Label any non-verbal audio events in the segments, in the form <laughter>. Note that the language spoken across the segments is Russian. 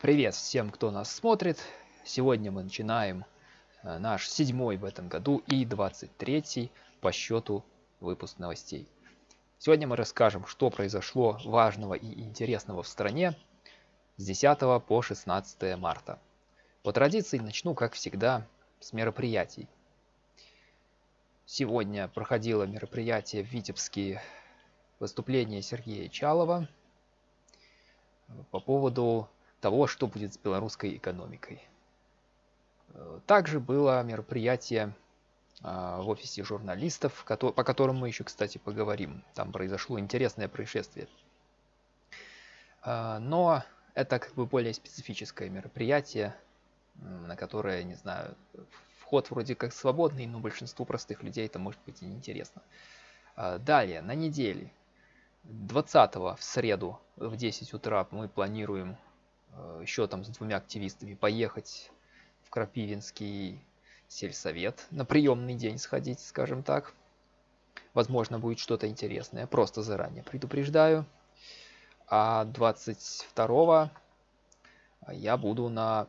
Привет всем, кто нас смотрит. Сегодня мы начинаем э, наш седьмой в этом году и 23 по счету выпуск новостей. Сегодня мы расскажем, что произошло важного и интересного в стране с 10 по 16 марта. По традиции начну, как всегда, с мероприятий. Сегодня проходило мероприятие в Витебске выступление Сергея Чалова по поводу того, что будет с белорусской экономикой. Э, также было мероприятие а, в офисе журналистов, по которому мы еще, кстати, поговорим. Там произошло интересное происшествие. А, но это как бы более специфическое мероприятие, на которое, не знаю, вход вроде как свободный, но большинству простых людей это может быть и неинтересно. А, далее, на неделе, 20 в среду в 10 утра мы планируем еще там с двумя активистами поехать в Крапивинский сельсовет на приемный день сходить, скажем так. Возможно, будет что-то интересное, просто заранее предупреждаю. А 22 я буду на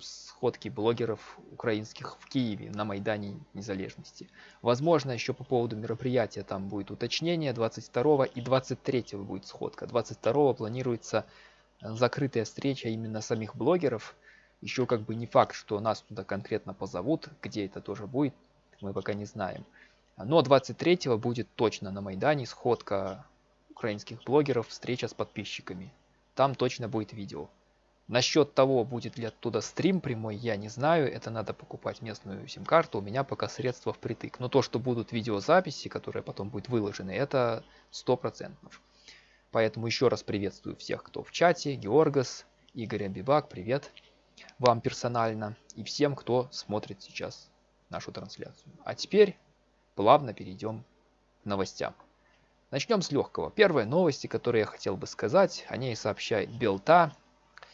сходке блогеров украинских в Киеве на Майдане Незалежности. Возможно, еще по поводу мероприятия там будет уточнение. 22 и 23 будет сходка. 22 планируется закрытая встреча именно самих блогеров. Еще как бы не факт, что нас туда конкретно позовут, где это тоже будет, мы пока не знаем. Но 23 будет точно на Майдане сходка украинских блогеров, встреча с подписчиками. Там точно будет видео. Насчет того, будет ли оттуда стрим прямой, я не знаю. Это надо покупать местную сим-карту. У меня пока средства впритык. Но то, что будут видеозаписи, которые потом будут выложены, это 100%. Поэтому еще раз приветствую всех, кто в чате. Георгас, Игорь Абибак, привет вам персонально. И всем, кто смотрит сейчас нашу трансляцию. А теперь плавно перейдем к новостям. Начнем с легкого. Первые новости, которые я хотел бы сказать, о ней сообщает Белта,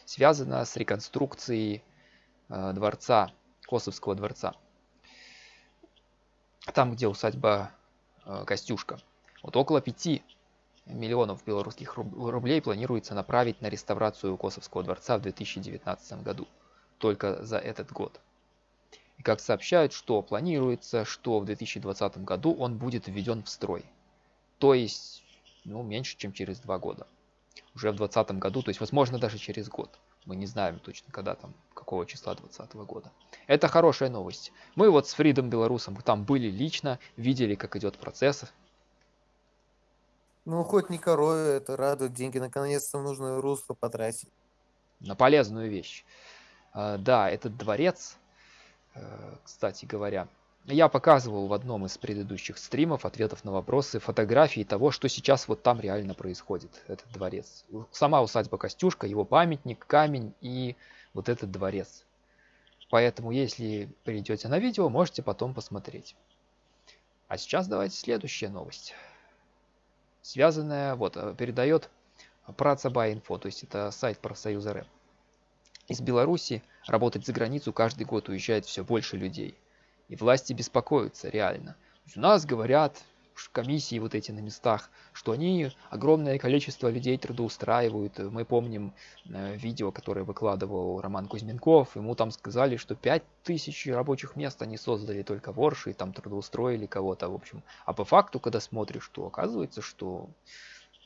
связана с реконструкцией э, дворца, Косовского дворца. Там, где усадьба э, Костюшка. Вот около пяти миллионов белорусских рублей планируется направить на реставрацию Косовского дворца в 2019 году. Только за этот год. И как сообщают, что планируется, что в 2020 году он будет введен в строй. То есть, ну, меньше, чем через два года. Уже в 2020 году, то есть, возможно, даже через год. Мы не знаем точно, когда там, какого числа 2020 года. Это хорошая новость. Мы вот с Фридом Белорусом там были лично, видели, как идет процесс, ну, хоть не корове, это радует. Деньги наконец-то в нужное русло потратить. На полезную вещь. А, да, этот дворец, э, кстати говоря, я показывал в одном из предыдущих стримов ответов на вопросы фотографии того, что сейчас вот там реально происходит, этот дворец. Сама усадьба Костюшка, его памятник, камень и вот этот дворец. Поэтому, если придете на видео, можете потом посмотреть. А сейчас давайте следующая новость связанная, вот, э, передает Працаба.инфо, то есть это сайт профсоюза РЭП. Из Беларуси работать за границу каждый год уезжает все больше людей. И власти беспокоятся реально. у нас говорят, комиссии вот эти на местах, что они огромное количество людей трудоустраивают. Мы помним э, видео, которое выкладывал Роман Кузьменков. Ему там сказали, что 5000 рабочих мест они создали только в Орше, и там трудоустроили кого-то, в общем. А по факту, когда смотришь, то оказывается, что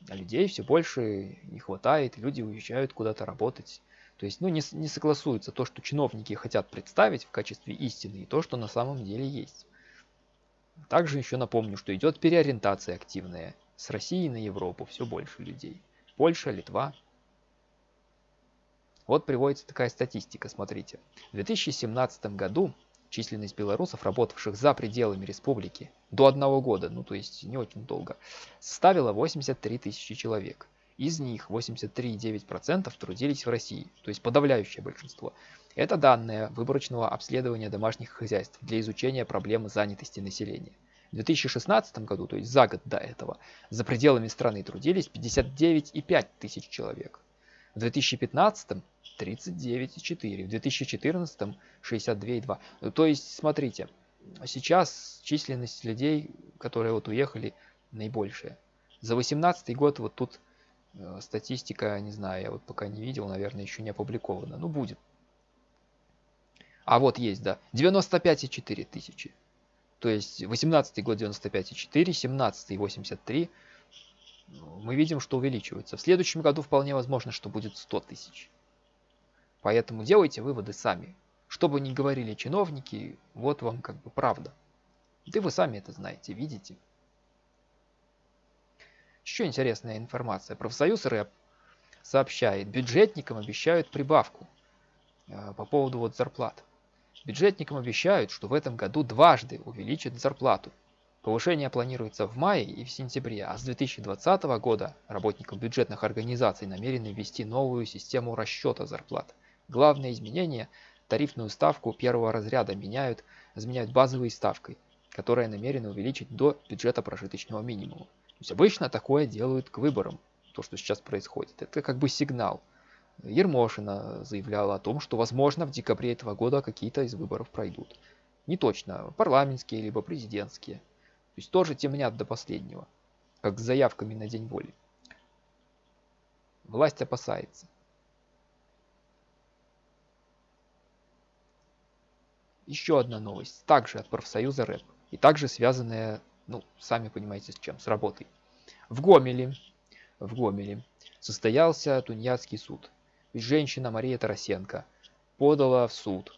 людей все больше не хватает, люди уезжают куда-то работать. То есть, ну, не, не согласуется то, что чиновники хотят представить в качестве истины, и то, что на самом деле есть. Также еще напомню, что идет переориентация активная. С России на Европу все больше людей. Польша, Литва. Вот приводится такая статистика, смотрите. В 2017 году численность белорусов, работавших за пределами республики до одного года, ну то есть не очень долго, составила 83 тысячи человек. Из них 83,9% трудились в России, то есть подавляющее большинство. Это данные выборочного обследования домашних хозяйств для изучения проблемы занятости населения. В 2016 году, то есть за год до этого, за пределами страны трудились 59,5 тысяч человек. В 2015 39,4, в 2014 62,2. То есть, смотрите, сейчас численность людей, которые вот уехали, наибольшая. За 18 год вот тут статистика, не знаю, я вот пока не видел, наверное, еще не опубликована. Ну, будет. А вот есть, да. 95,4 тысячи. То есть 18 год 95,4, 17 83. Мы видим, что увеличивается. В следующем году вполне возможно, что будет 100 тысяч. Поэтому делайте выводы сами. Что бы ни говорили чиновники, вот вам как бы правда. Да вы сами это знаете, видите. Еще интересная информация. Профсоюз РЭП сообщает, бюджетникам обещают прибавку э, по поводу вот зарплат. Бюджетникам обещают, что в этом году дважды увеличат зарплату. Повышение планируется в мае и в сентябре, а с 2020 года работникам бюджетных организаций намерены ввести новую систему расчета зарплат. Главное изменение – тарифную ставку первого разряда меняют, заменяют базовой ставкой, которая намерена увеличить до бюджета прожиточного минимума. То есть обычно такое делают к выборам, то, что сейчас происходит. Это как бы сигнал. Ермошина заявляла о том, что возможно в декабре этого года какие-то из выборов пройдут. Не точно, парламентские либо президентские. То есть тоже темнят до последнего, как с заявками на день воли. Власть опасается. Еще одна новость, также от профсоюза РЭП, и также связанная, ну, сами понимаете с чем, с работой. В Гомеле, в Гомеле состоялся Тунеядский суд – женщина Мария Тарасенко подала в суд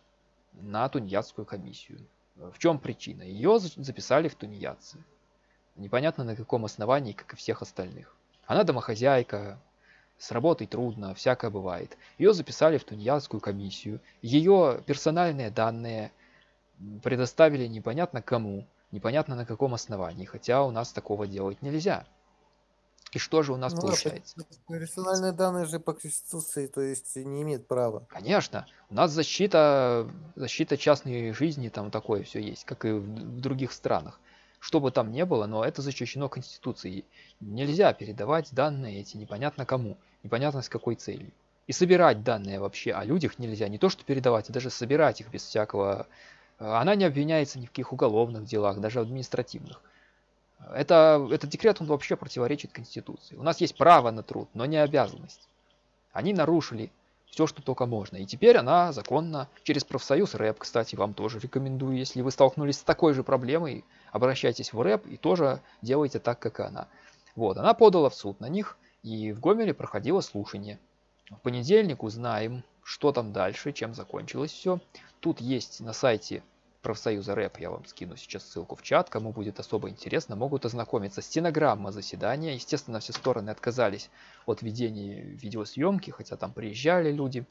на тунеядскую комиссию. В чем причина? Ее записали в тунеядцы. Непонятно на каком основании, как и всех остальных. Она домохозяйка, с работой трудно, всякое бывает. Ее записали в тунеядскую комиссию. Ее персональные данные предоставили непонятно кому, непонятно на каком основании, хотя у нас такого делать нельзя. И что же у нас ну, получается? Персональные данные же по Конституции, то есть не имеет права. Конечно. У нас защита, защита частной жизни, там такое все есть, как и в других странах. Что бы там ни было, но это защищено Конституцией. Нельзя передавать данные эти непонятно кому, непонятно с какой целью. И собирать данные вообще о людях нельзя. Не то что передавать, а даже собирать их без всякого... Она не обвиняется ни в каких уголовных делах, даже административных. Это, этот декрет, он вообще противоречит Конституции. У нас есть право на труд, но не обязанность. Они нарушили все, что только можно. И теперь она законно через профсоюз РЭП, кстати, вам тоже рекомендую, если вы столкнулись с такой же проблемой, обращайтесь в РЭП и тоже делайте так, как она. Вот, она подала в суд на них, и в Гомеле проходило слушание. В понедельник узнаем, что там дальше, чем закончилось все. Тут есть на сайте профсоюза рэп, я вам скину сейчас ссылку в чат, кому будет особо интересно, могут ознакомиться. Стенограмма заседания, естественно, все стороны отказались от ведения видеосъемки, хотя там приезжали люди,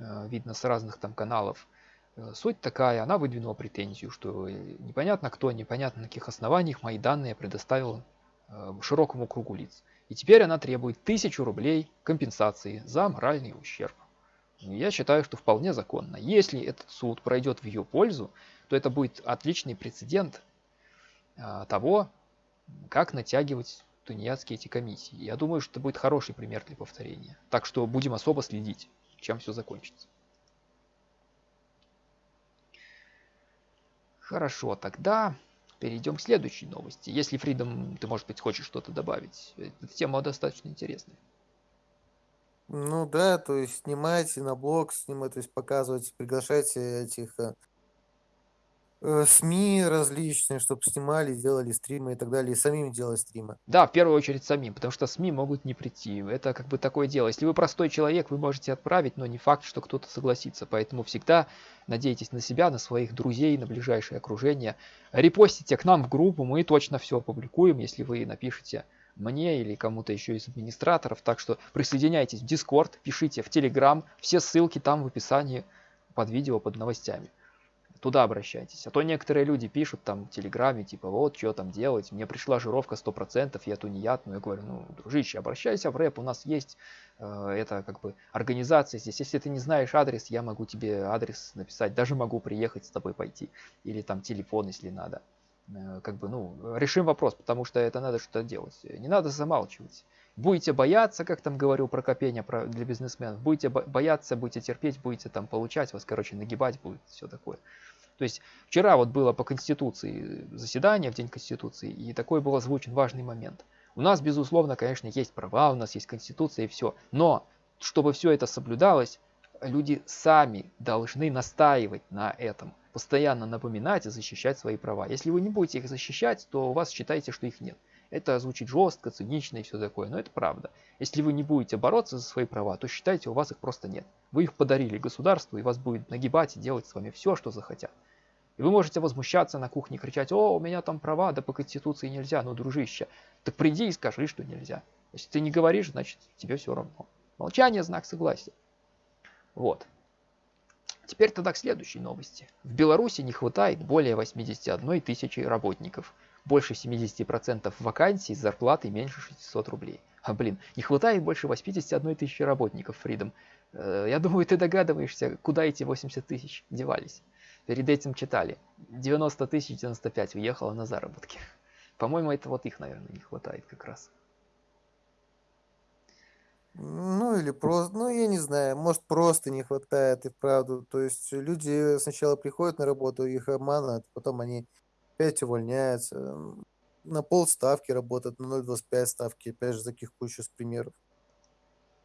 э, видно с разных там каналов. Э, суть такая, она выдвинула претензию, что непонятно кто, непонятно на каких основаниях мои данные предоставил э, широкому кругу лиц. И теперь она требует тысячу рублей компенсации за моральный ущерб. Я считаю, что вполне законно. Если этот суд пройдет в ее пользу, то это будет отличный прецедент а, того, как натягивать тунеядские эти комиссии. Я думаю, что это будет хороший пример для повторения. Так что будем особо следить, чем все закончится. Хорошо, тогда перейдем к следующей новости. Если, Фридом, ты, может быть, хочешь что-то добавить. Эта тема достаточно интересная. Ну да, то есть снимайте на блог, снимать, то есть показывать, приглашайте этих э, э, СМИ различные, чтобы снимали, делали стримы и так далее, и самим делать стримы. Да, в первую очередь самим, потому что СМИ могут не прийти. Это как бы такое дело. Если вы простой человек, вы можете отправить, но не факт, что кто-то согласится. Поэтому всегда надейтесь на себя, на своих друзей, на ближайшее окружение. Репостите к нам в группу, мы точно все опубликуем, если вы напишите мне или кому-то еще из администраторов. Так что присоединяйтесь в Discord, пишите в Telegram, все ссылки там в описании под видео, под новостями. Туда обращайтесь. А то некоторые люди пишут там в Телеграме, типа, вот, что там делать, мне пришла жировка 100%, я тунеяд. Ну, я говорю, ну, дружище, обращайся в рэп, у нас есть э, это как бы организация здесь. Если ты не знаешь адрес, я могу тебе адрес написать, даже могу приехать с тобой пойти. Или там телефон, если надо. Э, как бы, ну, решим вопрос, потому что это надо что-то делать. Не надо замалчивать. Будете бояться, как там говорил про копение про, для бизнесменов, будете бояться, будете терпеть, будете там получать, вас, короче, нагибать будет, все такое. То есть вчера вот было по Конституции заседание, в День Конституции, и такой был озвучен важный момент. У нас, безусловно, конечно, есть права, у нас есть конституция и все. Но, чтобы все это соблюдалось, люди сами должны настаивать на этом. Постоянно напоминать и защищать свои права. Если вы не будете их защищать, то у вас считайте, что их нет. Это звучит жестко, цинично и все такое, но это правда. Если вы не будете бороться за свои права, то считайте, у вас их просто нет. Вы их подарили государству, и вас будет нагибать и делать с вами все, что захотят. И вы можете возмущаться на кухне, кричать, о, у меня там права, да по конституции нельзя, ну, дружище, так приди и скажи, что нельзя. Если ты не говоришь, значит, тебе все равно. Молчание – знак согласия. Вот. Теперь тогда к следующей новости. В Беларуси не хватает более 81 тысячи работников – больше 70% вакансий с зарплатой меньше 600 рублей. А блин, не хватает больше 81 тысячи работников, Фридом. Э, я думаю, ты догадываешься, куда эти 80 тысяч девались. Перед этим читали. 90 тысяч 95 уехало на заработки. По-моему, это вот их, наверное, не хватает как раз. Ну или просто, ну я не знаю, может просто не хватает и правду. То есть люди сначала приходят на работу, их обманывают, потом они опять увольняются, на полставки работают, на 0,25 ставки, опять же, таких кучу с примеров.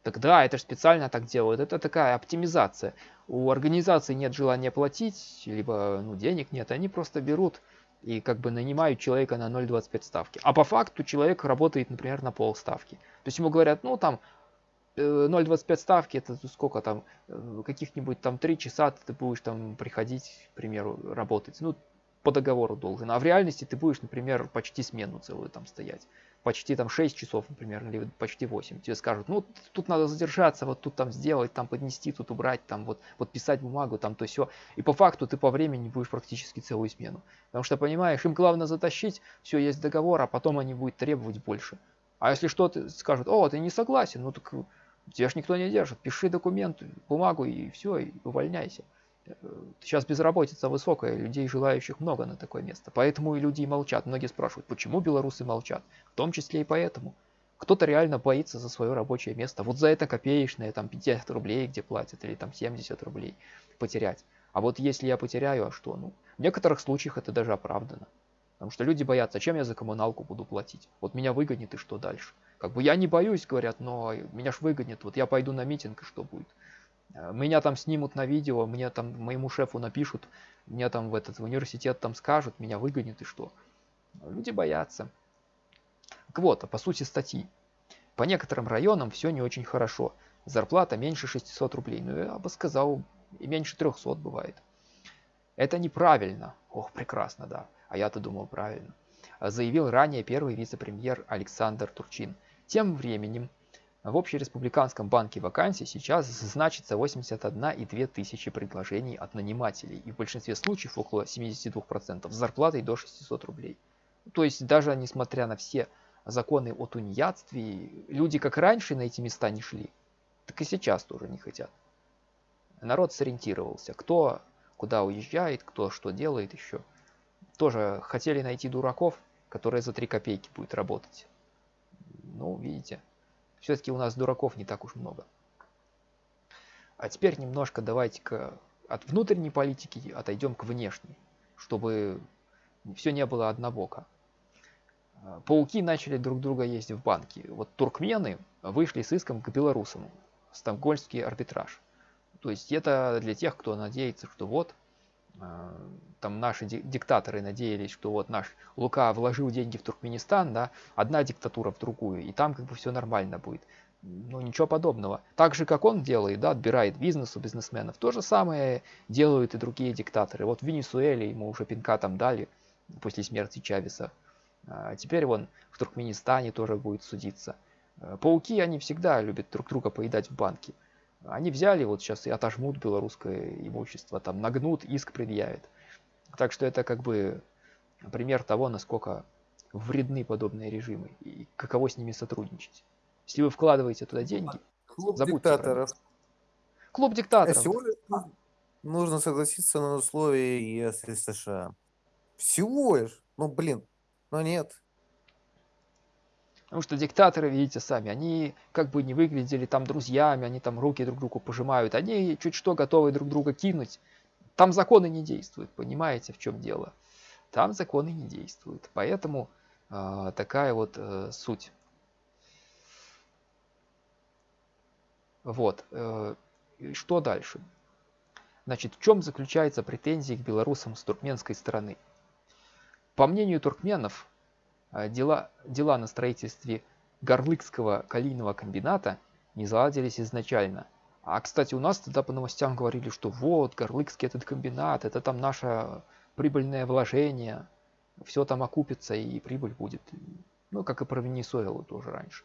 Так да, это же специально так делают. Это такая оптимизация. У организации нет желания платить, либо ну, денег нет. Они просто берут и как бы нанимают человека на 0,25 ставки. А по факту человек работает, например, на полставки. То есть ему говорят, ну там 0,25 э, ставки, это сколько там, э, каких-нибудь там 3 часа ты будешь там приходить, к примеру, работать. Ну, по договору должен. А в реальности ты будешь, например, почти смену целую там стоять. Почти там 6 часов, например, или почти 8. Тебе скажут, ну тут надо задержаться, вот тут там сделать, там поднести, тут убрать, там вот подписать бумагу, там то все. И по факту ты по времени будешь практически целую смену. Потому что, понимаешь, им главное затащить, все, есть договор, а потом они будут требовать больше. А если что-то скажут, о, ты не согласен, ну так тебя ж никто не держит, пиши документы, бумагу и все, и увольняйся. Сейчас безработица высокая, людей желающих много на такое место. Поэтому и люди молчат. Многие спрашивают, почему белорусы молчат? В том числе и поэтому. Кто-то реально боится за свое рабочее место. Вот за это копеечное, там 50 рублей, где платят, или там 70 рублей потерять. А вот если я потеряю, а что? Ну, в некоторых случаях это даже оправдано. Потому что люди боятся, чем я за коммуналку буду платить? Вот меня выгонит и что дальше? Как бы я не боюсь, говорят, но меня ж выгонит. Вот я пойду на митинг и что будет? Э, меня там снимут на видео, мне там моему шефу напишут, меня там в этот в университет там скажут, меня выгонят и что. Люди боятся. Так вот, а по сути статьи. По некоторым районам все не очень хорошо. Зарплата меньше 600 рублей. Ну, я бы сказал, и меньше 300 бывает. Это неправильно. Ох, прекрасно, да. А я-то думал правильно. Заявил ранее первый вице-премьер Александр Турчин. Тем временем в общереспубликанском банке вакансий сейчас значится 81,2 тысячи предложений от нанимателей, и в большинстве случаев около 72% с зарплатой до 600 рублей. То есть даже несмотря на все законы о тунеядстве, люди как раньше на эти места не шли, так и сейчас тоже не хотят. Народ сориентировался, кто куда уезжает, кто что делает еще. Тоже хотели найти дураков, которые за 3 копейки будет работать. Ну, видите. Все-таки у нас дураков не так уж много. А теперь немножко давайте-ка от внутренней политики отойдем к внешней, чтобы все не было однобоко. Пауки начали друг друга есть в банке. Вот туркмены вышли с иском к белорусам. Стокгольмский арбитраж. То есть это для тех, кто надеется, что вот а, там наши диктаторы надеялись, что вот наш Лука вложил деньги в Туркменистан, да, одна диктатура в другую, и там как бы все нормально будет. Ну, ничего подобного. Так же, как он делает, да, отбирает бизнес у бизнесменов, то же самое делают и другие диктаторы. Вот в Венесуэле ему уже пинка там дали после смерти Чавеса. А теперь вон в Туркменистане тоже будет судиться. А, пауки, они всегда любят друг друга поедать в банке. Они взяли вот сейчас и отожмут белорусское имущество, там нагнут, иск предъявят. Так что это как бы пример того, насколько вредны подобные режимы и каково с ними сотрудничать. Если вы вкладываете туда деньги, Клуб диктаторов. Клуб диктаторов. Всего лишь нужно согласиться на условия ЕС и США. Всего лишь. Ну, блин. Но нет. Потому что диктаторы, видите сами, они как бы не выглядели там друзьями, они там руки друг другу пожимают, они чуть что готовы друг друга кинуть. Там законы не действуют, понимаете, в чем дело. Там законы не действуют. Поэтому э, такая вот э, суть. Вот. Э, что дальше? Значит, в чем заключается претензии к белорусам с туркменской стороны? По мнению туркменов, дела, дела на строительстве Горлыкского калийного комбината не заладились изначально. А, кстати, у нас тогда по новостям говорили, что вот, Горлыкский этот комбинат, это там наше прибыльное вложение, все там окупится и прибыль будет. Ну, как и про Венесуэлу тоже раньше.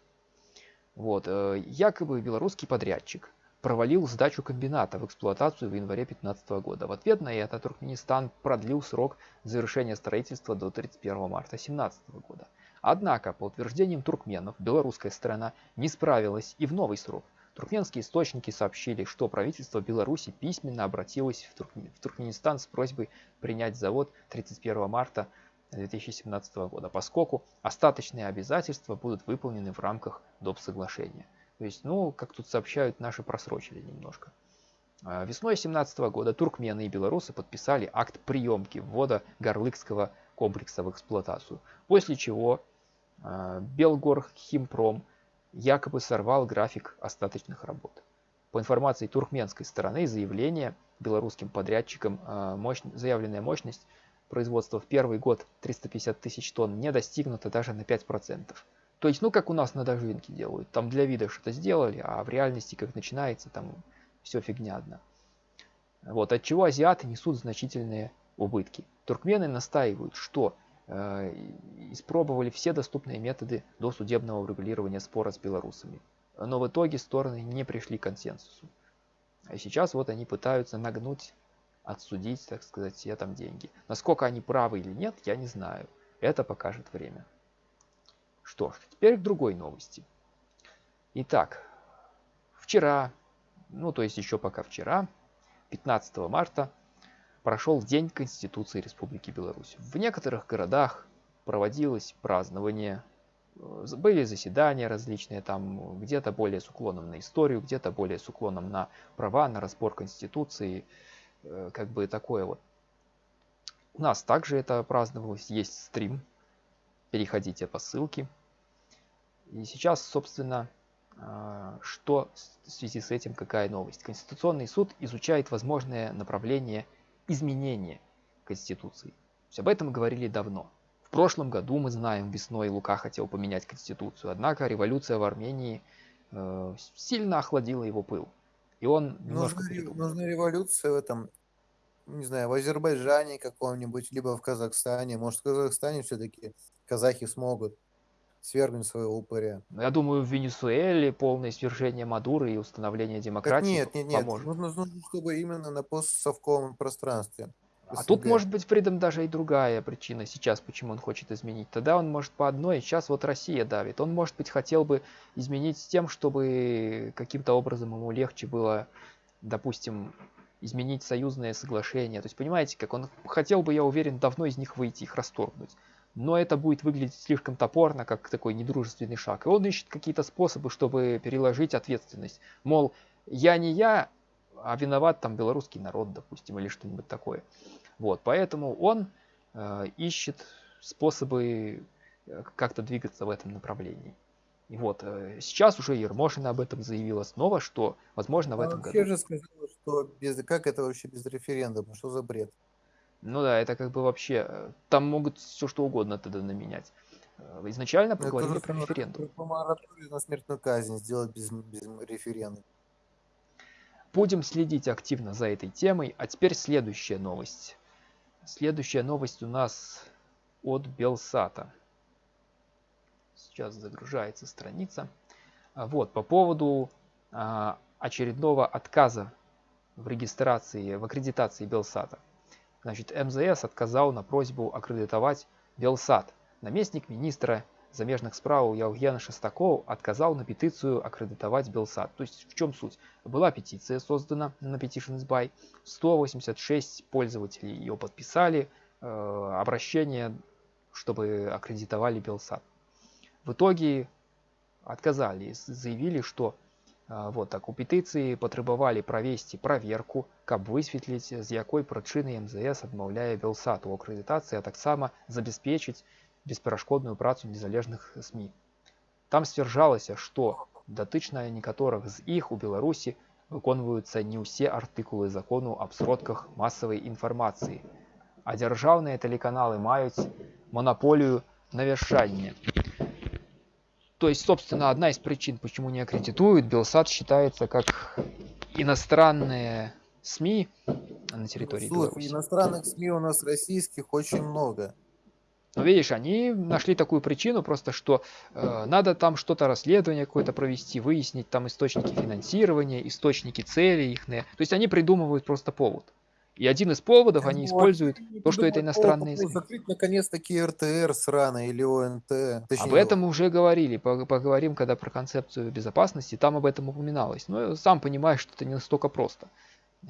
Вот, э, якобы белорусский подрядчик провалил сдачу комбината в эксплуатацию в январе 2015 года. В ответ на это Туркменистан продлил срок завершения строительства до 31 марта 2017 года. Однако, по утверждениям туркменов, белорусская сторона не справилась и в новый срок. Туркменские источники сообщили, что правительство Беларуси письменно обратилось в, в Туркменистан с просьбой принять завод 31 марта 2017 года, поскольку остаточные обязательства будут выполнены в рамках доп. соглашения. То есть, ну, как тут сообщают, наши просрочили немножко. А, весной 2017 года туркмены и белорусы подписали акт приемки ввода Горлыкского комплекса в эксплуатацию, после чего а, Белгорхимпром якобы сорвал график остаточных работ. По информации туркменской стороны, заявление белорусским подрядчикам, а, мощь, заявленная мощность производства в первый год 350 тысяч тонн не достигнута даже на 5%. То есть, ну, как у нас на дождинке делают. Там для вида что-то сделали, а в реальности, как начинается, там все фигня одна. Вот, от чего азиаты несут значительные убытки. Туркмены настаивают, что э, испробовали все доступные методы до судебного урегулирования спора с белорусами. Но в итоге стороны не пришли к консенсусу. А сейчас вот они пытаются нагнуть, отсудить, так сказать, все там деньги. Насколько они правы или нет, я не знаю. Это покажет время. Что ж, теперь к другой новости. Итак, вчера, ну то есть еще пока вчера, 15 марта, прошел День Конституции Республики Беларусь. В некоторых городах проводилось празднование, э, были заседания различные, там где-то более с уклоном на историю, где-то более с уклоном на права, на разбор Конституции, э, как бы такое вот. У нас также это праздновалось, есть стрим, переходите по ссылке. И сейчас, собственно, а, что в связи с этим, какая новость? Конституционный суд изучает возможное направление изменения Конституции. То есть об этом мы говорили давно. В прошлом году, мы знаем, весной Лука хотел поменять Конституцию, однако революция в Армении э, сильно охладила его пыл. И он. Нужна, нужна революция в этом, не знаю, в Азербайджане каком-нибудь, либо в Казахстане. Может, в Казахстане все-таки казахи смогут свергнуть своего упыря. Ну, я думаю, в Венесуэле полное свержение Мадуры и установление демократии так нет, нет, нет. поможет. Нужно, нужно, чтобы именно на постсовковом пространстве. А тут может быть Фридом даже и другая причина сейчас, почему он хочет изменить. Тогда он может по одной, сейчас вот Россия давит. Он, может быть, хотел бы изменить с тем, чтобы каким-то образом ему легче было, допустим, изменить союзное соглашение. То есть, понимаете, как он хотел бы, я уверен, давно из них выйти, их расторгнуть но это будет выглядеть слишком топорно, как такой недружественный шаг. И он ищет какие-то способы, чтобы переложить ответственность. Мол, я не я, а виноват там белорусский народ, допустим, или что-нибудь такое. Вот, поэтому он э, ищет способы э, как-то двигаться в этом направлении. И вот, э, сейчас уже Ермошина об этом заявила снова, что, возможно, в а этом году... же сказала, что без... как это вообще без референдума, что за бред? Ну да, это как бы вообще... Э, там могут все что угодно тогда наменять. Э, изначально поговорили это про референдум. По мораторию на смертную казнь сделать без, без референдума. Будем следить активно за этой темой. А теперь следующая новость. Следующая новость у нас от Белсата. Сейчас загружается страница. А вот, по поводу а, очередного отказа в регистрации, в аккредитации Белсата. Значит, МЗС отказал на просьбу аккредитовать Белсад. Наместник министра замежных справ Евген Шестаков отказал на петицию аккредитовать Белсад. То есть в чем суть? Была петиция создана на Petitions by, 186 пользователей ее подписали, э, обращение, чтобы аккредитовали Белсад. В итоге отказали, заявили, что вот так у петыцыі патрабавалі правесці праверку каб высветліць з якой прычыны мзс адмаўляе белсат у акрэдытацыі а таксама забяспечыць бесперашкодную працу незалежных сМ там сцвярджалася што датычна некаторых з іх у Беларусі выконваюцца не ўсе артыкулы закону аб сродках масавай інфармацыі, а дзяржаўныя тэлеканалы маюць монополию на вещание. то есть, собственно, одна из причин, почему не аккредитуют, Белсат считается как иностранные СМИ на территории Слушай, Беларуси. иностранных СМИ у нас российских очень много. Но видишь, они нашли такую причину просто, что э, надо там что-то расследование какое-то провести, выяснить там источники финансирования, источники цели их. То есть они придумывают просто повод. И один из поводов они Вот. используют то, что это иностранные. СМИ. Закрыть наконец-таки РТР сраный или ОНТ. Точнее, Об этом мы уже говорили, пог- поговорим, когда про концепцию безопасности, там об этом упоминалось. Но сам понимаешь, что это не настолько просто,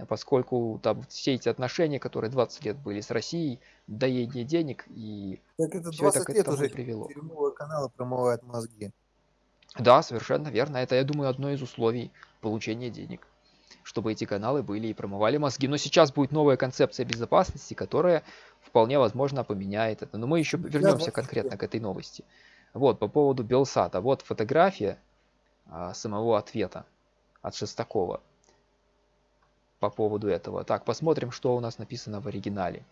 поскольку там все эти отношения, которые 20 лет были с Россией, доедение денег, и Так это всё это 20 к лет уже привело. дерьмовые каналы промывают мозги. да, совершенно верно, это, я думаю, одно из условий получения денег, чтобы эти каналы были и промывали мозги. Но сейчас будет новая концепция безопасности, которая вполне возможно поменяет это. Но мы еще вернемся 20 конкретно к этой новости. Вот, по поводу Белсата. Вот фотография а, самого ответа от Шестакова по поводу этого. Так, посмотрим, что у нас написано в оригинале.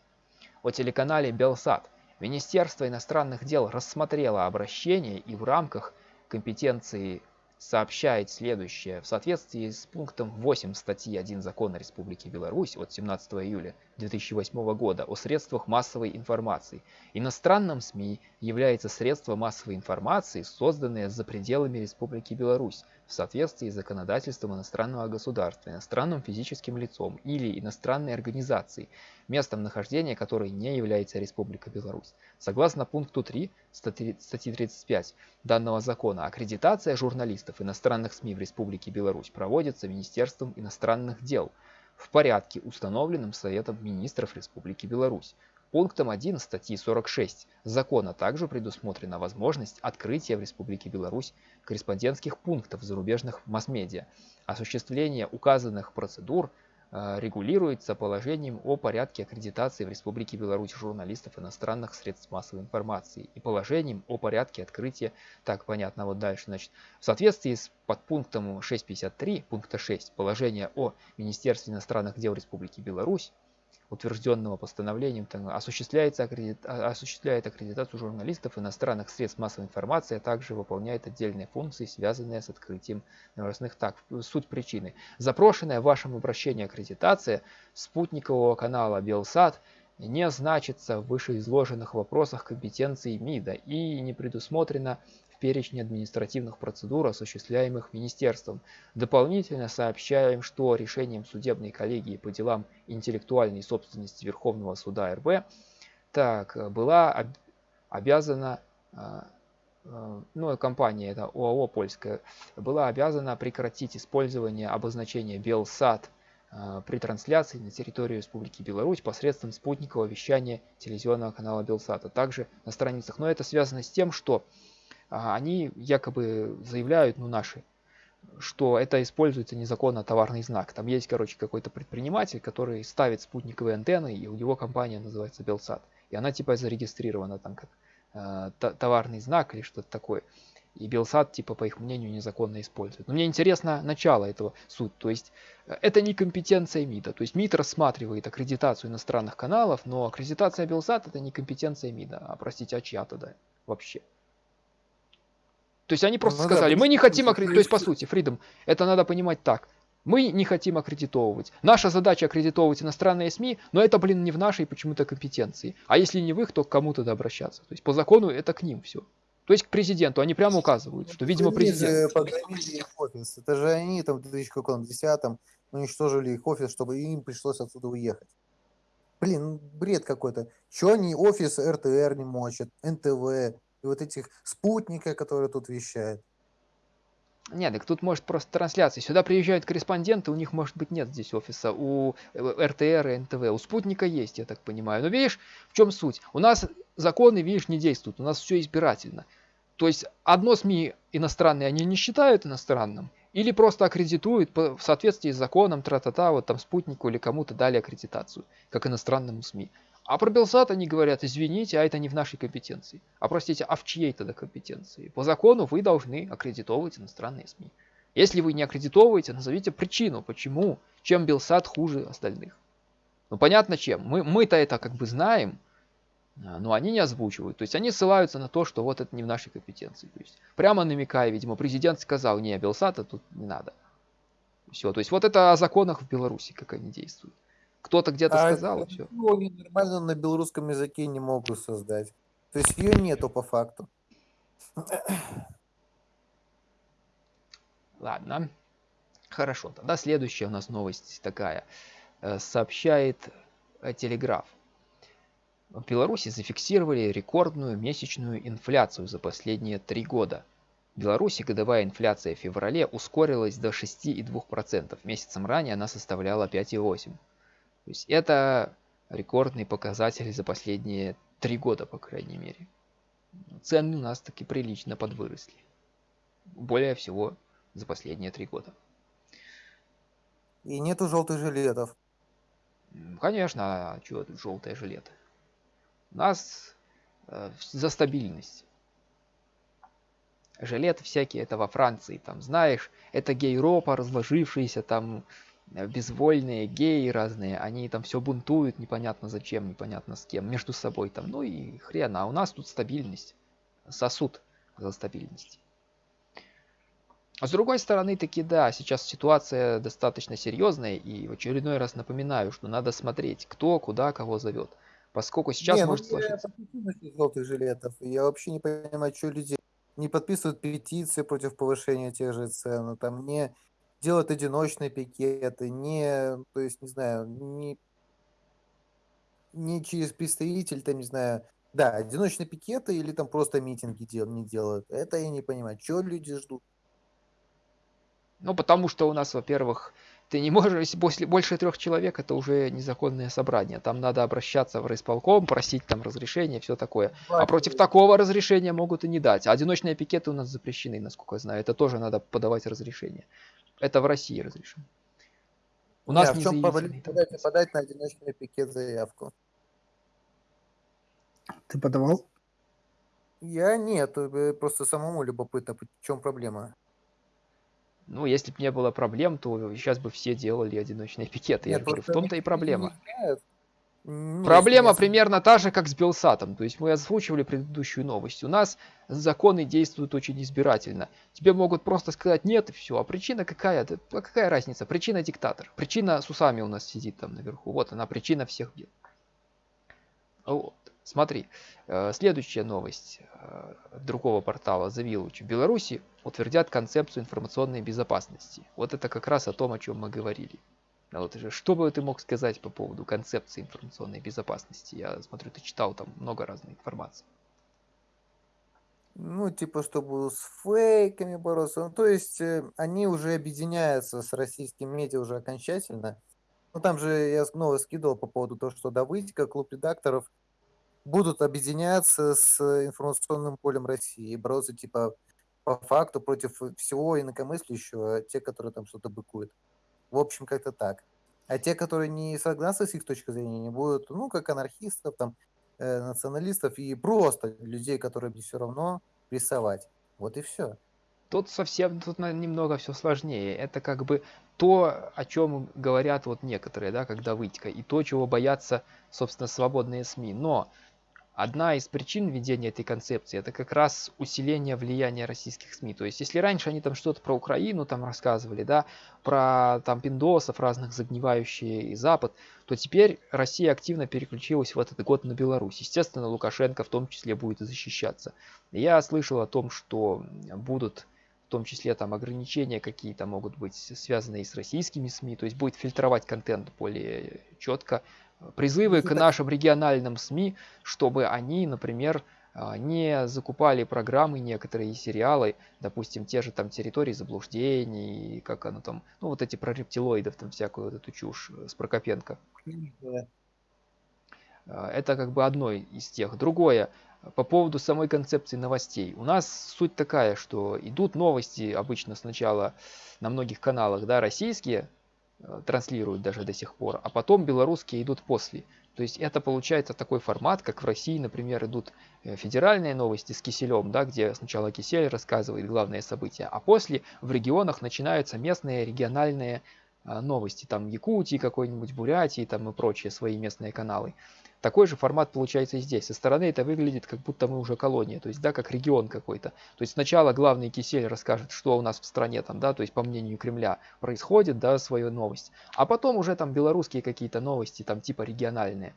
О телеканале Белсат. Министерство иностранных дел рассмотрело обращение и в рамках компетенции сообщает следующее. В соответствии с пунктом 8 статьи 1 Закона Республики Беларусь от 17 июля 2008 года о средствах массовой информации, иностранным СМИ является средство массовой информации, созданное за пределами Республики Беларусь в соответствии с законодательством иностранного государства, иностранным физическим лицом или иностранной организацией, местом нахождения которой не является Республика Беларусь. Согласно пункту 3 статьи статьи 35 данного закона, аккредитация журналистов иностранных СМИ в Республике Беларусь проводится Министерством иностранных дел в порядке, установленном Советом министров Республики Беларусь. Пунктом 1 статьи 46 закона также предусмотрена возможность открытия в Республике Беларусь корреспондентских пунктов зарубежных масс-медиа. Осуществление указанных процедур регулируется положением о порядке аккредитации в Республике Беларусь журналистов иностранных средств массовой информации и положением о порядке открытия, так понятно, вот дальше, значит, в соответствии с подпунктом 6.53 пункта 6 положения о Министерстве иностранных дел Республики Беларусь, утвержденного постановлением, там, осуществляется аккредит- а- осуществляет аккредитацию журналистов иностранных средств массовой информации, а также выполняет отдельные функции, связанные с открытием новостных. Так, суть причины. Запрошенная в вашем обращении аккредитация спутникового канала Белсат не значится в вышеизложенных вопросах компетенции МИДа и не предусмотрена в перечне административных процедур, осуществляемых министерством. Дополнительно сообщаем, что решением судебной коллегии по делам интеллектуальной собственности Верховного суда РБ так, была об- обязана, а, э, ну, компания, это ОАО польская, была обязана прекратить использование обозначения Белсат а, при трансляции на территорию Республики Беларусь посредством спутникового вещания телевизионного канала Белсата, также на страницах. Но это связано с тем, что а, они якобы заявляют, ну наши, что это используется незаконно товарный знак. Там есть, короче, какой-то предприниматель, который ставит спутниковые антенны, и у него компания называется Белсат. И она типа зарегистрирована там как э, товарный знак или что-то такое. И Белсат, типа, по их мнению, незаконно использует. Но мне интересно начало этого суть. То есть, э, это не компетенция МИДа. То есть, МИД рассматривает аккредитацию иностранных каналов, но аккредитация Белсат это не компетенция МИДа. А, простите, а чья тогда вообще? То есть, они просто Ну да, сказали, то мы не хотим то аккредитовать. То есть, по сути, Фридом, это надо понимать так. Мы не хотим аккредитовывать. Наша задача аккредитовывать иностранные СМИ, но это, блин, не в нашей почему-то компетенции. А если не в их, то к кому тогда обращаться? То есть по закону это к ним все. То есть к президенту. Они прямо указывают, что, видимо, президент. погромили их офис. Это же они там в 2010 уничтожили их офис, чтобы им пришлось отсюда уехать. Блин, ну, бред какой-то. Чего они офис РТР не мочат, НТВ вот этих спутника, которые тут вещают. Нет, так тут может просто трансляции. Сюда приезжают корреспонденты, у них, может быть, нет здесь офиса. У э, РТР и НТВ. У спутника есть, я так понимаю. Но видишь, в чем суть? У нас законы, видишь, не действуют. У нас все избирательно. То есть одно СМИ иностранные они не считают иностранным, или просто аккредитуют в соответствии с законом, тра-та-та, вот там спутнику или кому-то дали аккредитацию, как иностранному СМИ. А про Белсат они говорят, извините, а это не в нашей компетенции. А простите, а в чьей тогда компетенции? По закону вы должны аккредитовывать иностранные СМИ. Если вы не аккредитовываете, назовите причину, почему, чем Белсат хуже остальных. Ну понятно чем. Мы, мы-то это как бы знаем, а, но они не озвучивают. То есть они ссылаются на то, что вот это не в нашей компетенции. То есть прямо намекая, видимо, президент сказал, не, Белсата тут не надо. Все. То есть вот это о законах в Беларуси, как они действуют. Кто-то где-то а сказал, и все. Они нормально на белорусском языке не могут создать. То есть ее нету по факту. <coughs> Ладно. Хорошо. Тогда следующая у нас новость такая. Э, сообщает э, Телеграф. В Беларуси зафиксировали рекордную месячную инфляцию за последние три года. В Беларуси годовая инфляция в феврале ускорилась до 6,2%. Месяцем ранее она составляла 5,8%. То есть это рекордный показатель за последние три года, по крайней мере. Цены у нас таки прилично подвыросли. Более всего за последние три года. И нету желтых жилетов. Конечно, а что тут желтые жилеты? У нас э, за стабильность. Жилеты всякие, это во Франции, там, знаешь, это гейропа, разложившиеся там безвольные геи разные, они там все бунтуют, непонятно зачем, непонятно с кем, между собой там, ну и хрен, а у нас тут стабильность, сосуд за стабильность. А с другой стороны, таки да, сейчас ситуация достаточно серьезная, и в очередной раз напоминаю, что надо смотреть, кто куда кого зовет. Поскольку сейчас не, ну, может ну, сложиться... Я желтых жилетов, я вообще не понимаю, что люди не подписывают петиции против повышения тех же цен, там не делать одиночные пикеты, не, то есть, не знаю, не, не через представитель, там, не знаю, да, одиночные пикеты или там просто митинги дел, не делают. Это я не понимаю, что люди ждут. Ну, потому что у нас, во-первых, ты не можешь, если после, больше трех человек, это уже незаконное собрание. Там надо обращаться в райисполком, просить там разрешения, все такое. А против такого разрешения могут и не дать. Одиночные пикеты у нас запрещены, насколько я знаю. Это тоже надо подавать разрешение. Это в России разрешено. У нас не в чем подать, подать на одиночный пикет заявку? Ты подавал? Я нет, э, просто самому любопытно, в чем проблема. Ну, если бы не было проблем, то сейчас бы все делали одиночные пикеты. Нет, Я говорю, в том-то и проблема. Ну, Проблема примерно та же, как с Белсатом. То есть мы озвучивали предыдущую новость. У нас законы действуют очень избирательно. Тебе могут просто сказать нет и все. А причина какая? Да, какая разница? Причина диктатор. Причина с усами у нас сидит там наверху. Вот она, причина всех бед. Вот. Смотри, э, следующая новость э, другого портала The Village. В Беларуси утвердят концепцию информационной безопасности. Вот это как раз о том, о чем мы говорили. А вот что бы ты мог сказать по поводу концепции информационной безопасности? Я смотрю, ты читал там много разной информации. Ну, типа, чтобы с фейками бороться. Ну, то есть, э, они уже объединяются с российским медиа уже окончательно. Ну, там же я снова скидывал по поводу того, что Давыдика, клуб редакторов будут объединяться с информационным полем России и бороться, типа, по факту против всего инакомыслящего, те, которые там что-то быкуют. В общем, как-то так. А те, которые не согласны с их точкой зрения, не будут, ну, как анархистов, там, э, националистов и просто людей, которые все равно рисовать. Вот и все. Тут совсем тут немного все сложнее. Это как бы то, о чем говорят вот некоторые, да, когда вытека, и то, чего боятся, собственно, свободные СМИ. Но Одна из причин введения этой концепции это как раз усиление влияния российских СМИ. То есть, если раньше они там что-то про Украину там рассказывали, да, про там пиндосов разных загнивающие и Запад, то теперь Россия активно переключилась в этот год на Беларусь. Естественно, Лукашенко в том числе будет защищаться. Я слышал о том, что будут в том числе там ограничения какие-то могут быть связанные с российскими СМИ, то есть будет фильтровать контент более четко, призывы к нашим региональным СМИ, чтобы они, например, а, не закупали программы некоторые сериалы, допустим, те же там территории заблуждений, как оно там, ну вот эти про рептилоидов, там всякую вот эту чушь с Прокопенко. А, это как бы одно из тех. Другое, по поводу самой концепции новостей. У нас суть такая, что идут новости обычно сначала на многих каналах, да, российские, Э, транслируют даже до сих пор, а потом белорусские идут после. То есть это получается такой формат, как в России, например, идут э, федеральные новости с Киселем, да, где сначала Кисель рассказывает главные события, а после в регионах начинаются местные региональные а, новости, там Якутии какой-нибудь, Бурятии там и прочие свои местные каналы. Такой же формат получается и здесь. Со стороны это выглядит, как будто мы уже колония, то есть, да, как регион какой-то. То есть сначала главный кисель расскажет, что у нас в стране там, да, то есть по мнению Кремля происходит, да, свою новость. А потом уже там белорусские какие-то новости, там типа региональные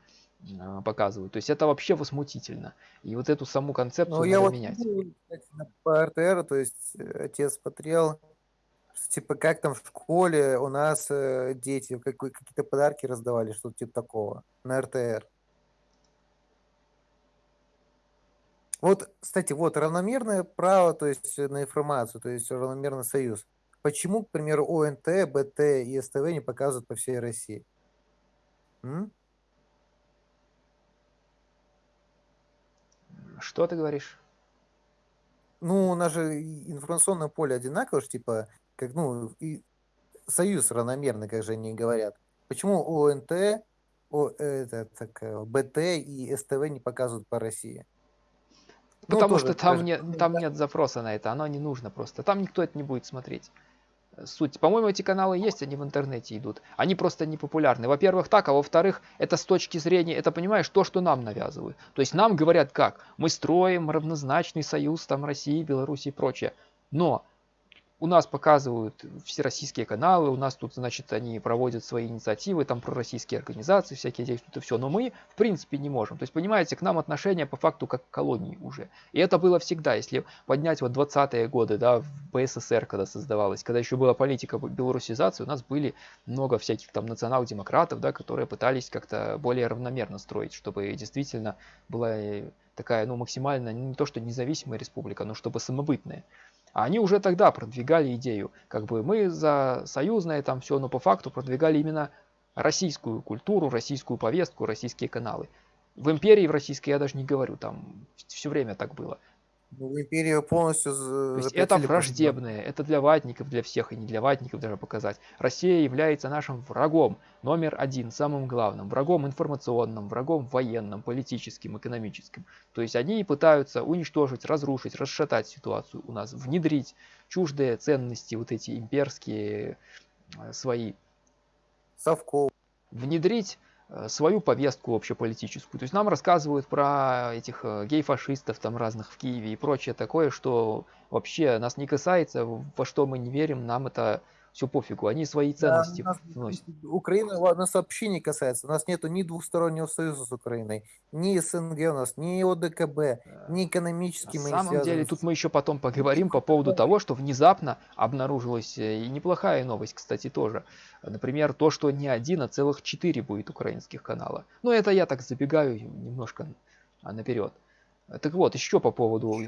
а, показывают. То есть это вообще возмутительно. И вот эту саму концепцию ну, надо я вот менять. Кстати, по РТР, то есть э, отец смотрел, типа как там в школе у нас э, дети какие-то подарки раздавали, что-то типа такого на РТР. Вот, кстати, вот равномерное право, то есть э, на информацию, то есть равномерный союз. Почему, к примеру, ОНТ, БТ и СТВ не показывают по всей России? М? Что ты говоришь? Ну, у нас же информационное поле одинаково, типа, как, ну, и союз равномерный, как же они говорят. Почему ОНТ, О, это, так, э, БТ и СТВ не показывают по России? Ну, Потому тоже, что там, даже, нет, там нет запроса на это, оно не нужно просто. Там никто это не будет смотреть. Суть. По-моему, эти каналы есть, они в интернете идут. Они просто не популярны. Во-первых, так, а во-вторых, это с точки зрения, это, понимаешь, то, что нам навязывают. То есть нам говорят как? Мы строим равнозначный союз там России, Беларуси и прочее. Но у нас показывают все российские каналы, у нас тут, значит, они проводят свои инициативы, там пророссийские организации всякие действуют и все, но мы, в принципе, не можем. То есть, понимаете, к нам отношение по факту как к колонии уже. И это было всегда, если поднять вот 20-е годы, да, в БССР, когда создавалась, когда еще была политика белорусизации, у нас были много всяких там национал-демократов, да, которые пытались как-то более равномерно строить, чтобы действительно была такая, ну, максимально, не то что независимая республика, но чтобы самобытная. А они уже тогда продвигали идею, как бы мы за союзное там все, но по факту продвигали именно российскую культуру, российскую повестку, российские каналы. В империи в российской я даже не говорю, там все время так было. Ну, империю полностью То есть это враждебное, это для ватников, для всех, и не для ватников даже показать. Россия является нашим врагом номер один, самым главным, врагом информационным, врагом военным, политическим, экономическим. То есть они пытаются уничтожить, разрушить, расшатать ситуацию у нас, внедрить чуждые ценности, вот эти имперские э, свои. Совков. Внедрить свою повестку общеполитическую. То есть нам рассказывают про этих э, гей-фашистов там разных в Киеве и прочее такое, что вообще нас не касается, во что мы не верим, нам это все пофигу, они свои ценности да, вносят. Украина нас вообще не касается. У нас нету ни двустороннего союза с Украиной, ни СНГ у нас, ни ОДКБ, ни экономически На мы самом не деле, тут мы еще потом поговорим по поводу того, что внезапно обнаружилась э, и неплохая новость, кстати, тоже. Например, то, что не один, а целых четыре будет украинских канала. Но это я так забегаю немножко наперед. Так вот, еще по поводу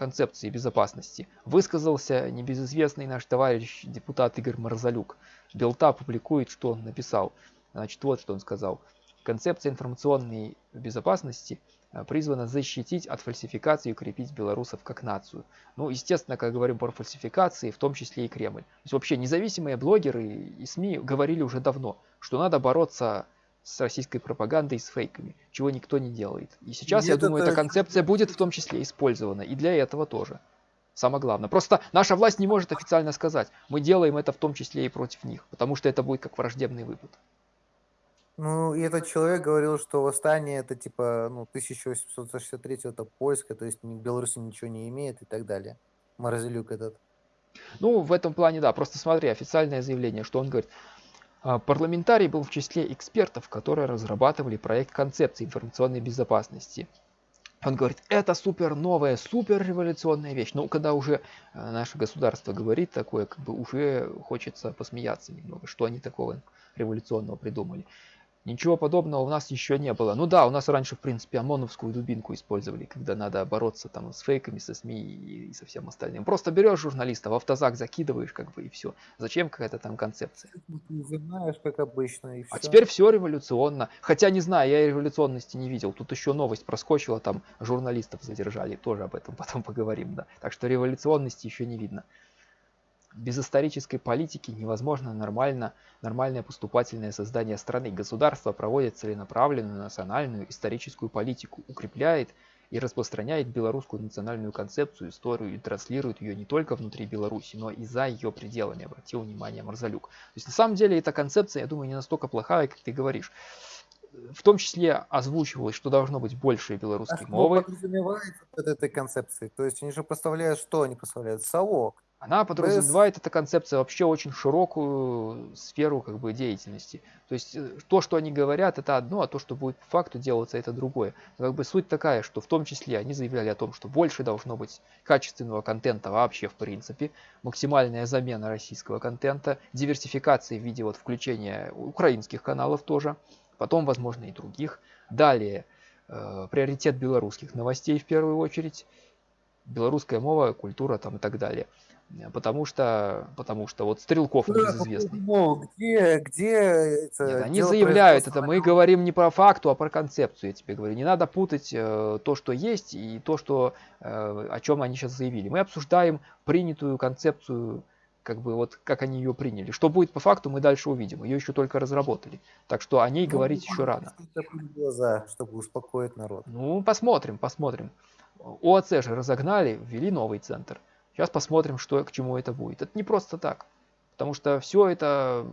концепции безопасности высказался небезызвестный наш товарищ депутат Игорь Марзалюк. Белта публикует, что он написал. Значит, вот что он сказал. Концепция информационной безопасности э, призвана защитить от фальсификации и укрепить белорусов как нацию. Ну, естественно, когда говорим про фальсификации, в том числе и Кремль. То есть вообще независимые блогеры и СМИ говорили уже давно, что надо бороться с российской пропагандой, с фейками, чего никто не делает. И сейчас, Нет, я думаю, это... эта концепция будет в том числе использована, и для этого тоже. Самое главное. Просто наша власть не может официально сказать, мы делаем это в том числе и против них, потому что это будет как враждебный выпад. Ну, и этот человек говорил, что восстание это типа, ну, 1863 это польское, то есть Беларусь ничего не имеет и так далее. Морозилюк этот. Ну, в этом плане, да, просто смотри, официальное заявление, что он говорит, а, парламентарий был в числе экспертов, которые разрабатывали проект концепции информационной безопасности. Он говорит, это супер новая, супер революционная вещь. Но когда уже а, наше государство говорит такое, как бы уже хочется посмеяться немного, что они такого революционного придумали. Ничего подобного у нас еще не было. Ну да, у нас раньше, в принципе, ОМОНовскую дубинку использовали, когда надо бороться там с фейками, со СМИ и со всем остальным. Просто берешь журналиста, в автозак закидываешь, как бы, и все. Зачем какая-то там концепция? Ты знаешь, как обычно, и все. А теперь все революционно. Хотя, не знаю, я революционности не видел. Тут еще новость проскочила, там журналистов задержали. Тоже об этом <laughs> потом поговорим, да. Так что революционности еще не видно. Без исторической политики невозможно нормально, нормальное поступательное создание страны. Государство проводит целенаправленную национальную историческую политику, укрепляет и распространяет белорусскую национальную концепцию, историю и транслирует ее не только внутри Беларуси, но и за ее пределами, обратил внимание Марзалюк. То есть на самом деле эта концепция, я думаю, не настолько плохая, как ты говоришь. В том числе озвучивалось, что должно быть больше белорусской а мовы. Что подразумевается под этой концепцией? То есть они же поставляют что они поставляют? Совок. Она подразумевает, эта концепция, вообще очень широкую сферу как бы, деятельности. То есть э, то, что они говорят, это одно, а то, что будет по факту делаться, это другое. Но, как бы суть такая, что в том числе они заявляли о том, что больше должно быть качественного контента вообще в принципе, максимальная замена российского контента, диверсификация в виде вот включения украинских каналов тоже, потом, возможно, и других. Далее, э, приоритет белорусских новостей в первую очередь, белорусская мова, культура там и так далее. Потому что, потому что вот Стрелков да, небезызвестный. Ну, где, где это Нет, они заявляют это, мы говорим не про факту, а про концепцию, я тебе говорю. Не надо путать э, то, что есть, и то, что, э, о чем они сейчас заявили. Мы обсуждаем принятую концепцию, как бы вот как они ее приняли. Что будет по факту, мы дальше увидим. Ее еще только разработали. Так что о ней ну, говорить еще рано. Глаза, чтобы успокоить народ. Ну, посмотрим, посмотрим. ОАЦ же разогнали, ввели новый центр. Сейчас посмотрим, что, к чему это будет. Это не просто так. Потому что все это,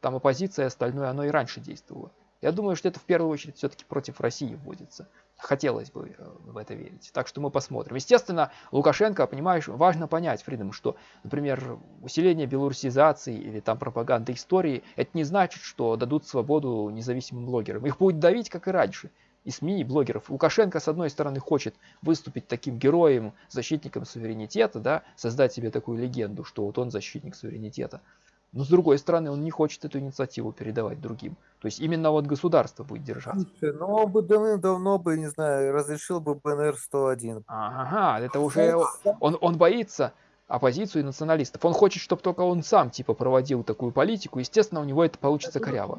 там оппозиция и остальное, оно и раньше действовало. Я думаю, что это в первую очередь все-таки против России вводится. Хотелось бы э, в это верить. Так что мы посмотрим. Естественно, Лукашенко, понимаешь, важно понять, Фридом, что, например, усиление белорусизации или там пропаганда истории, это не значит, что дадут свободу независимым блогерам. Их будет давить, как и раньше и СМИ, и блогеров. Лукашенко, с одной стороны, хочет выступить таким героем, защитником суверенитета, да, создать себе такую легенду, что вот он защитник суверенитета. Но с другой стороны, он не хочет эту инициативу передавать другим. То есть именно вот государство будет держаться. Ну, он бы давным-давно бы, не знаю, разрешил бы БНР-101. Ага, это уже... Он, он боится оппозицию и националистов. Он хочет, чтобы только он сам, типа, проводил такую политику. Естественно, у него это получится коряво.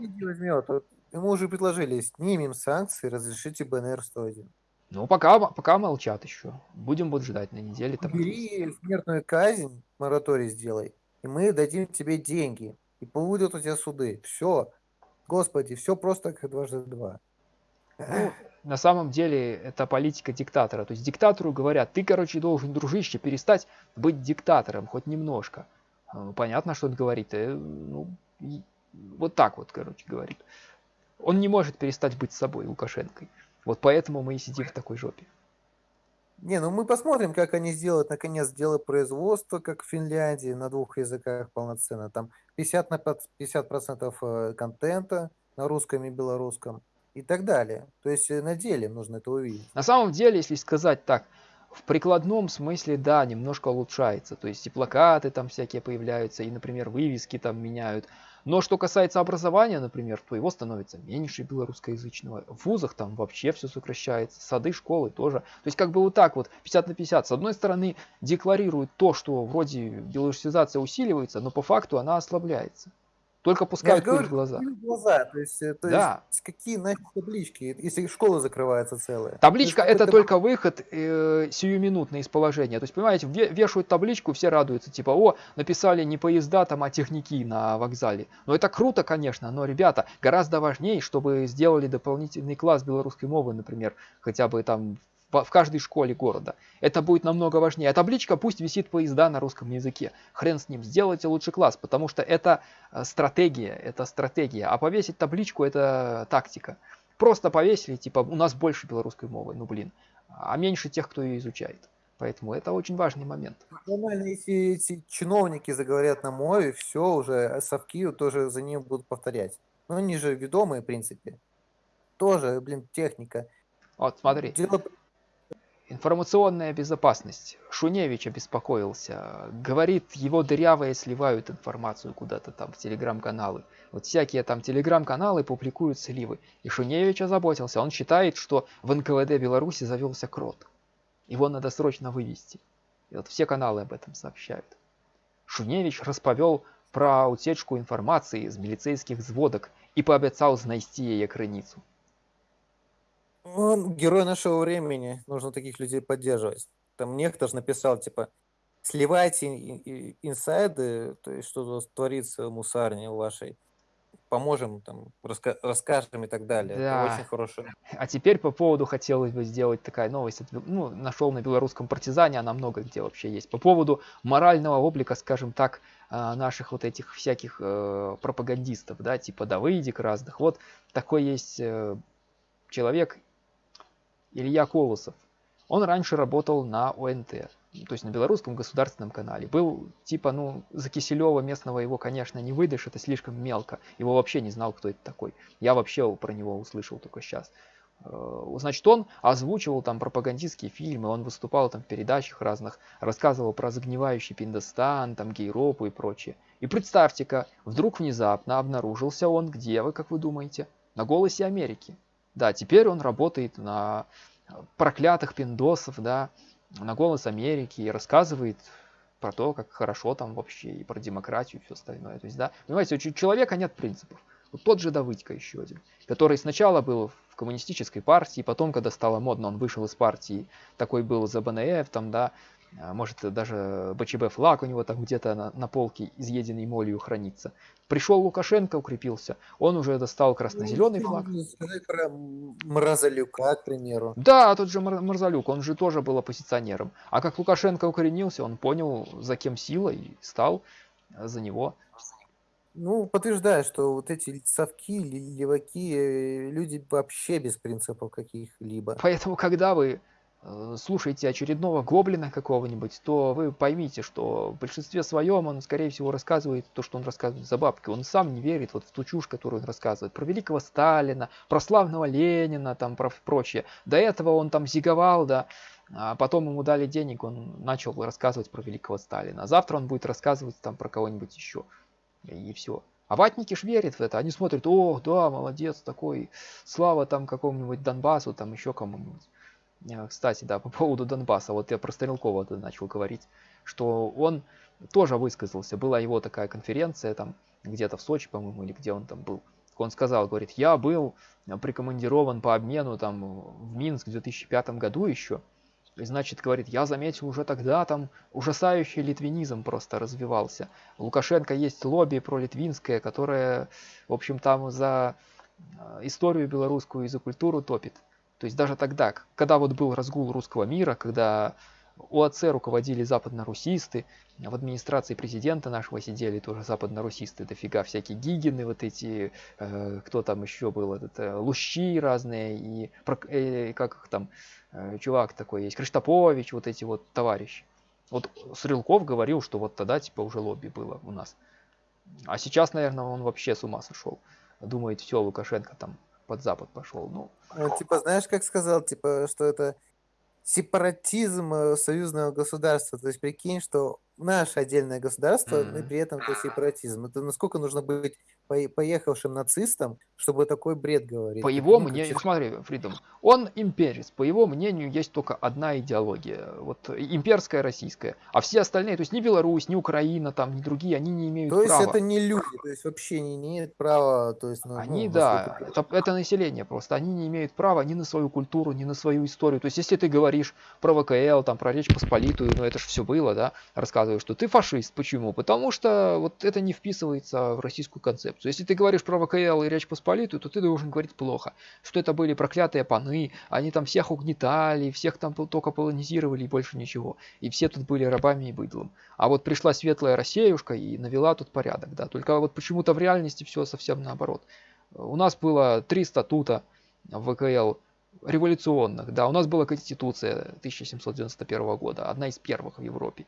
Ему уже предложили, снимем санкции, разрешите БНР-101. Ну, пока, пока молчат еще. Будем вот ждать на неделе. Там Бери смертную казнь, мораторий сделай, и мы дадим тебе деньги. И будут у тебя суды. Все. Господи, все просто как дважды два. Ну, на самом деле это политика диктатора. То есть диктатору говорят, ты, короче, должен, дружище, перестать быть диктатором хоть немножко. Ну, понятно, что он говорит. Э, ну, вот так вот, короче, говорит. Он не может перестать быть собой, Лукашенкой. Вот поэтому мы и сидим в такой жопе. Не, ну мы посмотрим, как они сделают, наконец, дело производства, как в Финляндии, на двух языках полноценно. Там 50 на 50 процентов э, контента на русском и белорусском и так далее. То есть э, на деле нужно это увидеть. На самом деле, если сказать так, в прикладном смысле, да, немножко улучшается. То есть и плакаты там всякие появляются, и, например, вывески там меняют. Но что касается образования, например, то его становится меньше белорусскоязычного. В вузах там вообще все сокращается, сады, школы тоже. То есть как бы вот так вот, 50 на 50. С одной стороны декларируют то, что вроде белорусизация усиливается, но по факту она ослабляется. Только пускают пыль в глаза. глаза. То есть, э, то да. есть какие нафиг таблички, если школа закрывается целая? Табличка это только выход э, сиюминутный из положения. То есть, понимаете, вешают табличку, все радуются, типа, о, написали не поезда там, а техники на вокзале. Но это круто, конечно, но, ребята, гораздо важнее, чтобы сделали дополнительный класс белорусской мовы, например, хотя бы там в каждой школе города. Это будет намного важнее. А табличка пусть висит поезда на русском языке. Хрен с ним, сделайте лучший класс, потому что это э, стратегия, это стратегия. А повесить табличку это тактика. Просто повесили, типа, у нас больше белорусской мовы, ну блин, а меньше тех, кто ее изучает. Поэтому это очень важный момент. Нормально, если эти чиновники заговорят на мове, все уже совки тоже за ним будут повторять. Но они же ведомые, в принципе. Тоже, блин, техника. Вот, смотри. Дело Информационная безопасность. Шуневич обеспокоился. Говорит, его дырявые сливают информацию куда-то там в телеграм-каналы. Вот всякие там телеграм-каналы публикуют сливы. И Шуневич озаботился. Он считает, что в НКВД Беларуси завелся крот. Его надо срочно вывести. И вот все каналы об этом сообщают. Шуневич расповел про утечку информации из милицейских взводок и пообещал знайти ее границу. Он герой нашего времени. Нужно таких людей поддерживать. Там некто же написал, типа, сливайте инсайды, то есть что творится в мусарне вашей, поможем, там, раска расскажем и так далее. Это очень хорошая. <laughs> А теперь по поводу хотелось бы сделать такая новость. Ну, нашел на белорусском партизане, она много где вообще есть. По поводу морального облика, скажем так, а, наших вот этих всяких э, пропагандистов, да, типа Давыдик разных. Вот такой есть э, человек, Илья Колосов. Он раньше работал на ОНТ, то есть на белорусском государственном канале. Был типа, ну, за Киселева местного его, конечно, не выдашь, это слишком мелко. Его вообще не знал, кто это такой. Я вообще про него услышал только сейчас. Э, значит, он озвучивал там пропагандистские фильмы, он выступал там в передачах разных, рассказывал про загнивающий Пиндостан, там гейропу и прочее. И представьте-ка, вдруг внезапно обнаружился он, где вы, как вы думаете? На «Голосе Америки». Да, теперь он работает на проклятых пиндосов, да, на голос Америки и рассказывает про то, как хорошо там вообще, и про демократию и все остальное. То есть, да, понимаете, у человека нет принципов. Вот тот же Давыдько еще один, который сначала был в коммунистической партии, потом, когда стало модно, он вышел из партии, такой был за БНФ, там, да, может даже БЧБ флаг у него там где-то на, на полке изъеденный молью хранится. Пришел Лукашенко, укрепился, он уже достал красно-зеленый ну, флаг. Про Мразалюка, к примеру. Да, тот же Мразалюк, он же тоже был оппозиционером. А как Лукашенко укоренился, он понял, за кем сила и стал за него. Ну, подтверждаю, что вот эти совки, леваки, э, люди вообще без принципов каких-либо. Поэтому, когда вы слушаете очередного гоблина какого-нибудь, то вы поймите, что в большинстве своем он, скорее всего, рассказывает то, что он рассказывает за бабки. Он сам не верит вот в ту чушь, которую он рассказывает. Про великого Сталина, про славного Ленина, там, про прочее. До этого он там зиговал, да, а потом ему дали денег, он начал рассказывать про великого Сталина. А завтра он будет рассказывать там про кого-нибудь еще. И все. А ватники ж верят в это. Они смотрят, о, да, молодец такой, слава там какому-нибудь Донбассу, там еще кому-нибудь. Э, кстати, да, <laughs> по поводу Донбасса, вот я про Стрелкова начал говорить, что он тоже высказался, была его такая конференция там где-то в Сочи, по-моему, или где он там был. Он сказал, говорит, я был прикомандирован по обмену там в Минск в 2005 году еще. И значит, говорит, я заметил уже тогда там ужасающий литвинизм просто развивался. У Лукашенко есть лобби про литвинское, которое, в общем, там за э, историю белорусскую и за культуру топит. То есть даже тогда, когда вот был разгул русского мира, когда ОАЦ руководили западно-русисты, в администрации президента нашего сидели тоже западно-русисты, дофига всякие Гигины, вот эти, э, кто там еще был, этот, э, Лущи разные, и э, как их там, э, чувак такой есть, Криштопович, вот эти вот товарищи. Вот Стрелков говорил, что вот тогда типа уже лобби было у нас. А сейчас, наверное, он вообще с ума сошел. Думает, все, Лукашенко там под Запад пошел. Ну, Ну, типа, знаешь, как сказал, типа, что это сепаратизм э, союзного государства. То есть прикинь, что наше отдельное государство, mm-hmm. и при этом это сепаратизм. Это насколько нужно быть поехавшим нацистом, чтобы такой бред говорить. По его мнению, как... смотри, Фридом, он имперец. По его мнению, есть только одна идеология. Вот имперская российская. А все остальные, то есть ни Беларусь, ни Украина, там, ни другие, они не имеют права. То есть это не люди, то есть вообще не имеют права. То есть, ну, они, ну, да, это, это население просто. Они не имеют права ни на свою культуру, ни на свою историю. То есть если ты говоришь про ВКЛ, там, про Речь Посполитую, ну это же все было, да, рассказываешь, что ты фашист. Почему? Потому что вот это не вписывается в российскую концепцию. Если ты говоришь про ВКЛ и Речь Посполитую, то ты должен говорить плохо. Что это были проклятые паны, они там всех угнетали, всех там только полонизировали и больше ничего. И все тут были рабами и быдлом. А вот пришла светлая Россеюшка и навела тут порядок, да. Только вот почему-то в реальности все совсем наоборот. У нас было три статута ВКЛ революционных. Да, у нас была Конституция 1791 года, одна из первых в Европе.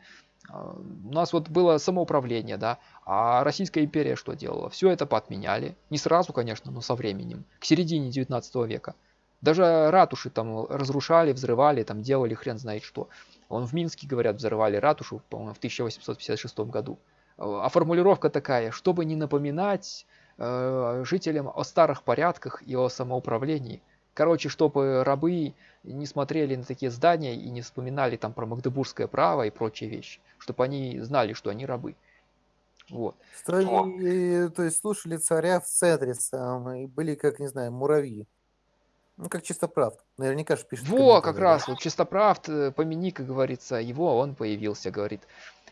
А, у нас вот было самоуправление, да, а Российская империя что делала? Все это поотменяли. Не сразу, конечно, но со временем. К середине 19 века. Даже ратуши там разрушали, взрывали, там делали хрен знает что. Он в Минске, говорят, взрывали ратушу, по-моему, в 1856 году. А формулировка такая, чтобы не напоминать э, жителям о старых порядках и о самоуправлении – Короче, чтобы рабы не смотрели на такие здания и не вспоминали там про магдебургское право и прочие вещи. Чтобы они знали, что они рабы. Вот. Строили, то есть слушали царя в центре сам, и были, как, не знаю, муравьи. Ну, как Чистоправд. Наверняка же пишет Во, как раз, вот Чистоправд, э, помяни, как говорится, его, он появился, говорит.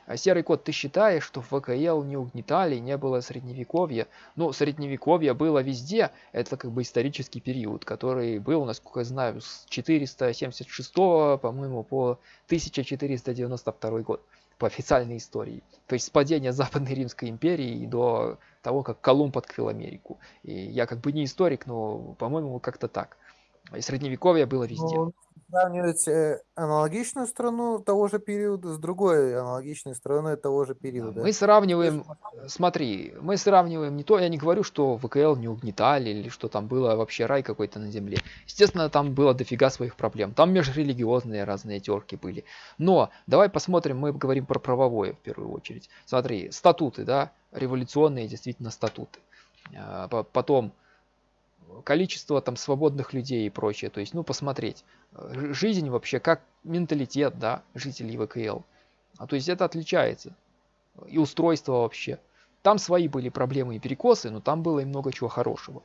А серый кот, ты считаешь, что в ВКЛ не угнетали, не было средневековья? Ну, средневековье было везде, это как бы исторический период, который был, насколько я знаю, с 476, по-моему, по 1492 год по официальной истории. То есть с падения Западной Римской империи до того, как Колумб открыл Америку. И я как бы не историк, но, по-моему, как-то так. И средневековье было везде. Ну, сравнивать э, аналогичную страну того же периода с другой аналогичной страной того же периода. Мы сравниваем, смотри, мы сравниваем не то, я не говорю, что ВКЛ не угнетали или что там было вообще рай какой-то на земле. Естественно, там было дофига своих проблем. Там межрелигиозные разные терки были. Но давай посмотрим, мы говорим про правовое в первую очередь. Смотри, статуты, да, революционные действительно статуты. А, потом количество там свободных людей и прочее. То есть, ну, посмотреть. Э, жизнь вообще как менталитет, да, жителей ВКЛ. А то есть это отличается. И устройство вообще. Там свои были проблемы и перекосы, но там было и много чего хорошего.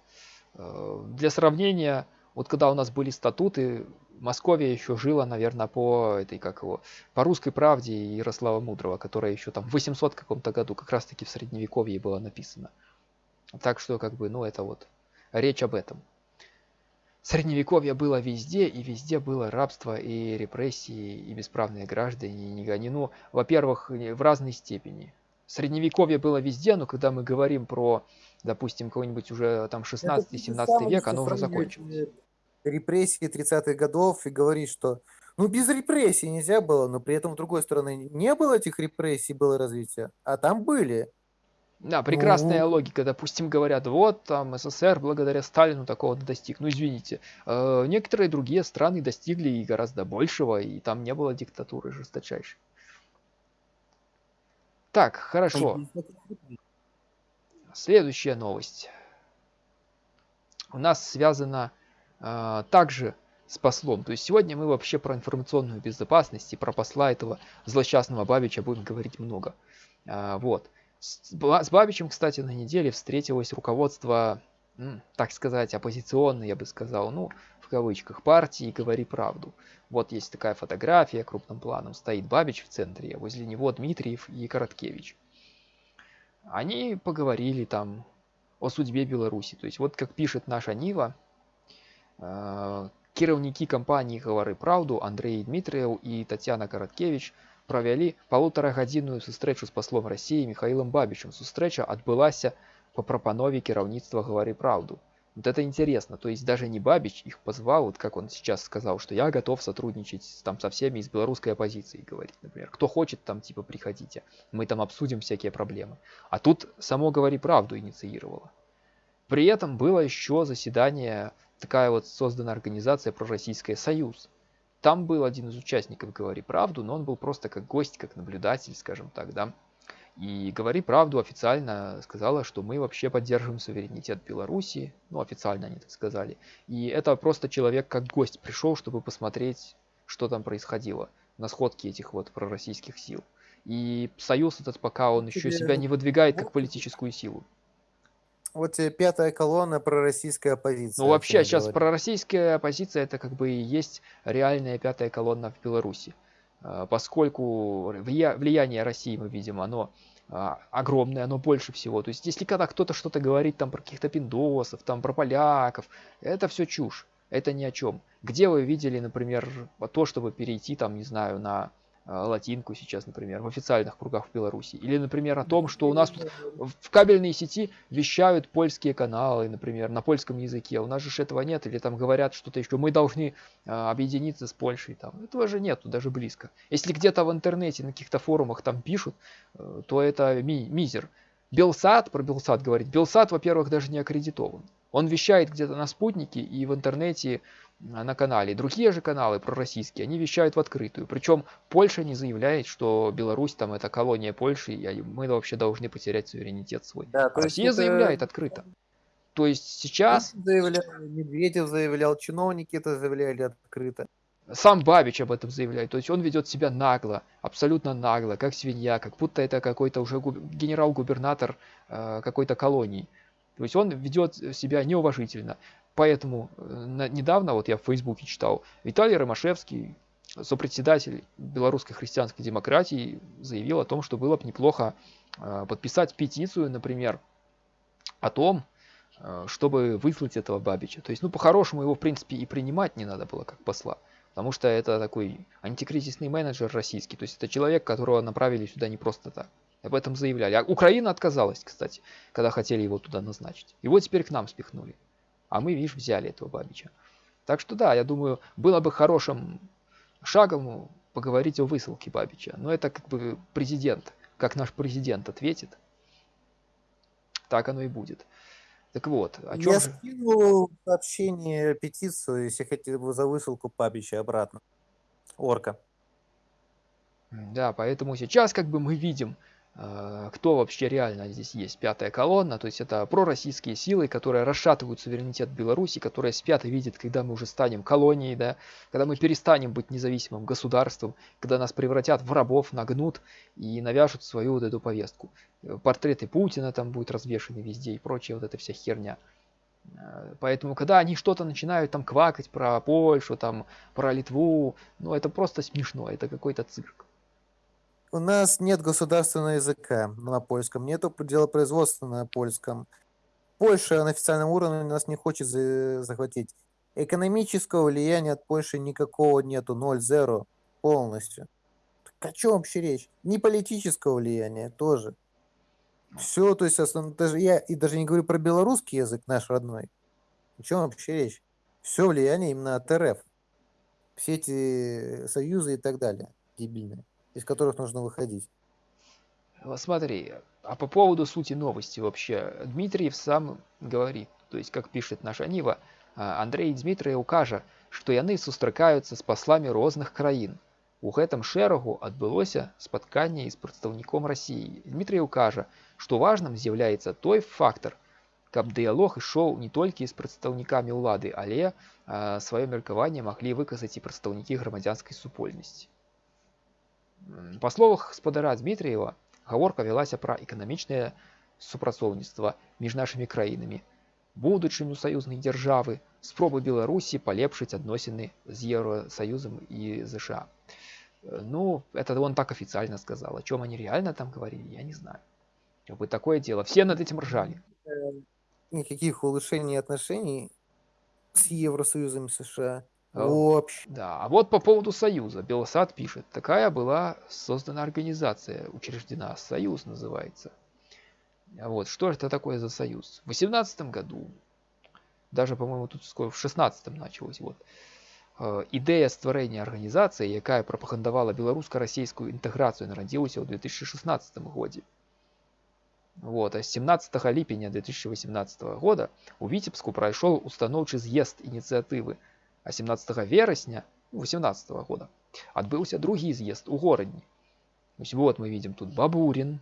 Э, для сравнения, вот когда у нас были статуты, Московия еще жила, наверное, по этой, как его, по русской правде Ярослава Мудрого, которая еще там в 800 каком-то году, как раз таки в Средневековье было написано. Так что, как бы, ну, это вот речь об этом. Средневековье было везде, и везде было рабство, и репрессии, и бесправные граждане, и не гони. Ну, во-первых, в разной степени. Средневековье было везде, но когда мы говорим про, допустим, какой-нибудь уже там 16-17 век, оно уже закончилось. Репрессии 30-х годов и говорить, что ну без репрессий нельзя было, но при этом, с другой стороны, не было этих репрессий, было развитие, а там были. Да, прекрасная ну... логика. Допустим, говорят, вот там СССР благодаря Сталину такого достиг. Ну, извините. Э, некоторые другие страны достигли и гораздо большего, и там не было диктатуры жесточайшей. Так, хорошо. Следующая новость. У нас связана э, также с послом. То есть сегодня мы вообще про информационную безопасность и про посла этого злосчастного Бабича будем говорить много. Э, вот. С Бабичем, кстати, на неделе встретилось руководство, так сказать, оппозиционной, я бы сказал, ну, в кавычках, партии «Говори правду». Вот есть такая фотография крупным планом. Стоит Бабич в центре, а возле него Дмитриев и Короткевич. Они поговорили там о судьбе Беларуси. То есть вот как пишет наша Нива, э, кіраўнікі компании «Говори правду» Андрей Дмитриев и Татьяна Короткевич – правялі палутарагадзінную сустрэчу з паслом рассіі михаилом бабичем сустрэча адбылася по прапанове кіраўніцтва гавары правду вот это интересно то есть даже не бабич их позвал вот как он сейчас сказал что я готов сотрудничать там со всеми из белорусской оппозиции говорит например кто хочет там типа приходите мы там обсудим всякие проблемы а тут само говори правду инициировало при этом было еще заседание такая вот создана организация пророссийская союз там был один из участников «Говори правду», но он был просто как гость, как наблюдатель, скажем так, да. И «Говори правду» официально сказала, что мы вообще поддерживаем суверенитет Беларуси, ну, официально они так сказали. И это просто человек как гость пришел, чтобы посмотреть, что там происходило на сходке этих вот пророссийских сил. И союз этот пока он еще себя не выдвигает как политическую силу вот тебе пятая колонна пророссийская оппозиция. Ну вообще сейчас говорю. пророссийская оппозиция это как бы и есть реальная пятая колонна в Беларуси. А, поскольку влияние России мы видим, оно а, огромное, оно больше всего. То есть если когда кто-то что-то говорит там про каких-то пиндосов, там про поляков, это все чушь. Это ни о чем. Где вы видели, например, то, чтобы перейти там, не знаю, на латинку сейчас, например, в официальных кругах в Беларуси. Или, например, о том, что у нас тут в кабельной сети вещают польские каналы, например, на польском языке. У нас же этого нет. Или там говорят что-то еще. Мы должны а, объединиться с Польшей. Там. Этого же нету, даже близко. Если где-то в интернете, на каких-то форумах там пишут, э, то это ми мизер. Белсат, про Белсат говорить. Белсат, во-первых, даже не аккредитован. Он вещает где-то на спутнике и в интернете на канале. Другие же каналы пророссийские, они вещают в открытую. Причем Польша не заявляет, что Беларусь там это колония Польши, и мы вообще должны потерять суверенитет свой. Да, то Россия это... заявляет открыто. То есть сейчас... Заявлял, Медведев заявлял, чиновники это заявляли открыто. Сам Бабич об этом заявляет. То есть он ведет себя нагло, абсолютно нагло, как свинья, как будто это какой-то уже генерал-губернатор э, какой-то колонии. То есть он ведет себя неуважительно. Поэтому э, недавно, вот я в Фейсбуке читал, Виталий Ромашевский, сопредседатель белорусской христианской демократии, заявил о том, что было бы неплохо э, подписать петицию, например, о том, э, чтобы выслать этого Бабича. То есть, ну, по-хорошему его, в принципе, и принимать не надо было как посла. Потому что это такой антикризисный менеджер российский. То есть, это человек, которого направили сюда не просто так. Об этом заявляли. А Украина отказалась, кстати, когда хотели его туда назначить. Его теперь к нам спихнули. А мы, видишь, взяли этого Бабича. Так что да, я думаю, было бы хорошим шагом поговорить о высылке Бабича. Но это как бы президент, как наш президент ответит, так оно и будет. Так вот, о чем Я же... скинул сообщение, петицию, если хотите за высылку Бабича обратно. Орка. Да, поэтому сейчас как бы мы видим, кто вообще реально здесь есть. Пятая колонна, то есть это пророссийские силы, которые расшатывают суверенитет Беларуси, которые спят и видят, когда мы уже станем колонией, да, когда мы перестанем быть независимым государством, когда нас превратят в рабов, нагнут и навяжут свою вот эту повестку. Портреты Путина там будут развешаны везде и прочая вот эта вся херня. Э, поэтому, когда они что-то начинают там квакать про Польшу, там, про Литву, ну это просто смешно, это какой-то цирк. У нас нет государственного языка на польском, нету делопроизводства на польском. Польша на официальном уровне нас не хочет захватить. Экономического влияния от Польши никакого нету, 0-0 полностью. Так о чем вообще речь? Не политического влияния тоже. Все, то есть, основно, даже я и даже не говорю про белорусский язык наш родной. О чем вообще речь? Все влияние именно от РФ. Все эти союзы и так далее. Дебильные из которых нужно выходить. Смотри, а по поводу сути новости вообще, Дмитриев сам говорит, то есть, как пишет наша Нива, а, Андрей Дмитриев каже, что яны сустракаюцца з паслами розных краін. У гэтым шэрагу адбылося спатканне з прадстаўніком России. Дмитриев кажа, што важным з'яўляецца той фактор, каб дыялог ішоў не толькі з прадстаўнікамі ўлады, але а, сваё меркаванне маглі выказаць і прадстаўнікі грамадзянскай супольнасці. Па словах спадара Дмітрыева, гаворка вялася пра эканамічнае супрацоўніцтва між нашымі краінамі, будучыню саюзнай дзяржавы, спробы Беларусі палепшыць адносіны з Евросоюзом и ЗША. Ну, это он так официально сказал. О чем они реально там говорили, я не знаю. Как бы такое дело. Все над этим ржали. Никаких улучшений отношений с Евросоюзом и США а, Вообще. Да, а вот по поводу Союза. Белосад пишет. Такая была создана организация, учреждена. Союз называется. Вот, что это такое за союз? В 18 году, даже, по-моему, тут скоро в 16 началось, вот, э, ідэя стварэння арганізацыі якая прапагандавала беларуска-расійскую інтэграцыю нарадзілася ў 2016 годзе вот а 17 ліпеня 2018 года у віцебску прайшоў устаноўчы з'езд ініцыятывы а 17 верасня 18 -го года адбыўся другі з'езд у горадні Ось вот мы видим тут Бабурин,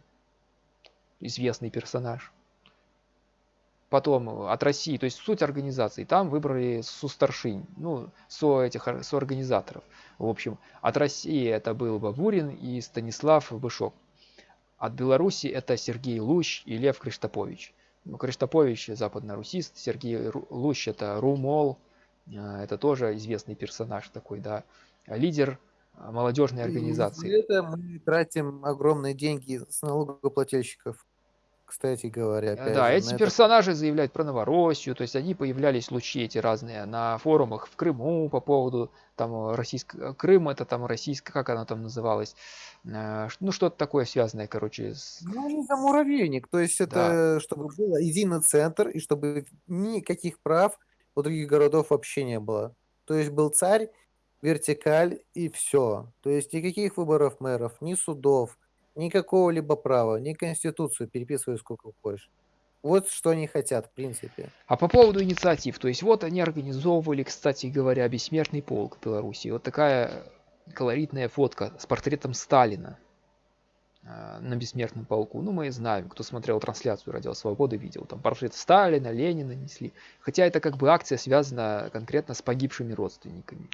известный персонаж. Потом от России, то есть суть организации, там выбрали сустаршинь, ну, со этих, со организаторов. В общем, от России это был Бабурин и Станислав Бышок. От Беларуси это Сергей Лущ и Лев Криштопович. Ну, Криштопович западно-русист, Сергей Лущ это Румол, а, это тоже известный персонаж такой, да, лидер а, молодежной организации. И это мы тратим огромные деньги с налогоплательщиков, кстати говоря. Да, же, эти персонажи это... заявляют про Новороссию, то есть они появлялись лучи эти разные на форумах в Крыму по поводу там российского Крым, это там российская, как она там называлась, а, ну что-то такое связанное, короче. С... Ну, они за муравейник, то есть это да. чтобы было единый центр и чтобы никаких прав у других городов вообще не было. То есть был царь, вертикаль и все. То есть никаких выборов мэров, ни судов, никакого либо права, ни конституцию переписывай сколько хочешь. Вот что они хотят, в принципе. А по поводу инициатив, то есть вот они организовывали, кстати говоря, бессмертный полк в Беларуси. Вот такая колоритная фотка с портретом Сталина. А, на бессмертном полку. Ну, мы знаем, кто смотрел трансляцию Радио Свободы, видел. Там портрет Сталина, Ленина несли. Хотя это как бы акция связана конкретно с погибшими родственниками.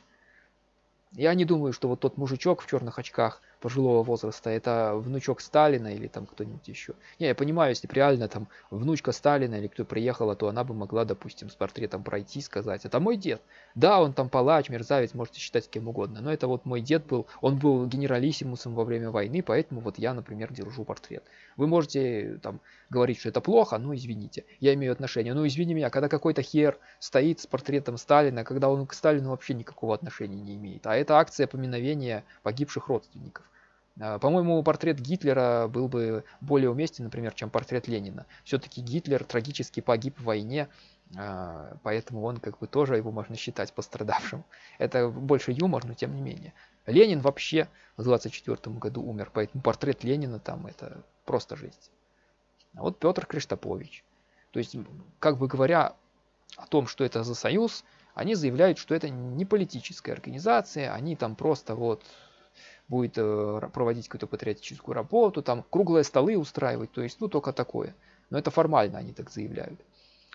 Я не думаю, что вот тот мужичок в черных очках пожилого возраста, это внучок Сталина или там кто-нибудь еще. Не, я понимаю, если реально там внучка Сталина или кто приехала, то она бы могла, допустим, с портретом пройти, сказать, это мой дед. Да, он там палач, мерзавец, можете считать кем угодно, но это вот мой дед был, он был генералиссимусом во время войны, поэтому вот я, например, держу портрет. Вы можете там говорить, что это плохо, ну извините, я имею отношение. Ну извини меня, когда какой-то хер стоит с портретом Сталина, когда он к Сталину вообще никакого отношения не имеет. А это акция поминовения погибших родственников. А, по-моему, портрет Гитлера был бы более уместен, например, чем портрет Ленина. Все-таки Гитлер трагически погиб в войне, а, поэтому он как бы тоже его можно считать пострадавшим. Это больше юмор, но тем не менее. Ленин вообще в 24 году умер, поэтому портрет Ленина там это просто жесть. А вот Петр Криштопович. То есть, как бы говоря о том, что это за союз, они заявляют, что это не политическая организация, они там просто вот будет э, проводить какую-то патриотическую работу, там круглые столы устраивать, то есть, ну, только такое. Но это формально они так заявляют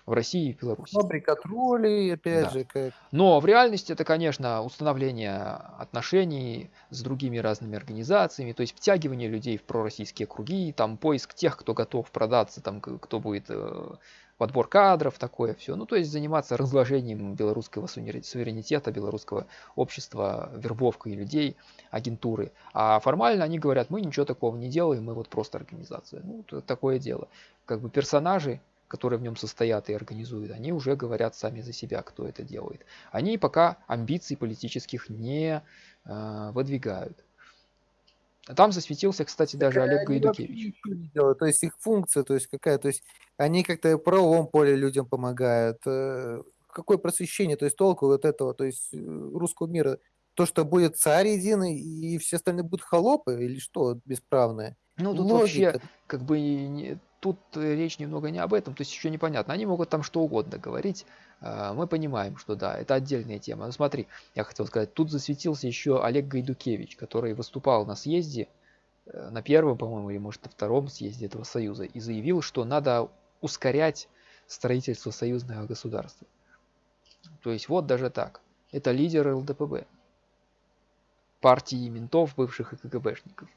в России и в Беларуси. Фабрика троллей, опять Да. же, как... Но в реальности это, конечно, установление отношений с другими разными организациями, то есть втягивание людей в пророссийские круги, там поиск тех, кто готов продаться, там кто будет э, подбор кадров, такое все. Ну, то есть заниматься разложением белорусского суверенитета, белорусского общества, вербовкой людей, агентуры. А формально они говорят, мы ничего такого не делаем, мы вот просто организация. Ну, такое дело. Как бы персонажи, которые в нем состоят и организуют, они уже говорят сами за себя, кто это делает. Они пока амбиций политических не э, выдвигают. Там засветился, кстати, даже Так Олег вообще Гайдукевич. То есть их функция, то есть какая, то есть они как-то в правовом поле людям помогают. э, Какое просвещение, то есть толку вот этого, то есть э, русского мира. То, что будет царь единый и все остальные будут холопы или что бесправные? Ну, тут вообще, Логика. как бы, тут э, речь немного не об этом, то есть еще непонятно. Они могут там что угодно говорить. А, Мы понимаем, что да, это отдельная тема. Но смотри, я хотел сказать, тут засветился еще Олег Гайдукевич, который выступал на съезде, э, на первом, по-моему, или может на втором съезде этого союза, и заявил, что надо ускорять строительство союзного государства. То есть вот даже так. Это лидер ЛДПБ, партии ментов, бывших и КГБшников.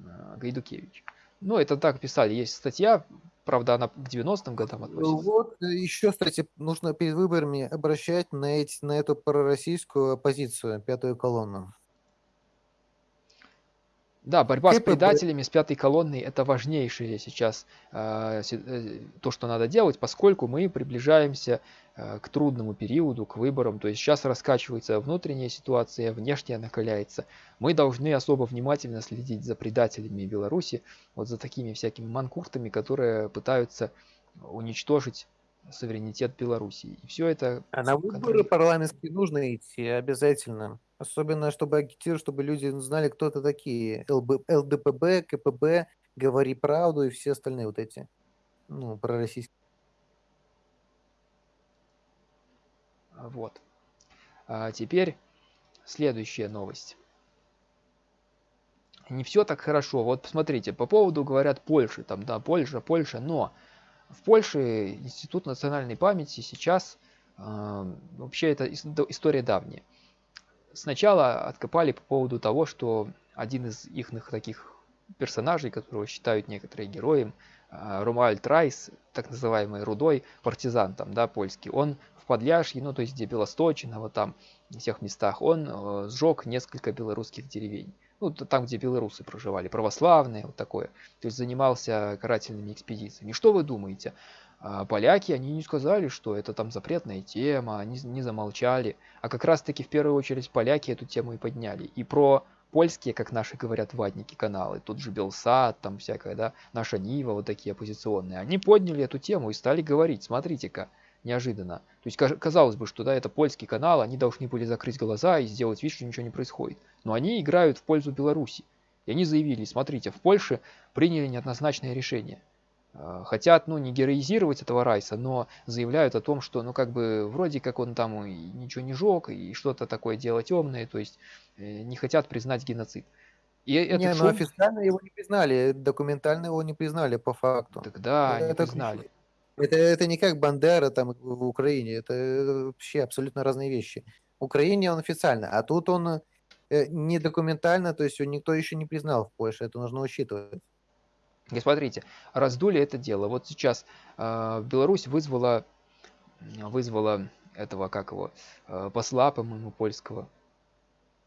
э, Гайдукевич. Ну, это так писали. Есть статья, правда, она к 90-м годам относится. Вот еще, кстати, нужно перед выборами обращать на, эти, на эту пророссийскую оппозицию, пятую колонну. Да, борьба с КПБ. предателями, с пятой колонной, это важнейшее сейчас э, э, то, что надо делать, поскольку мы приближаемся э, к трудному периоду, к выборам. То есть сейчас раскачивается внутренняя ситуация, внешняя накаляется. Мы должны особо внимательно следить за предателями Беларуси, вот за такими всякими манкуртами, которые пытаются уничтожить суверенитет Беларуси. И все это А на выборы парламентские нужно идти обязательно. Особенно, чтобы агитировать, чтобы люди знали, кто это такие. ЛБ, ЛДПБ, КПБ, Говори правду и все остальные вот эти. Ну, пророссийские. Вот. А теперь следующая новость. Не все так хорошо. Вот посмотрите, по поводу говорят Польши, там, да, Польша, Польша, но в Польше Институт национальной памяти сейчас э, вообще это история давняя. Сначала откопали по поводу того, что один из их таких персонажей, которого считают некоторые героем, а, Ромуальд Райс, так называемый рудой партизан там, да, польский, он в Подляшье, ну, то есть где Белосточино, вот там, в тех местах, он э, сжег несколько белорусских деревень. Ну, там, где белорусы проживали, православные, вот такое. То есть занимался карательными экспедициями. Что вы думаете? А, Поляки, они не сказали, что это там запретная тема, они не замолчали. А как раз-таки в первую очередь поляки эту тему и подняли. И про польские, как наши говорят, ватники каналы, тут же Белсат, там всякая, да, наша Нива, вот такие оппозиционные, они подняли эту тему и стали говорить, смотрите-ка, неожиданно. То есть казалось бы, что да, это польский канал, они должны были закрыть глаза и сделать вид, что ничего не происходит. Но они играют в пользу Беларуси. И они заявили, смотрите, в Польше приняли неоднозначное решение. Э, Хотят, ну, не героизировать этого Райса, но заявляют о том, что, ну, как бы, вроде как он там и ничего не жег, и что-то такое дело темное, то есть э, не хотят признать геноцид. И этот Не, ну шум, официально его не признали, документально его не признали по факту. тогда не Это признали. ключ- Это, это не как Бандера там в Украине, это вообще абсолютно разные вещи. В Украине он официально, а тут он э, не документально, то есть никто еще не признал в Польше, это нужно учитывать. И смотрите, раздули это дело. Вот сейчас э, Беларусь вызвала, вызвала этого, как его, э, посла, по-моему, польского.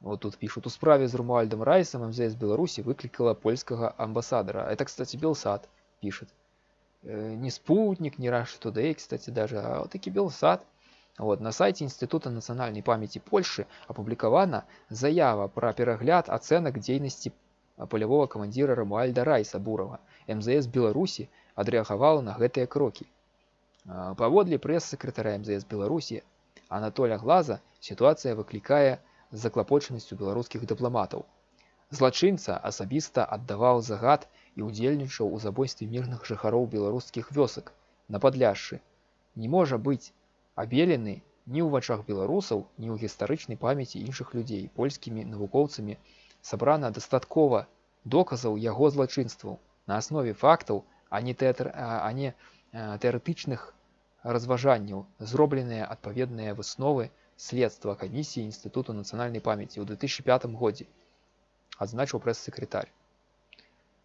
Вот тут пишут, у справе з Румуальдом Райсом МЗС Беларуси выкликала польского амбассадора. Это, кстати, Белсат пишет. Э, не спутник, не Rush Today, кстати, даже, а вот таки Белсат. Вот, на сайте Института нацыянальнай памяти Польши апублікавана заява пра перагляд ацэнак дзейнасці палявога камандзіра Рамуальда Райса Бурова. МЗС Беларусі адрэагавала на гэтыя крокі. Паводле прэс-сакратара МЗС Беларусі Анатоля Глаза сітуацыя выклікае заклапочанасцю беларускіх дыпламатаў. Злачынца асабіста аддаваў загад і ўдзельнічаў у забойстве мірных жыхароў беларускіх вёсак на падляшшы. Не можа быць абелены ні ў вачах беларусаў, ні ў гістарычнай памяці іншых людзей польскімі навукоўцамі сабрана дастаткова доказаў яго злачынстваў на аснове фактаў, а не тэатр, а не тэарэтычных разважанняў зробленыя адпаведныя высновы следства камісіі інстытуту нацыянальнай памяці ў 2005 годзе адзначыў прэс-сакратарь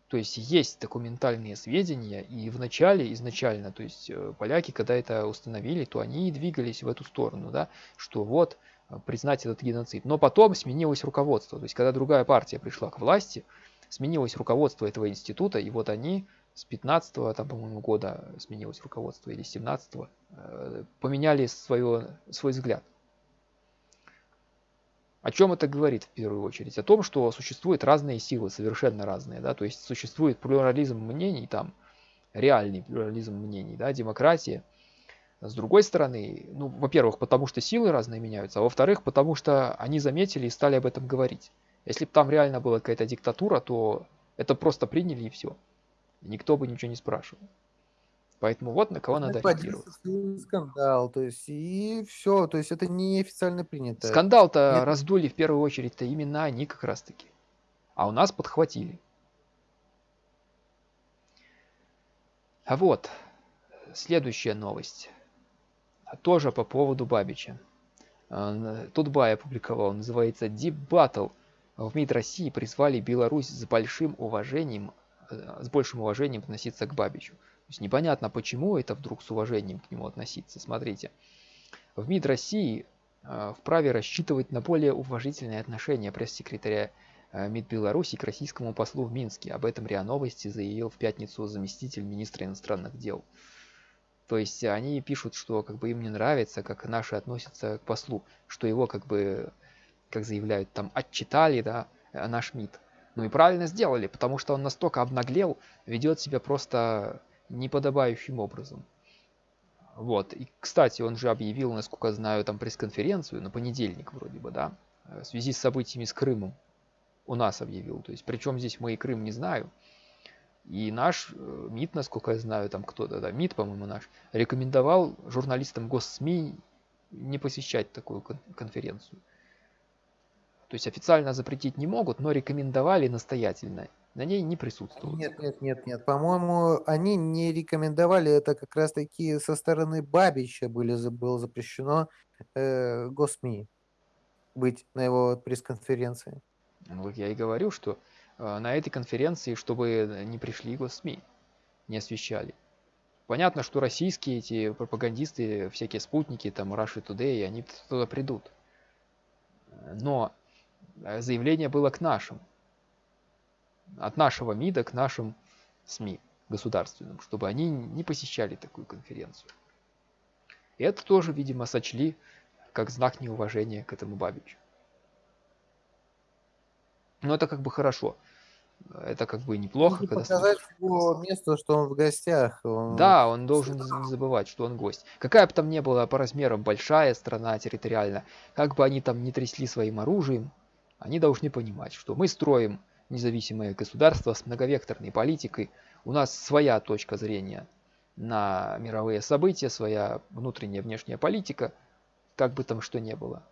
то есть есть документальные сведения и в начале изначально то есть э, поляки когда это установили то они и двигались в эту сторону да что вот э, признать этот геноцид но потом сменилось руководство то есть когда другая партия пришла к власти сменилось руководство этого института и вот они с 15 там по-моему года сменилось руководство или 17 э, поменяли свое свой взгляд о чем это говорит в первую очередь? О том, что существуют разные силы, совершенно разные, да, то есть существует плюрализм мнений, там, реальный плюрализм мнений, да, демократия. С другой стороны, ну, во-первых, потому что силы разные меняются, а во-вторых, потому что они заметили и стали об этом говорить. Если бы там реально была какая-то диктатура, то это просто приняли и все. Никто бы ничего не спрашивал. Поэтому вот на кого надо ориентироваться. скандал, то есть и все, то есть это не официально принято. Скандал-то раздули в первую очередь-то именно они как раз-таки. А у нас подхватили. А вот, следующая новость. Тоже по поводу Бабича. Тут Бай опубликовал, называется Deep Battle. В МИД России призвали Беларусь с большим уважением, э, с большим уважением относиться к Бабичу. То есть непонятно, почему это вдруг с уважением к нему относиться. Смотрите, в МИД России э, вправе рассчитывать на более уважительное отношение пресс-секретаря э, МИД Беларуси к российскому послу в Минске. Об этом РИА Новости заявил в пятницу заместитель министра иностранных дел. То есть они пишут, что как бы им не нравится, как наши относятся к послу, что его как бы, как заявляют, там отчитали, да, э, наш МИД. Ну и правильно сделали, потому что он настолько обнаглел, ведет себя просто неподобающим образом. Вот. И, кстати, он же объявил, насколько знаю, там пресс-конференцию на понедельник вроде бы, да, в связи с событиями с Крымом. У нас объявил. То есть, причем здесь мы и Крым не знаю. И наш э, МИД, насколько я знаю, там кто-то, да, МИД, по-моему, наш, рекомендовал журналистам госсми не посещать такую конференцию. То есть официально запретить не могут, но рекомендовали настоятельно на ней не присутствовать. Нет, нет, нет, нет. По-моему, они не рекомендовали это как раз-таки со стороны Бабича были, было запрещено э, Госми быть на его пресс-конференции. Ну, вот я и говорю, что на этой конференции, чтобы не пришли Госми, не освещали. Понятно, что российские эти пропагандисты, всякие спутники, там, Russia Today, они туда придут. Но э, заявление было к нашим от нашего МИДа к нашим СМИ государственным, чтобы они не посещали такую конференцию. И это тоже, видимо, сочли как знак неуважения к этому Бабичу. Но это как бы хорошо. Это как бы неплохо. Нужно когда показать его место, что он в гостях. Он... Да, он должен не забывать, что он гость. Какая бы там ни была по размерам большая страна территориально, как бы они там не трясли своим оружием, они должны понимать, что мы строим независимое государство с многовекторной политикой. У нас своя точка зрения на мировые события, своя внутренняя внешняя политика, как бы там что ни было.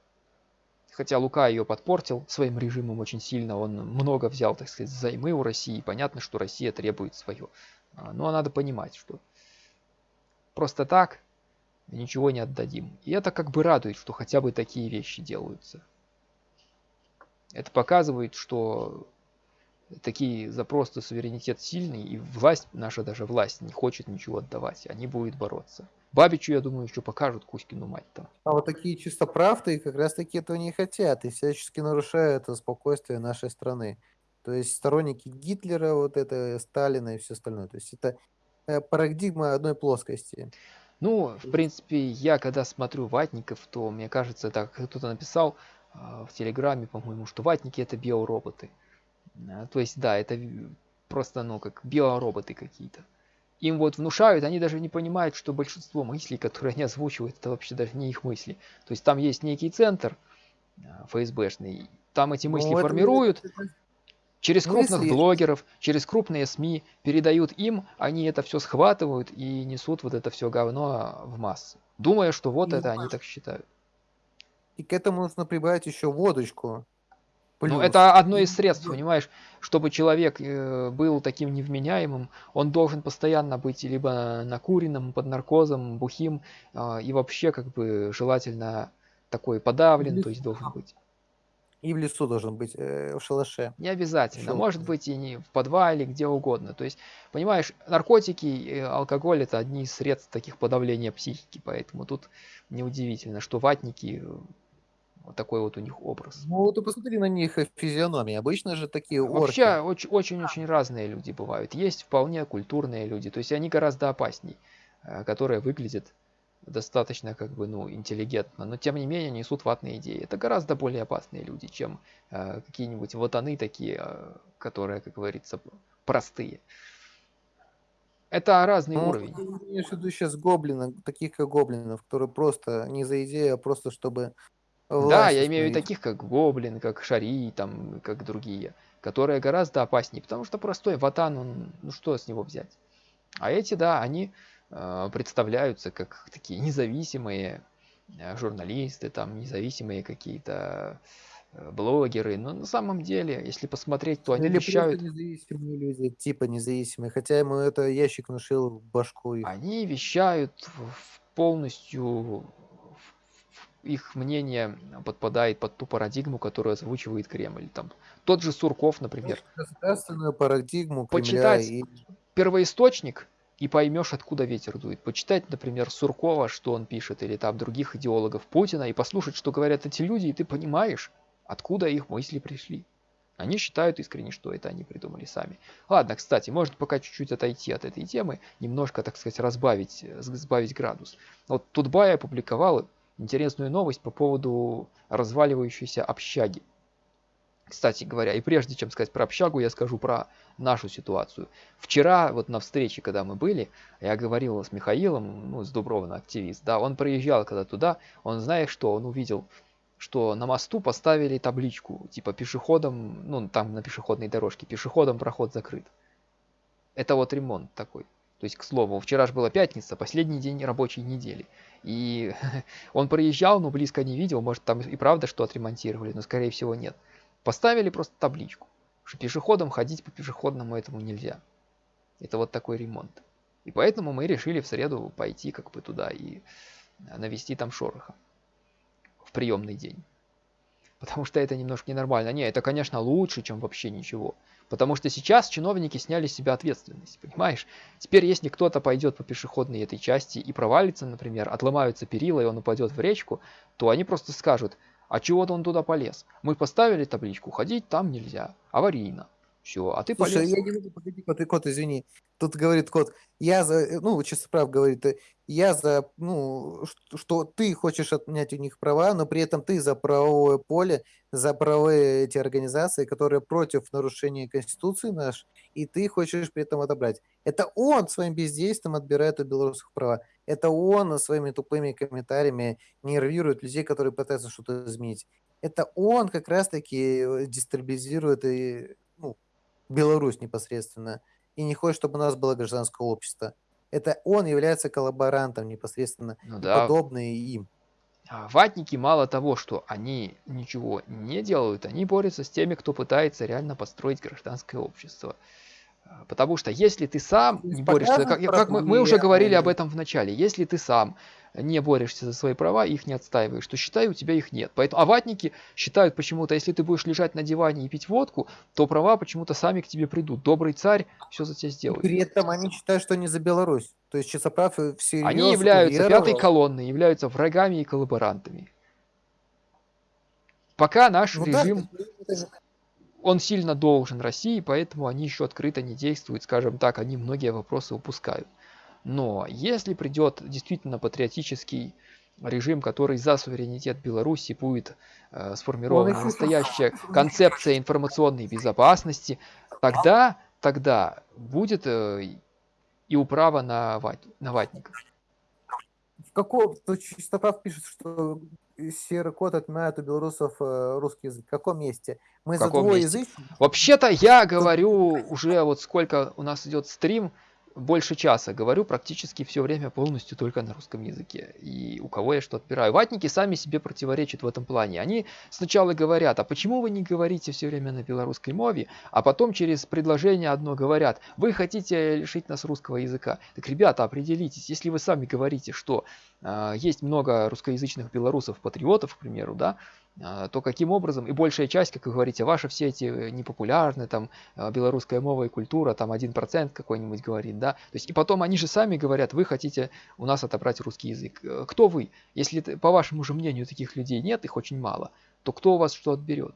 Хотя Лука ее подпортил своим режимом очень сильно, он много взял, так сказать, займы у России, понятно, что Россия требует свое. А, но надо понимать, что просто так ничего не отдадим. И это как бы радует, что хотя бы такие вещи делаются. Это показывает, что такие запросы суверенитет сильный, и власть, наша даже власть, не хочет ничего отдавать. Они будут бороться. Бабичу, я думаю, еще покажут Кузькину мать там. А вот такие чисто правды как раз таки этого не хотят и всячески нарушают спокойствие нашей страны. То есть сторонники Гитлера, вот это, Сталина и все остальное. То есть это э, парадигма одной плоскости. Ну, в принципе, я когда смотрю ватников, то мне кажется, так кто-то написал э, в Телеграме, по-моему, что ватники это биороботы. Э, то есть, да, это просто, ну, как биороботы какие-то. Им вот внушают, они даже не понимают, что большинство мыслей, которые они озвучивают, это вообще даже не их мысли. То есть там есть некий центр э, ФСБшный, там эти мысли ну, формируют, это, через крупных мысли... блогеров, через крупные СМИ передают им, они это все схватывают и несут вот это все говно в массы, думая, что вот и это они так считают. И к этому нужно прибавить еще водочку. Ну, это одно из средств, понимаешь, чтобы человек э, был таким невменяемым, он должен постоянно быть либо накуренным, под наркозом, бухим, а, и вообще, как бы, желательно такой подавлен, то есть должен быть. И в лесу должен быть, э, в шалаше. Не обязательно. Шел. Может быть и не в подвале, где угодно. То есть, понимаешь, наркотики и алкоголь это одни из средств таких подавления психики. Поэтому тут неудивительно, что ватники вот такой вот у них образ. Ну, вот и посмотри на них физиономии. Обычно же такие орки. Вообще очень-очень разные люди бывают. Есть вполне культурные люди. То есть они гораздо опасней, э, которые выглядят достаточно как бы, ну, интеллигентно, но тем не менее несут ватные идеи. Это гораздо более опасные люди, чем э, какие-нибудь ватаны такие, э, которые, как говорится, простые. Это разный ну, уровень. Ты в виду сейчас гоблинов, таких как гоблинов, которые просто не за идею, а просто чтобы Да, я имею в виду таких, как гоблин, как шари, там, как другие, которые гораздо опаснее, потому что простой ватан, он, ну что с него взять? А эти, да, они Э, представляются как такие независимые э, журналисты, там независимые какие-то э, блогеры, но на самом деле, если посмотреть, то они Или вещают... независимые люди, типа независимые, хотя ему это ящик внушил в башку их. Они вещают полностью их мнение подпадает под ту парадигму, которую озвучивает Кремль. Там тот же Сурков, например. Государственную парадигму Кремля Почитать и... первоисточник и поймешь, откуда ветер дует. Почитать, например, Суркова, что он пишет, или там других идеологов Путина, и послушать, что говорят эти люди, и ты понимаешь, откуда их мысли пришли. Они считают искренне, что это они придумали сами. Ладно, кстати, может пока чуть-чуть отойти от этой темы, немножко, так сказать, разбавить, сбавить градус. Вот Тутбай опубликовал интересную новость по поводу разваливающейся общаги. Кстати говоря, и прежде чем сказать про общагу, я скажу про нашу ситуацию. Вчера, вот на встрече, когда мы были, я говорил с Михаилом, ну, с Дубровна, активист, да, он приезжал когда туда, он знает, что он увидел, что на мосту поставили табличку, типа пешеходам, ну, там на пешеходной дорожке, пешеходам проход закрыт. Это вот ремонт такой. То есть, к слову, вчера же была пятница, последний день рабочей недели. И <laughs> он проезжал, но близко не видел, может там и правда что отремонтировали, но скорее всего нет. Поставили просто табличку, что пешеходам ходить по пешеходному этому нельзя. Это вот такой ремонт. И поэтому мы решили в среду пойти как бы туда и навести там шороха в приемный день. Потому что это немножко ненормально. Не, это, конечно, лучше, чем вообще ничего. Потому что сейчас чиновники сняли с себя ответственность, понимаешь? Теперь, если кто-то пойдет по пешеходной этой части и провалится, например, отломаются перила, и он упадет в речку, то они просто скажут – а чего-то он туда полез. Мы поставили табличку, ходить там нельзя, аварийно. Все, а ты Слушай, полез. я не могу, погоди, кот, кот, извини. Тут говорит кот, я за, э, ну, чисто прав говорит, э, я за, ну, что, что ты хочешь отнять у них права, но при этом ты за правовое поле, за правовые эти организации, которые против нарушения Конституции наш, и ты хочешь при этом отобрать. Это он своим бездействием отбирает у белорусов права. Это он своими тупыми комментариями нервирует людей, которые пытаются что-то изменить. Это он как раз-таки э, дестабилизирует и, ну, Беларусь непосредственно, и не хочет, чтобы у нас было гражданское общество. Это он является коллаборантом непосредственно, ну, да. подобные им. А ватники мало того, что они ничего не делают, они борются с теми, кто пытается реально построить гражданское общество. Потому что если ты сам не борешься, как, как мы, мы уже говорили об этом в начале, если ты сам не борешься за свои права, их не отстаиваешь, то считай, у тебя их нет. Поэтому, а ватники считают почему-то, если ты будешь лежать на диване и пить водку, то права почему-то сами к тебе придут. Добрый царь все за тебя сделает. При этом они считают, что они за Беларусь. То есть Чистоправ всерьез Они являются уверовал. пятой колонной, являются врагами и коллаборантами. Пока наш ну, режим, да, он сильно должен России, поэтому они еще открыто не действуют, скажем так, они многие вопросы упускают. Но если придет действительно патриотический режим, который за суверенитет Беларуси будет э, сформирована настоящая <laughs> концепция информационной безопасности, тогда, тогда будет э, и управа на, ват, на ватников. В каком, то Чистоправ пишет, что серый код отменяет у белорусов э, русский язык. В каком месте? Мы за двоязычный? Вообще-то я говорю уже вот сколько у нас идет стрим, больше часа говорю практически все время полностью только на русском языке. И у кого я что отбираю. Ватники сами себе противоречат в этом плане. Они сначала говорят, а почему вы не говорите все время на белорусской мове, а потом через предложение одно говорят, вы хотите лишить нас русского языка. Так, ребята, определитесь, если вы сами говорите, что э, есть много русскоязычных белорусов, патриотов, к примеру, да, то каким образом, и большая часть, как вы говорите, ваши все эти э, непопулярные, там, а, белорусская мова и культура, там, 1% какой-нибудь говорит, да, то есть, и потом они же сами говорят, вы хотите у нас отобрать русский язык. Э, кто вы? Если, по вашему же мнению, таких людей нет, их очень мало, то кто у вас что отберет?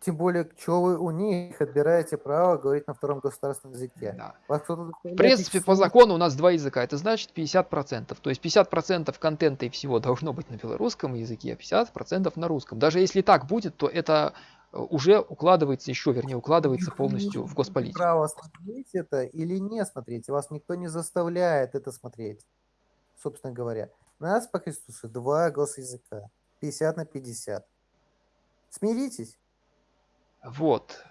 Тем более, что вы у них отбираете право говорить на втором государственном языке. Да. В принципе, по закону у нас два языка. Это значит 50%. То есть 50% контента и всего должно быть на белорусском языке, а 50% на русском. Даже если так будет, то это э, уже укладывается еще, вернее, укладывается полностью в госполитику. Право смотреть это или не смотреть. Вас никто не заставляет это смотреть, собственно говоря. У нас по Христусу два госязыка. 50 на 50. Смиритесь. Вот.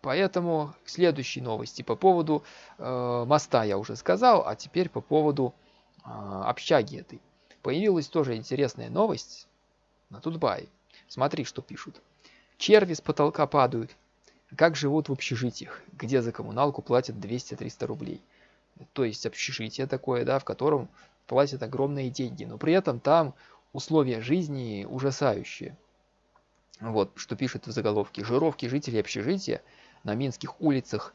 Поэтому к следующей новости по поводу э, моста я уже сказал, а теперь по поводу э, общаги этой. Появилась тоже интересная новость на Тутбай. Смотри, что пишут. Черви с потолка падают. Как живут в общежитиях, где за коммуналку платят 200-300 рублей. То есть общежитие такое, да, в котором платят огромные деньги, но при этом там условия жизни ужасающие. Вот, что пишет в заголовке. Жировки жителей общежития на минских улицах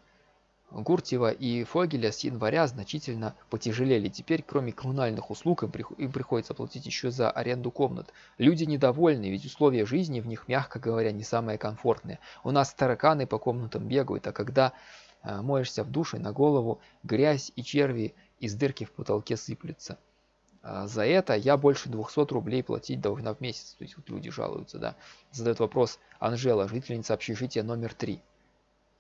Гуртьева и Фогеля с января значительно потяжелели. Теперь, кроме коммунальных услуг, им приходится платить еще за аренду комнат. Люди недовольны, ведь условия жизни в них, мягко говоря, не самые комфортные. У нас тараканы по комнатам бегают, а когда э, моешься в душе, на голову грязь и черви из дырки в потолке сыплются. А, за это я больше 200 рублей платить должна в месяц. То есть вот люди жалуются, да. Задает вопрос Анжела, жительница общежития номер 3.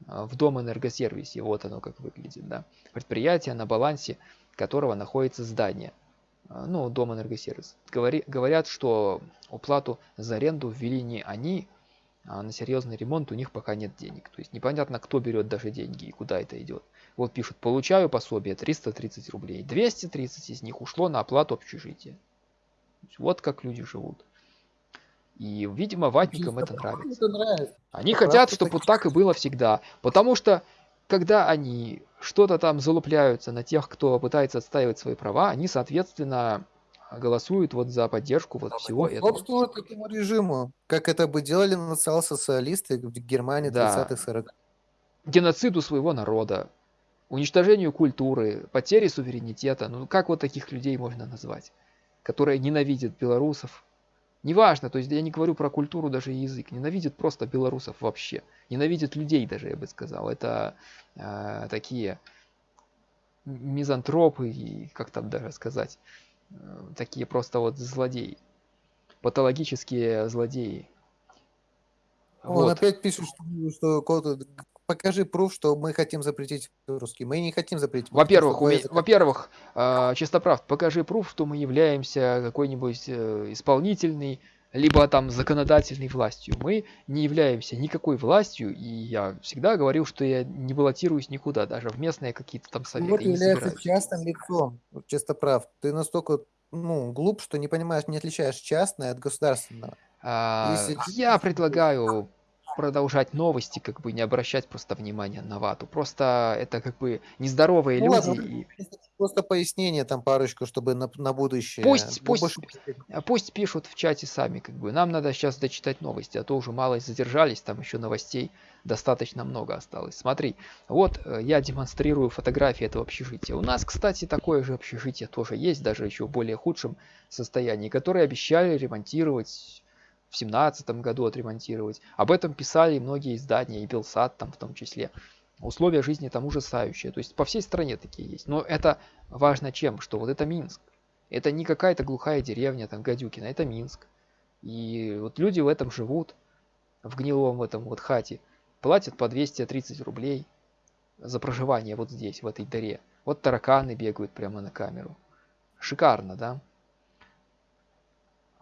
А, в дом энергосервисе, вот оно как выглядит, да. Предприятие, на балансе которого находится здание. А, ну, дом энергосервис. Говори, говорят, что уплату за аренду ввели не они, а на серьезный ремонт у них пока нет денег. То есть непонятно, кто берет даже деньги и куда это идет. Вот пишут, получаю пособие 330 рублей. 230 из них ушло на оплату общежития. Вот как люди живут. И, видимо, ватникам это нравится. это нравится. Они это хотят, чтобы вот так и было всегда. Потому что, когда они что-то там залупляются на тех, кто пытается отстаивать свои права, они, соответственно, голосуют вот за поддержку вот всего этого. Собствуют этому режиму, как это бы делали национал-социалисты в Германии да. 30-х, 40 Геноциду своего народа уничтожению культуры, потере суверенитета. Ну как вот таких людей можно назвать, которые ненавидят белорусов? Неважно, то есть я не говорю про культуру, даже язык, ненавидят просто белорусов вообще. Ненавидят людей даже, я бы сказал. Это э, такие мизантропы, и как там даже сказать, такие просто вот злодеи. Патологические злодеи. Он вот. опять пишет, что, что покажи пруф, что мы хотим запретить русский. Мы не хотим запретить. Во-первых, уме... во-первых, э, чистоправ, покажи пруф, что мы являемся какой-нибудь э, исполнительной, либо там законодательной властью. Мы не являемся никакой властью, и я всегда говорил, что я не баллотируюсь никуда, даже в местные какие-то там советы. Вот является частным лицом, чистоправ. Ты настолько ну, глуп, что не понимаешь, не отличаешь частное от государственного. А, Если... Я предлагаю продолжать новости, как бы не обращать просто внимания на вату. Просто это как бы нездоровые ну, люди. Ладно, и... Просто пояснение там парочку, чтобы на, на будущее. Пусть, ну, пусть, пусть пишут в чате сами, как бы. Нам надо сейчас дочитать новости, а то уже мало задержались, там еще новостей достаточно много осталось. Смотри, вот э, я демонстрирую фотографии этого общежития. У нас, кстати, такое же общежитие тоже есть, даже еще в более худшем состоянии, которое обещали ремонтировать в семнадцатом году отремонтировать. Об этом писали многие издания, и Белсат там в том числе. Условия жизни там ужасающие. То есть по всей стране такие есть. Но это важно чем? Что вот это Минск. Это не какая-то глухая деревня, там Гадюкина, это Минск. И вот люди в этом живут, в гнилом этом вот хате. Платят по 230 рублей за проживание вот здесь, в этой дыре. Вот тараканы бегают прямо на камеру. Шикарно, да?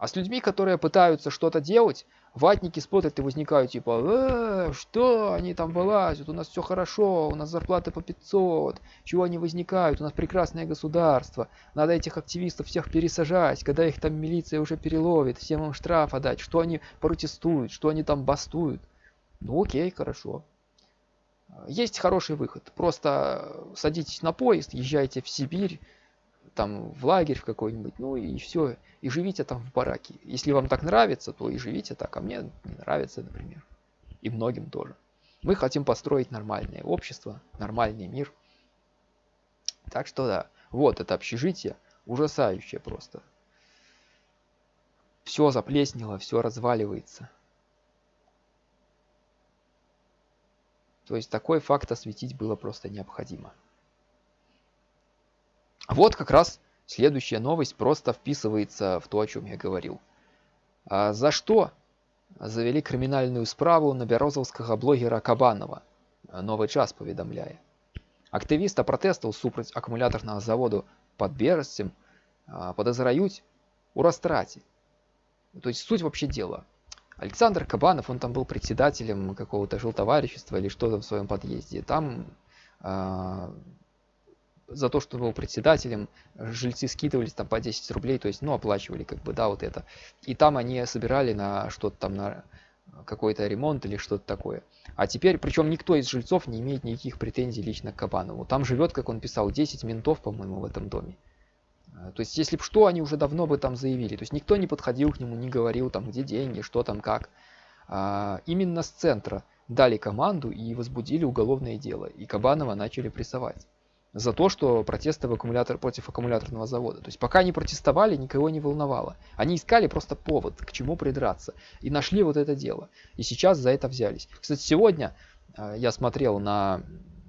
А с людьми, которые пытаются что-то делать, ватники смотрят и возникают типа, э, что они там вылазят, у нас все хорошо, у нас зарплаты по 500, чего они возникают, у нас прекрасное государство, надо этих активистов всех пересажать, когда их там милиция уже переловит, всем им штраф отдать, что они протестуют, что они там бастуют. Ну окей, хорошо. Есть хороший выход, просто садитесь на поезд, езжайте в Сибирь, там в лагерь в какой-нибудь, ну и все, и живите там в бараке. Если вам так нравится, то и живите так, а мне не нравится, например. И многим тоже. Мы хотим построить нормальное общество, нормальный мир. Так что да, вот это общежитие, ужасающее просто. Все заплеснело, все разваливается. То есть такой факт осветить было просто необходимо. Вот как раз следующая новость просто вписывается в то, о чем я говорил. А за что завели криминальную справу на бярозаўскага блогера Кабанова? Новый час поведомляя. Актывіста пратэстаў супраць аккумуляторного заводу под берасцем а, подозраюць у растраце. То есть суть вообще дела. Александр Кабанов, он там был председателем какого-то жилтоварищества или что-то в своем подъезде. Там а, за то, что был председателем, жильцы скидывались там по 10 рублей, то есть, ну, оплачивали как бы, да, вот это. И там они собирали на что-то там, на какой-то ремонт или что-то такое. А теперь, причем никто из жильцов не имеет никаких претензий лично к Кабанову. Там живет, как он писал, 10 ментов, по-моему, в этом доме. А, то есть, если бы что, они уже давно бы там заявили. То есть, никто не подходил к нему, не говорил там, где деньги, что там, как. А, именно с центра дали команду и возбудили уголовное дело. И Кабанова начали прессовать за то, что протесты в аккумулятор, против аккумуляторного завода. То есть пока они протестовали, никого не волновало. Они искали просто повод, к чему придраться. И нашли вот это дело. И сейчас за это взялись. Кстати, сегодня э, я смотрел на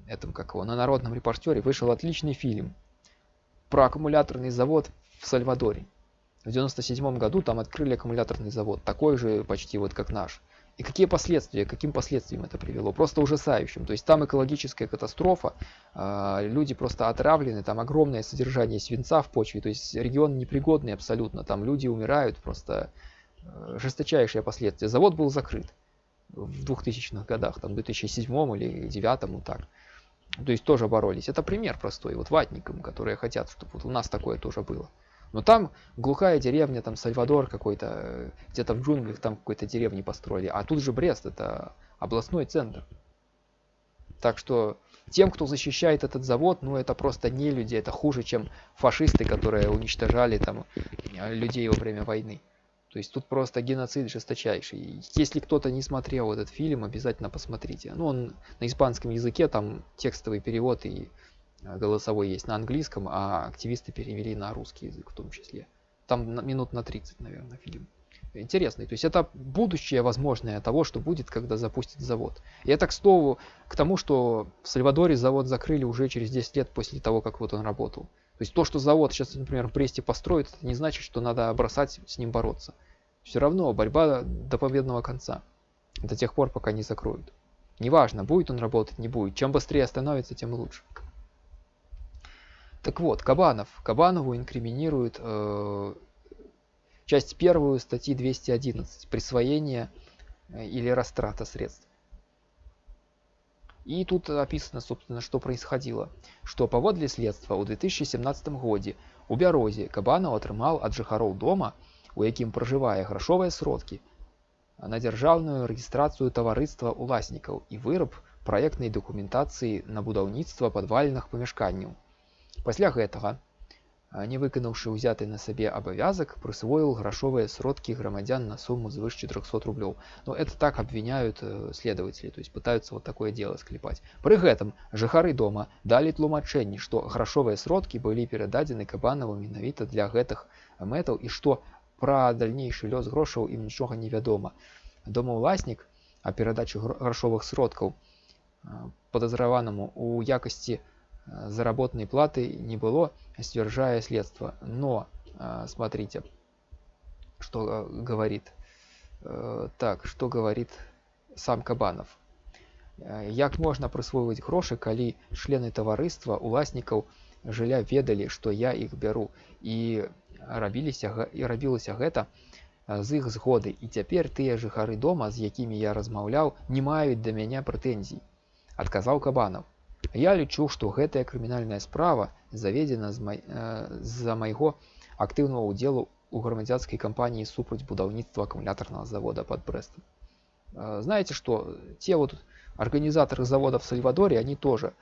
этом, как его, на народном репортере, вышел отличный фильм про аккумуляторный завод в Сальвадоре. В 97 году там открыли аккумуляторный завод, такой же почти вот как наш. И какие последствия, каким последствиям это привело? Просто ужасающим. То есть там экологическая катастрофа, а, люди просто отравлены, там огромное содержание свинца в почве, то есть регион непригодный абсолютно, там люди умирают, просто э, жесточайшие последствия. Завод был закрыт в 2000-х годах, там в 2007 или 2009, вот так. То есть тоже боролись. Это пример простой, вот ватникам, которые хотят, чтобы вот у нас такое тоже было. Но там глухая деревня, там Сальвадор какой-то, э, где-то в джунглях там какой-то деревни построили. А тут же Брест, это областной центр. Так что тем, кто защищает этот завод, ну это просто не люди, это хуже, чем фашисты, которые уничтожали там э, людей во время войны. То есть тут просто геноцид жесточайший. Если кто-то не смотрел этот фильм, обязательно посмотрите. Ну он на испанском языке, там текстовый перевод и голосовой есть на английском, а активисты перевели на русский язык в том числе. Там минут на 30, наверное, фильм. Интересный. То есть это будущее возможное того, что будет, когда запустят завод. И это к слову к тому, что в Сальвадоре завод закрыли уже через 10 лет после того, как вот он работал. То есть то, что завод сейчас, например, в Бресте построит, это не значит, что надо бросать с ним бороться. Все равно борьба до победного конца. До тех пор, пока не закроют. Неважно, будет он работать, не будет. Чем быстрее остановится, тем лучше. Так вот, Кабанов. Кабанову инкриминируют э, часть первую статьи 211 «Присвоение э, или растрата средств». И тут описано, собственно, что происходило. Что паводле следства ў 2017 годзе у бярозе Кабанов атрымаў ад жыхароў дома, у якім пражывае грашовыя сродкі, на дзяржаўную рэгістрацыю таварыства уласнікаў і выраб праектнай дакументацыі на будаўніцтва падвальных памяшканняў. Пасля гэтага не выканаўшы ўзяты на сабе абавязак прысвоіў грашовыя сродкі грамадзян на сумму звыш 400 рублёў но это так обвиняют э, следователи то есть пытаются вот такое дело склепать пры гэтым жыхары дома далі тлумачэнні што грашовыя сродкі былі перададзены кабанаву менавіта для гэтых мэтаў і што пра дальнейшы лёс грошаў ім нічога не вядома домаўласнік а перадачу грашовых сродкаў подазраванаму у якасці заработной платы не было ствержая следство но смотрите что говорит так что говорит сам кабанов як можна прысвойваць грошы калі члены таварыства уласнікаў жылля ведалі што я іх бяру і рабіліся і рабілася гэта з іх згоды і цяпер тыя жыхары дома з якімі я размаўляў не маюць да мяне прэтэнзій адказаў кабанов Я лічу, што гэтая крымінальная справа заведзена з-за э, майго актыўнага ўдзелу ў грамадзянскай кампаніі супраць будаўніцтва аккумуляторного завода под Брестом. Э, знаете что, те вот организаторы завода в Сальвадоре, они тоже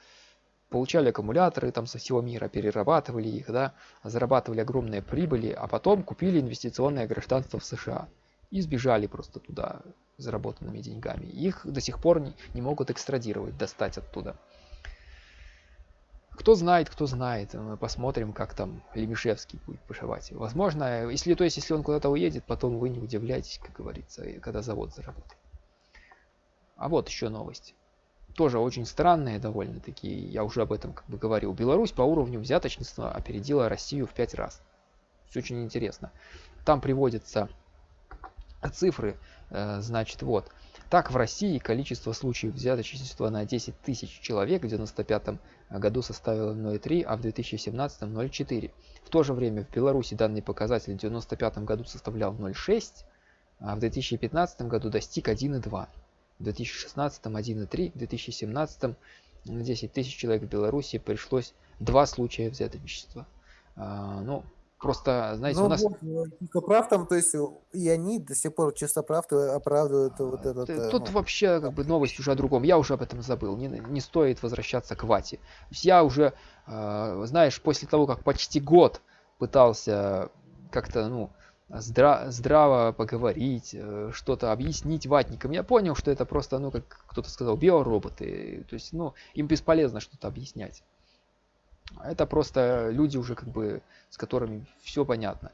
получали аккумуляторы там со всего мира, перерабатывали их, да, зарабатывали огромные прибыли, а потом купили инвестиционное гражданство в США и сбежали просто туда заработанными деньгами. Их до сих пор не, не могут экстрадировать, достать оттуда. Кто знает, кто знает. Мы посмотрим, как там Лемишевский будет пошивать. Возможно, если то есть, если он куда-то уедет, потом вы не удивляйтесь, как говорится, когда завод заработает. А вот еще новость. Тоже очень странные довольно-таки, я уже об этом как бы говорил. Беларусь по уровню взяточничества опередила Россию в пять раз. Все очень интересно. Там приводятся цифры, э, значит, вот. Так, в России количество случаев взяточничества на 10 тысяч человек в 1995 году составило 0,3, а в 2017 0,4. В то же время в Беларуси данный показатель в 1995 году составлял 0,6, а в 2015 году достиг 1,2. В 2016 1,3, в 2017 на 10 тысяч человек в Беларуси пришлось два случая взяточничества. А, ну, Просто, знаете, Ну у нас... вот, э, чистоправ там, то есть, э, и они до сих пор чистоправ оправдывают вот этот... Т- э, Тут ну, вообще как бы новость уже о другом. Я уже об этом забыл. Не, не стоит возвращаться к вате. Я уже, э, знаешь, после того, как почти год пытался как-то, ну, здра- здраво поговорить, э, что-то объяснить ватникам, я понял, что это просто, ну, как кто-то сказал, биороботы. То есть, ну, им бесполезно что-то объяснять. Это просто люди уже как бы, с которыми все понятно.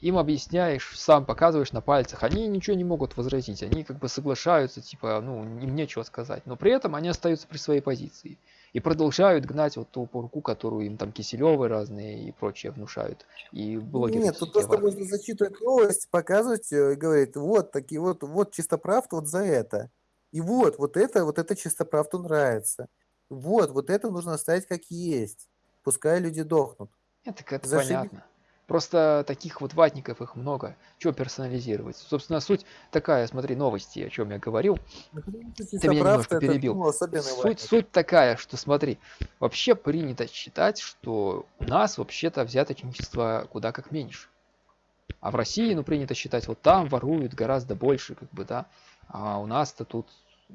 Им объясняешь, сам показываешь на пальцах, они ничего не могут возразить, они как бы соглашаются, типа, ну, им нечего сказать. Но при этом они остаются при своей позиции. И продолжают гнать вот ту порку, которую им там Киселевы разные и прочие внушают. И блогеры. Нет, тут просто можно зачитывать новость, показывать э, и говорить, вот такие вот, вот чистоправ вот за это. И вот, вот это, вот это чистоправду нравится. Вот, вот это нужно оставить как есть. Пускай люди дохнут. Так это Зашибись. понятно. Просто таких вот ватников их много. Чего персонализировать? Собственно, суть такая, смотри, новости, о чем я говорил. Ну, потому что Ты меня немножко это, перебил. ну, Суть, суть такая, что смотри, вообще принято считать, что у нас вообще-то взяточничество куда как меньше. А в России, ну, принято считать, вот там воруют гораздо больше, как бы, да, а у нас-то тут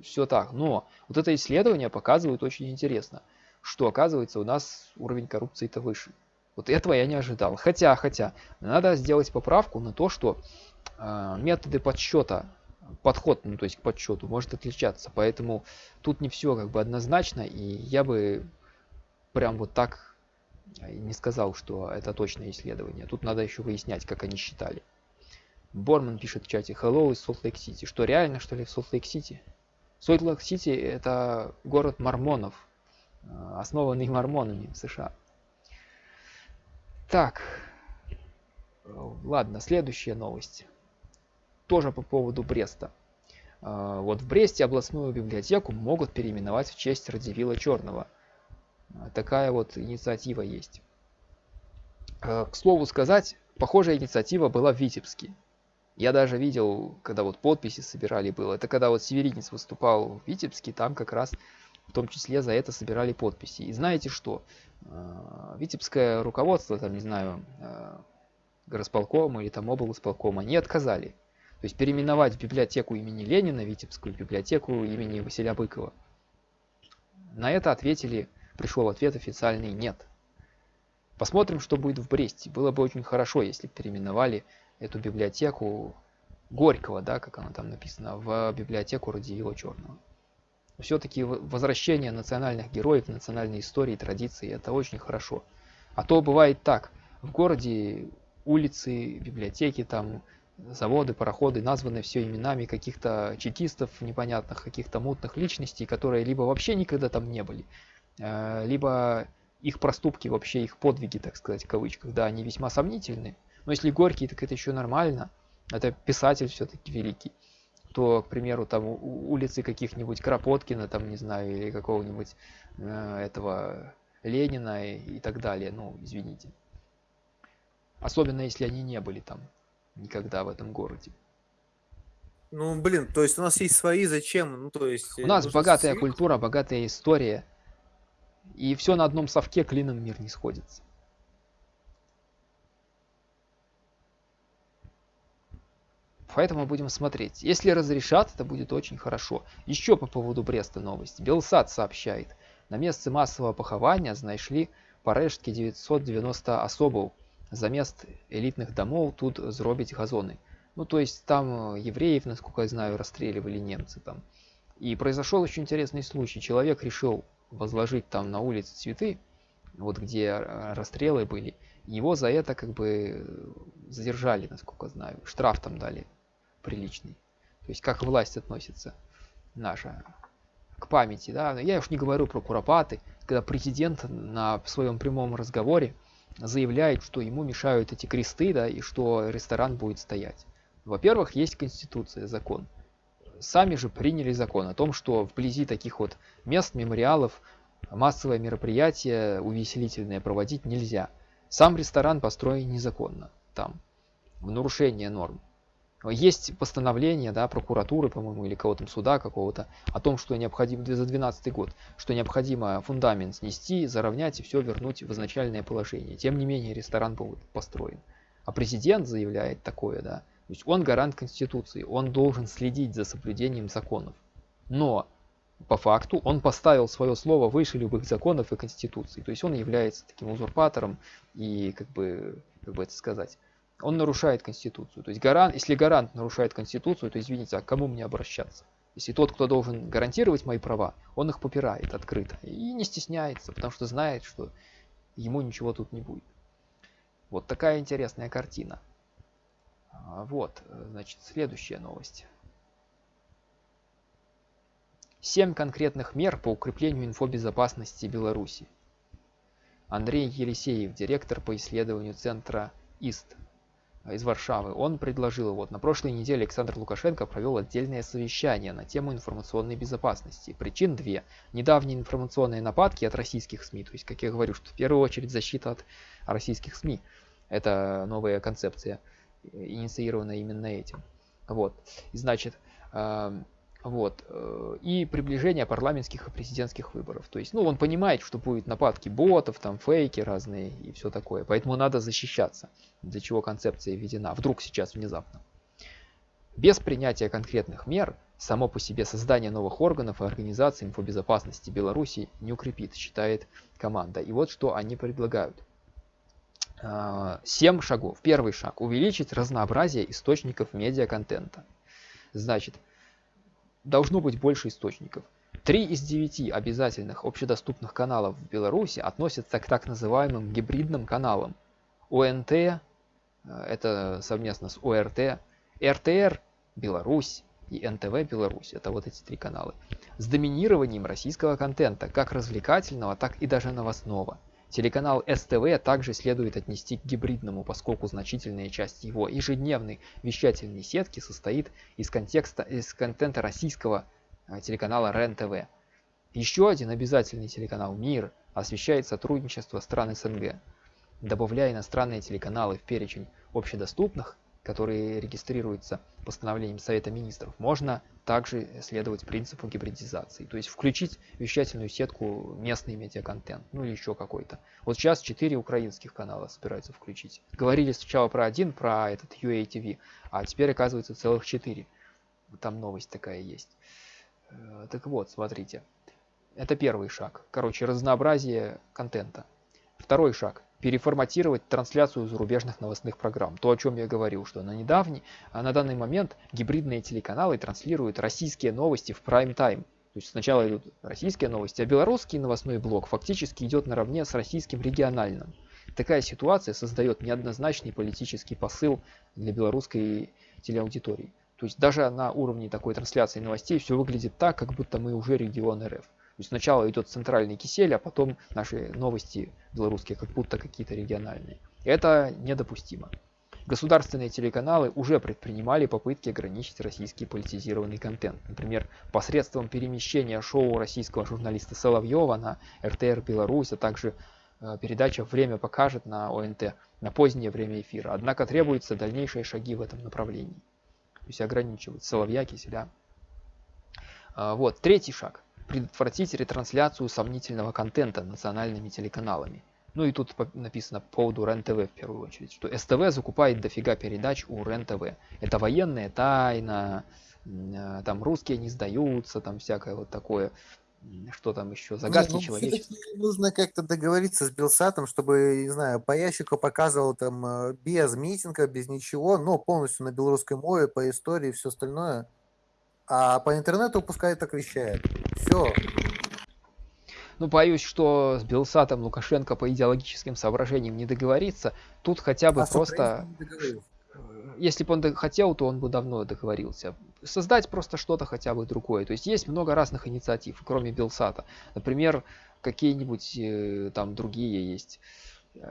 все так. Но вот это исследование показывает очень интересно, что оказывается у нас уровень коррупции-то выше. Вот этого я не ожидал. Хотя, хотя, надо сделать поправку на то, что э, методы подсчета, подход, ну то есть к подсчету может отличаться. Поэтому тут не все как бы однозначно, и я бы прям вот так не сказал, что это точное исследование. Тут надо еще выяснять, как они считали. Борман пишет в чате Hello из Солт-Лейк-Сити. Что, реально, что ли, в Солт-Лейк-Сити? Солт-Лейк-Сити это город мормонов, основанный мормонами в США. Так, ладно, следующая новость. Тоже по поводу Бреста. Э, Вот в Бресте областную библиотеку могут переименовать в честь Радивила Черного. Э, Такая вот инициатива есть. Э, К слову сказать, похожая инициатива была в Витебске. Я даже видел, когда вот подписи собирали было. Это когда вот Северинец выступал в Витебске, там как раз в том числе за это собирали подписи. И знаете что? Э, Витебское руководство, там, не знаю, э, горосполкома или там облсполкома, не отказали. То есть переименовать библиотеку имени Ленина, Витебскую библиотеку имени Василия Быкова. На это ответили, пришел ответ официальный «нет». Посмотрим, что будет в Бресте. Было бы очень хорошо, если переименовали эту библиотеку Горького, да, как она там написано, в библиотеку Радиила Черного. Все-таки возвращение национальных героев, национальной истории, традиции – это очень хорошо. А то бывает так, в городе улицы, библиотеки, там заводы, пароходы названы все именами каких-то чекистов непонятных, каких-то мутных личностей, которые либо вообще никогда там не были, э, либо их проступки, вообще их подвиги, так сказать, в кавычках, да, они весьма сомнительны. Но если Горький, так это еще нормально. Это писатель все-таки великий. То, к примеру, там улицы каких-нибудь Кропоткина, там, не знаю, или какого-нибудь э, этого Ленина и, и так далее. Ну, извините. Особенно, если они не были там никогда в этом городе. Ну, блин, то есть у нас есть свои, зачем? Ну, то есть... У нас богатая культура, богатая история. И все на одном совке клином мир не сходится. Поэтому будем смотреть. Если разрешат, это будет очень хорошо. Еще по поводу Бреста новость. Белсад сообщает. На месте массового похования знайшли парэшкі 990 особаў. Замест элитных домов тут зробить газоны. Ну, то есть там евреев, насколько я знаю, расстреливали немцы там. И произошел очень интересный случай. Человек решил возложить там на улице цветы, вот где э, расстрелы были. Его за это как бы задержали, насколько знаю. Штраф там дали приличный. То есть как власть относится наша к памяти. Да? Я уж не говорю про куропаты, когда президент на своем прямом разговоре заявляет, что ему мешают эти кресты, да, и что ресторан будет стоять. Во-первых, есть конституция, закон. Сами же приняли закон о том, что вблизи таких вот мест, мемориалов, массовое мероприятие увеселительное проводить нельзя. Сам ресторан построен незаконно там, в нарушение норм. Есть постановление да, прокуратуры, по-моему, или кого-то суда какого-то, о том, что необходимо за 2012 год, что необходимо фундамент снести, заровнять и все вернуть в изначальное положение. Тем не менее, ресторан был построен. А президент заявляет такое, да, то есть он гарант Конституции, он должен следить за соблюдением законов. Но по факту он поставил свое слово выше любых законов и Конституции. То есть он является таким узурпатором и, как бы, как бы это сказать, он нарушает Конституцию. То есть гарант, если гарант нарушает Конституцию, то извините, а к кому мне обращаться? Если тот, кто должен гарантировать мои права, он их попирает открыто и не стесняется, потому что знает, что ему ничего тут не будет. Вот такая интересная картина. А, вот, значит, следующая новость. Семь конкретных мер по укреплению инфобезопасности Беларуси. Андрей Елисеев, директор по исследованию центра ИСТ из Варшавы, он предложил, вот на прошлой неделе Александр Лукашенко провел отдельное совещание на тему информационной безопасности. Причин две. Недавние информационные нападки от российских СМИ, то есть, как я говорю, что в первую очередь защита от российских СМИ. Это новая концепция, инициированная именно этим. Вот. И значит, эм, вот. Э, и приближение парламентских и президентских выборов. То есть, ну, он понимает, что будет нападки ботов, там фейки разные и все такое. Поэтому надо защищаться, для чего концепция введена. Вдруг сейчас внезапно. Без принятия конкретных мер само по себе создание новых органов и организаций инфобезопасности Беларуси не укрепит, считает команда. И вот что они предлагают. Э, семь шагов. Первый шаг. Увеличить разнообразие источников медиаконтента. Значит, должно быть больше источников. Три из девяти обязательных общедоступных каналов в Беларуси относятся к так называемым гибридным каналам. ОНТ, э, это совместно с ОРТ, РТР, Беларусь и НТВ Беларусь. Это вот эти три канала. С доминированием российского контента, как развлекательного, так и даже новостного. Телеканал СТВ также следует отнести к гибридному, поскольку значительная часть его ежедневной вещательной сетки состоит из, контекста, из контента российского э, телеканала РЕН-ТВ. Еще один обязательный телеканал «Мир» освещает сотрудничество стран СНГ. Добавляя иностранные телеканалы в перечень общедоступных, который регистрируется постановлением Совета Министров, можно также следовать принципу гибридизации, то есть включить вещательную сетку местный медиаконтент, ну или еще какой-то. Вот сейчас 4 украинских канала собираются включить. Говорили сначала про один, про этот UATV, а теперь оказывается целых 4. Там новость такая есть. Э, так вот, смотрите. Это первый шаг. Короче, разнообразие контента. Второй шаг переформатировать трансляцию зарубежных новостных программ. То, о чем я говорил, что на недавний, а на данный момент гибридные телеканалы транслируют российские новости в прайм-тайм. То есть сначала идут российские новости, а белорусский новостной блок фактически идет наравне с российским региональным. Такая ситуация создает неоднозначный политический посыл для белорусской телеаудитории. То есть даже на уровне такой трансляции новостей все выглядит так, как будто мы уже регион РФ. Сначала идет центральный кисель, а потом наши новости белорусские, как будто какие-то региональные. Это недопустимо. Государственные телеканалы уже предпринимали попытки ограничить российский политизированный контент. Например, посредством перемещения шоу российского журналиста Соловьева на РТР Беларусь, а также э, передача «Время покажет» на ОНТ на позднее время эфира. Однако требуются дальнейшие шаги в этом направлении. То есть ограничивать Соловья, Киселя. А, вот, третий шаг предотвратить ретрансляцию сомнительного контента национальными телеканалами. Ну и тут написано по поводу РЕН-ТВ в первую очередь, что СТВ закупает дофига передач у РЕН-ТВ. Это военная тайна, э, там русские не сдаются, там всякое вот такое, что там еще, загадки ну, человечества. Нужно как-то договориться с Белсатом, чтобы, не знаю, по ящику показывал там э, без митинга, без ничего, но полностью на белорусской мове, по истории и все остальное. А по интернету пускай так вещает. Все. Ну, боюсь, что с Белсатом Лукашенко по идеологическим соображениям не договорится. Тут хотя бы а просто... Если бы он хотел, то он бы давно договорился. Создать просто что-то хотя бы другое. То есть есть много разных инициатив, кроме Белсата. Например, какие-нибудь э, там другие есть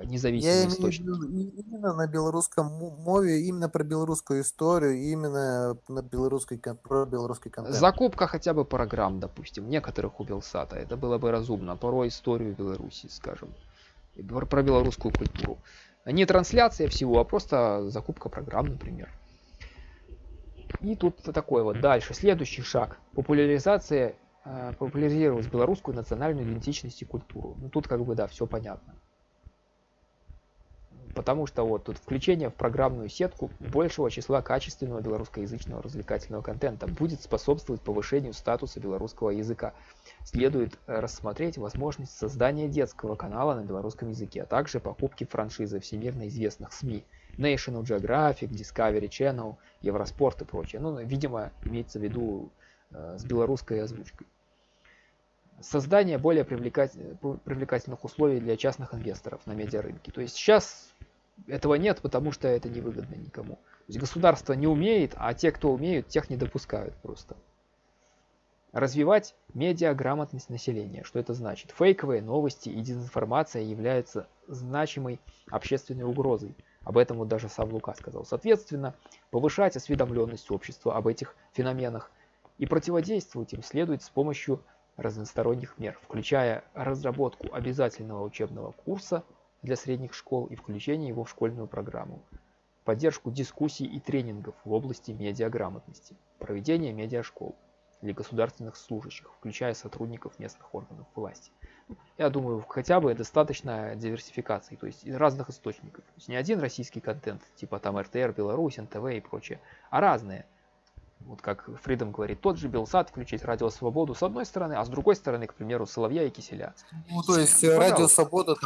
независимый Я источник. именно на белорусском мове, именно про белорусскую историю, именно на белорусской, про белорусский контент. Закупка хотя бы программ, допустим, некоторых у Белсата, это было бы разумно, порой историю Беларуси, скажем, про белорусскую культуру. Не трансляция всего, а просто закупка программ, например. И тут такой вот дальше. Следующий шаг. Популяризация, э, популяризировать белорусскую национальную идентичность и культуру. Ну тут как бы да, все понятно. Потому что вот тут включение в программную сетку большего числа качественного белорусскоязычного развлекательного контента будет способствовать повышению статуса белорусского языка. Следует э, рассмотреть возможность создания детского канала на белорусском языке, а также покупки франшизы всемирно известных СМИ National Geographic, Discovery Channel, Евроспорт и прочее. Ну, видимо, имеется в виду э, с белорусской озвучкой. Создание более привлекательных условий для частных инвесторов на медиарынке. То есть сейчас этого нет, потому что это невыгодно никому. То есть государство не умеет, а те, кто умеют, тех не допускают просто. Развивать медиаграмотность населения. Что это значит? Фейковые новости и дезинформация являются значимой общественной угрозой. Об этом вот даже сам Лука сказал. Соответственно, повышать осведомленность общества об этих феноменах и противодействовать им следует с помощью разносторонних мер, включая разработку обязательного учебного курса для средних школ и включение его в школьную программу, поддержку дискуссий и тренингов в области медиаграмотности, проведение медиашкол для государственных служащих, включая сотрудников местных органов власти. Я думаю, хотя бы достаточно диверсификации, то есть разных источников. То есть не один российский контент, типа там РТР, Беларусь, НТВ и прочее, а разные. Вот как Фридом говорит, тот же Белсат включить Радио Свободу с одной стороны, а с другой стороны, к примеру, Соловья и Киселя. Ну, то есть Пожалуйста. Радио Свобода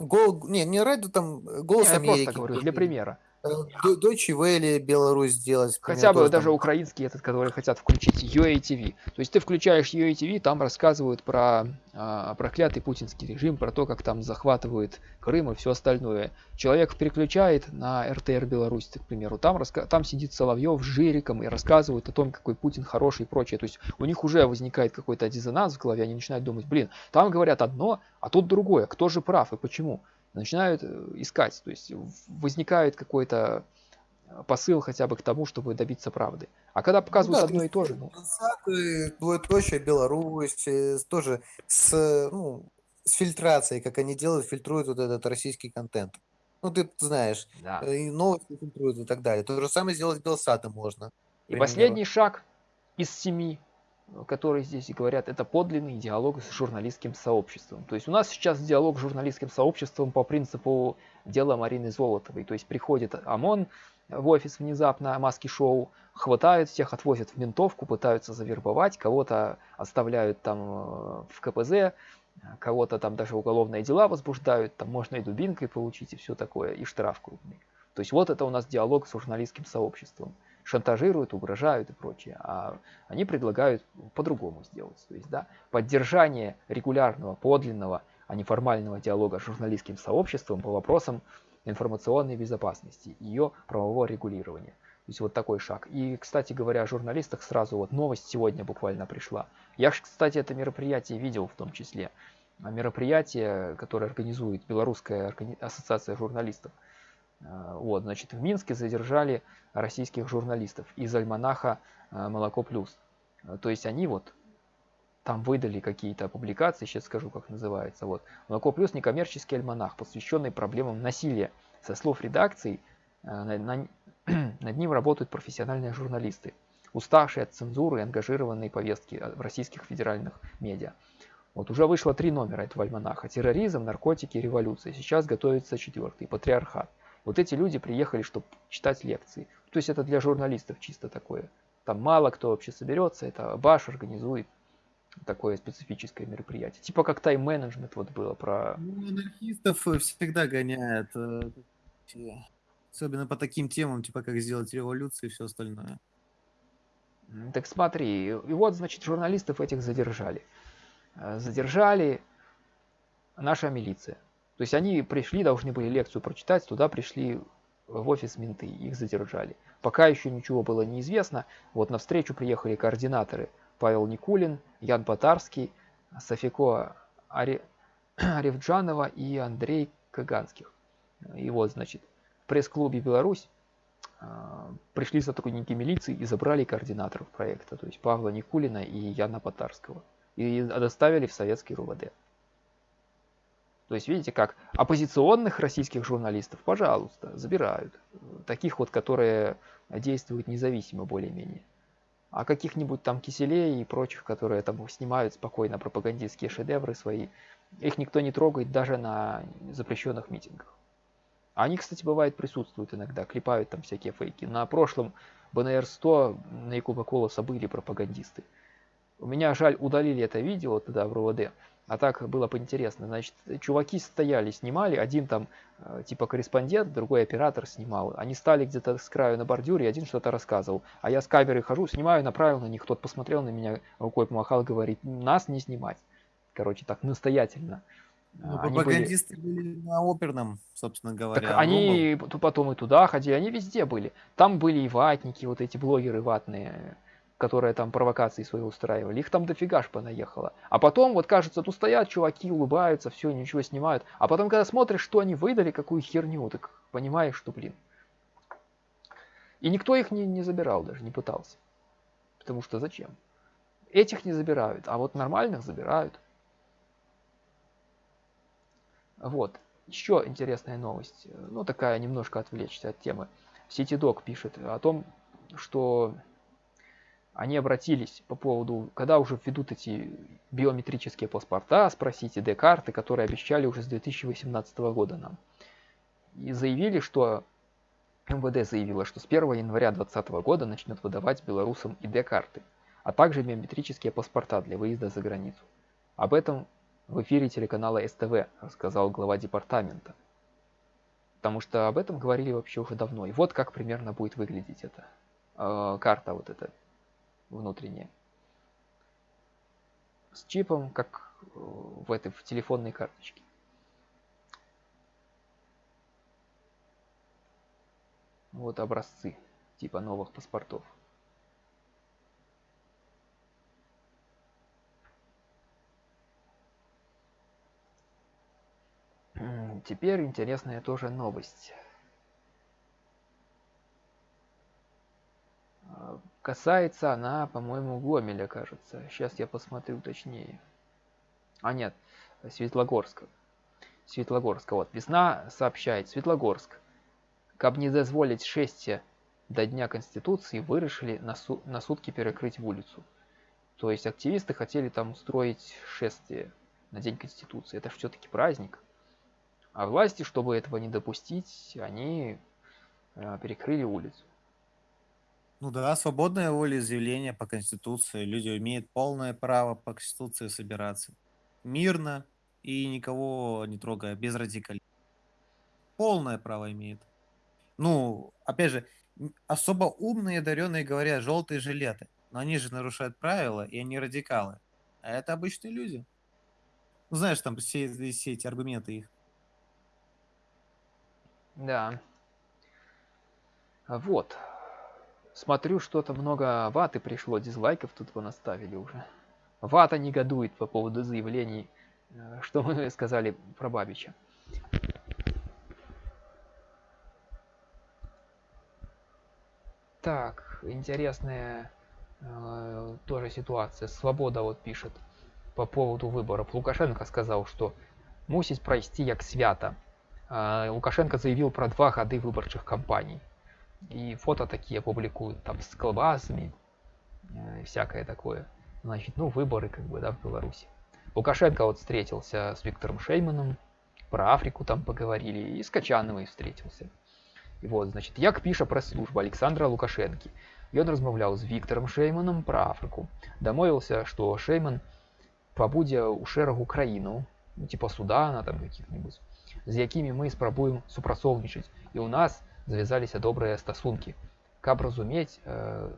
Гол... Не, не радио, там голос не, Америки. Я просто говорю, для примера. Deutsche Welle Беларусь сделать. Хотя бы даже там... украинский этот, который хотят включить, UATV. То есть ты включаешь UATV, там рассказывают про а, проклятый путинский режим, про то, как там захватывают Крым и все остальное. Человек переключает на РТР Беларусь, к примеру, там, раска... там сидит Соловьев с Жириком и рассказывают о том, какой Путин хороший и прочее. То есть у них уже возникает какой-то диссонанс в голове, они начинают думать, блин, там говорят одно, а тут другое, кто же прав и почему начинают э, искать. То есть возникает какой-то э, посыл хотя бы к тому, чтобы добиться правды. А когда показывают ну, да, одно и то же... Ну... Двоеточие, Беларусь, э, тоже с, ну, с фильтрацией, как они делают, фильтруют вот этот российский контент. Ну, ты знаешь, Да. и новости фильтруют и так далее. То же самое сделать с Белсатом можно, И примеру. последний шаг из семи, которые здесь и говорят, это подлинный диалог с журналистским сообществом. То есть у нас сейчас диалог с журналистским сообществом по принципу дела Марины Золотовой. То есть приходит ОМОН в офис внезапно, маски-шоу, хватают всех, отвозят в ментовку, пытаются завербовать, кого-то оставляют там э, в КПЗ, кого-то там даже уголовные дела возбуждают, там можно и дубинкой получить, и все такое, и штраф крупный. То есть вот это у нас диалог с журналистским сообществом. Шантажируют, угрожают и прочее. А они предлагают по-другому сделать. То есть, да, поддержание регулярного, подлинного, а не формального диалога с журналистским сообществом по вопросам информационной безопасности, ее правового регулирования. То есть вот такой шаг. И, кстати говоря, о журналистах сразу вот новость сегодня буквально пришла. Я же, кстати, это мероприятие видел в том числе. Мероприятие, которое организует Белорусская ассоциация журналистов. А, вот, значит, в Минске задержали российских журналистов из альманаха а, «Молоко плюс». То есть они вот там выдали какие-то публикации, сейчас скажу, как называется. Вот. «Молоко плюс» некоммерческий альманах, посвященный проблемам насилия. Со слов редакции, на, на, <clears throat> над ним работают профессиональные журналисты, уставшие от цензуры и ангажированные повестки в российских федеральных медиа. Вот уже вышло три номера этого альманаха. Терроризм, наркотики, революция. Сейчас готовится четвертый, патриархат. Вот эти люди приехали, чтобы читать лекции. То есть это для журналистов чисто такое. Там мало кто вообще соберется, это Баш организует такое специфическое мероприятие. Типа как тайм-менеджмент вот было про... Ну, анархистов всегда гоняют э, Особенно по таким темам, типа как сделать революцию и все остальное. Так смотри, и вот, значит, журналистов этих задержали. Э, задержали наша милиция. То есть они пришли, должны были лекцию прочитать, туда пришли в офис менты, их задержали. Пока еще ничего было неизвестно. Вот на встречу приехали координаторы Павел Никулин, Ян Потарский, Софико Ари... <clears throat> Аревджанова и Андрей Каганских. И вот, значит, пресс-клубе «Беларусь» а, пришли сотрудники милиции и забрали координаторов проекта, то есть Павла Никулина и Яна Потарского, и доставили в советский РУВД. То есть видите как, оппозиционных российских журналистов, пожалуйста, забирают. Таких вот, которые действуют независимо более-менее. А каких-нибудь там киселей и прочих, которые там снимают спокойно пропагандистские шедевры свои, их никто не трогает даже на запрещенных митингах. Они, кстати, бывает присутствуют иногда, клепают там всякие фейки. На прошлом БНР-100 на Якуба Колоса были пропагандисты. У меня, жаль, удалили это видео тогда в РОВД, а так было бы интересно. Значит, чуваки стояли, снимали, один там э, типа корреспондент, другой оператор снимал. Они стали где-то с краю на бордюре, один что-то рассказывал. А я с камеры хожу, снимаю, направил на них, тот посмотрел на меня, рукой помахал, говорит, нас не снимать. Короче, так настоятельно. Ну, они пропагандисты были... были на оперном, собственно говоря. Так они был. потом и туда ходили, они везде были. Там были и ватники, вот эти блогеры ватные, которые там провокации свои устраивали. Их там дофига ж понаехало. А потом, вот кажется, тут стоят чуваки, улыбаются, все, ничего снимают. А потом, когда смотришь, что они выдали, какую херню, так понимаешь, что, блин. И никто их не, не забирал даже, не пытался. Потому что зачем? Этих не забирают, а вот нормальных забирают. Вот. Еще интересная новость, ну такая немножко отвлечься от темы. CityDoc пишет о том, что они обратились по поводу, когда уже введут эти биометрические паспорта, спросите ID-карты, которые обещали уже с 2018 года нам. И заявили, что МВД заявила, что с 1 января 2020 года начнет выдавать белорусам ID-карты, а также биометрические паспорта для выезда за границу. Об этом в эфире телеканала СТВ, рассказал глава департамента. Потому что об этом говорили вообще уже давно. И вот как примерно будет выглядеть эта э, карта вот эта внутренняя. С чипом, как в этой в телефонной карточке. Вот образцы типа новых паспортов. Теперь интересная тоже новость. Касается она, по-моему, Гомеля, кажется. Сейчас я посмотрю точнее. А нет, Светлогорска. Светлогорска. Вот, весна сообщает, Светлогорск. Каб не дозволить шествие до Дня Конституции, вырашили на, су на сутки перекрыть улицу. То есть активисты хотели там устроить шествие на День Конституции. Это все-таки праздник. А власти, чтобы этого не допустить, они э, перекрыли улицу. Ну да, свободное волеизъявление по Конституции. Люди имеют полное право по Конституции собираться. Мирно и никого не трогая, без радикализма. Полное право имеет. Ну, опять же, особо умные и одаренные говорят желтые жилеты. Но они же нарушают правила, и они радикалы. А это обычные люди. Ну, знаешь, там все, все эти аргументы их. Да. Вот. Смотрю, что-то много ваты пришло, дизлайков тут вы наставили уже. Вата негодует по поводу заявлений, э, что мы <laughs> сказали про Бабича. Так, интересная э, тоже ситуация. Свобода вот пишет по поводу выборов. Лукашенко сказал, что мусить пройти як свято. Э, Лукашенко заявил про два годы выборчих кампаний И фото такие публикуют там с колбасами, э, всякое такое. Значит, ну, выборы как бы, да, в Беларуси. Лукашенко вот встретился с Виктором Шейманом, про Африку там поговорили, и с Качановой встретился. І вот, значит, як піша прэс-служба Александра Лукашэнкі. Ён размаўляў з Віктором Шейманом пра Афрыку. Дамовіўся, што Шейман пабудзе ў шэрагу краінаў, ну, типа Судана там каких-нибудь, з якімі мы спрабуем супрацоўнічаць. І ў нас завязаліся добрыя стасункі. Каб разумець, э,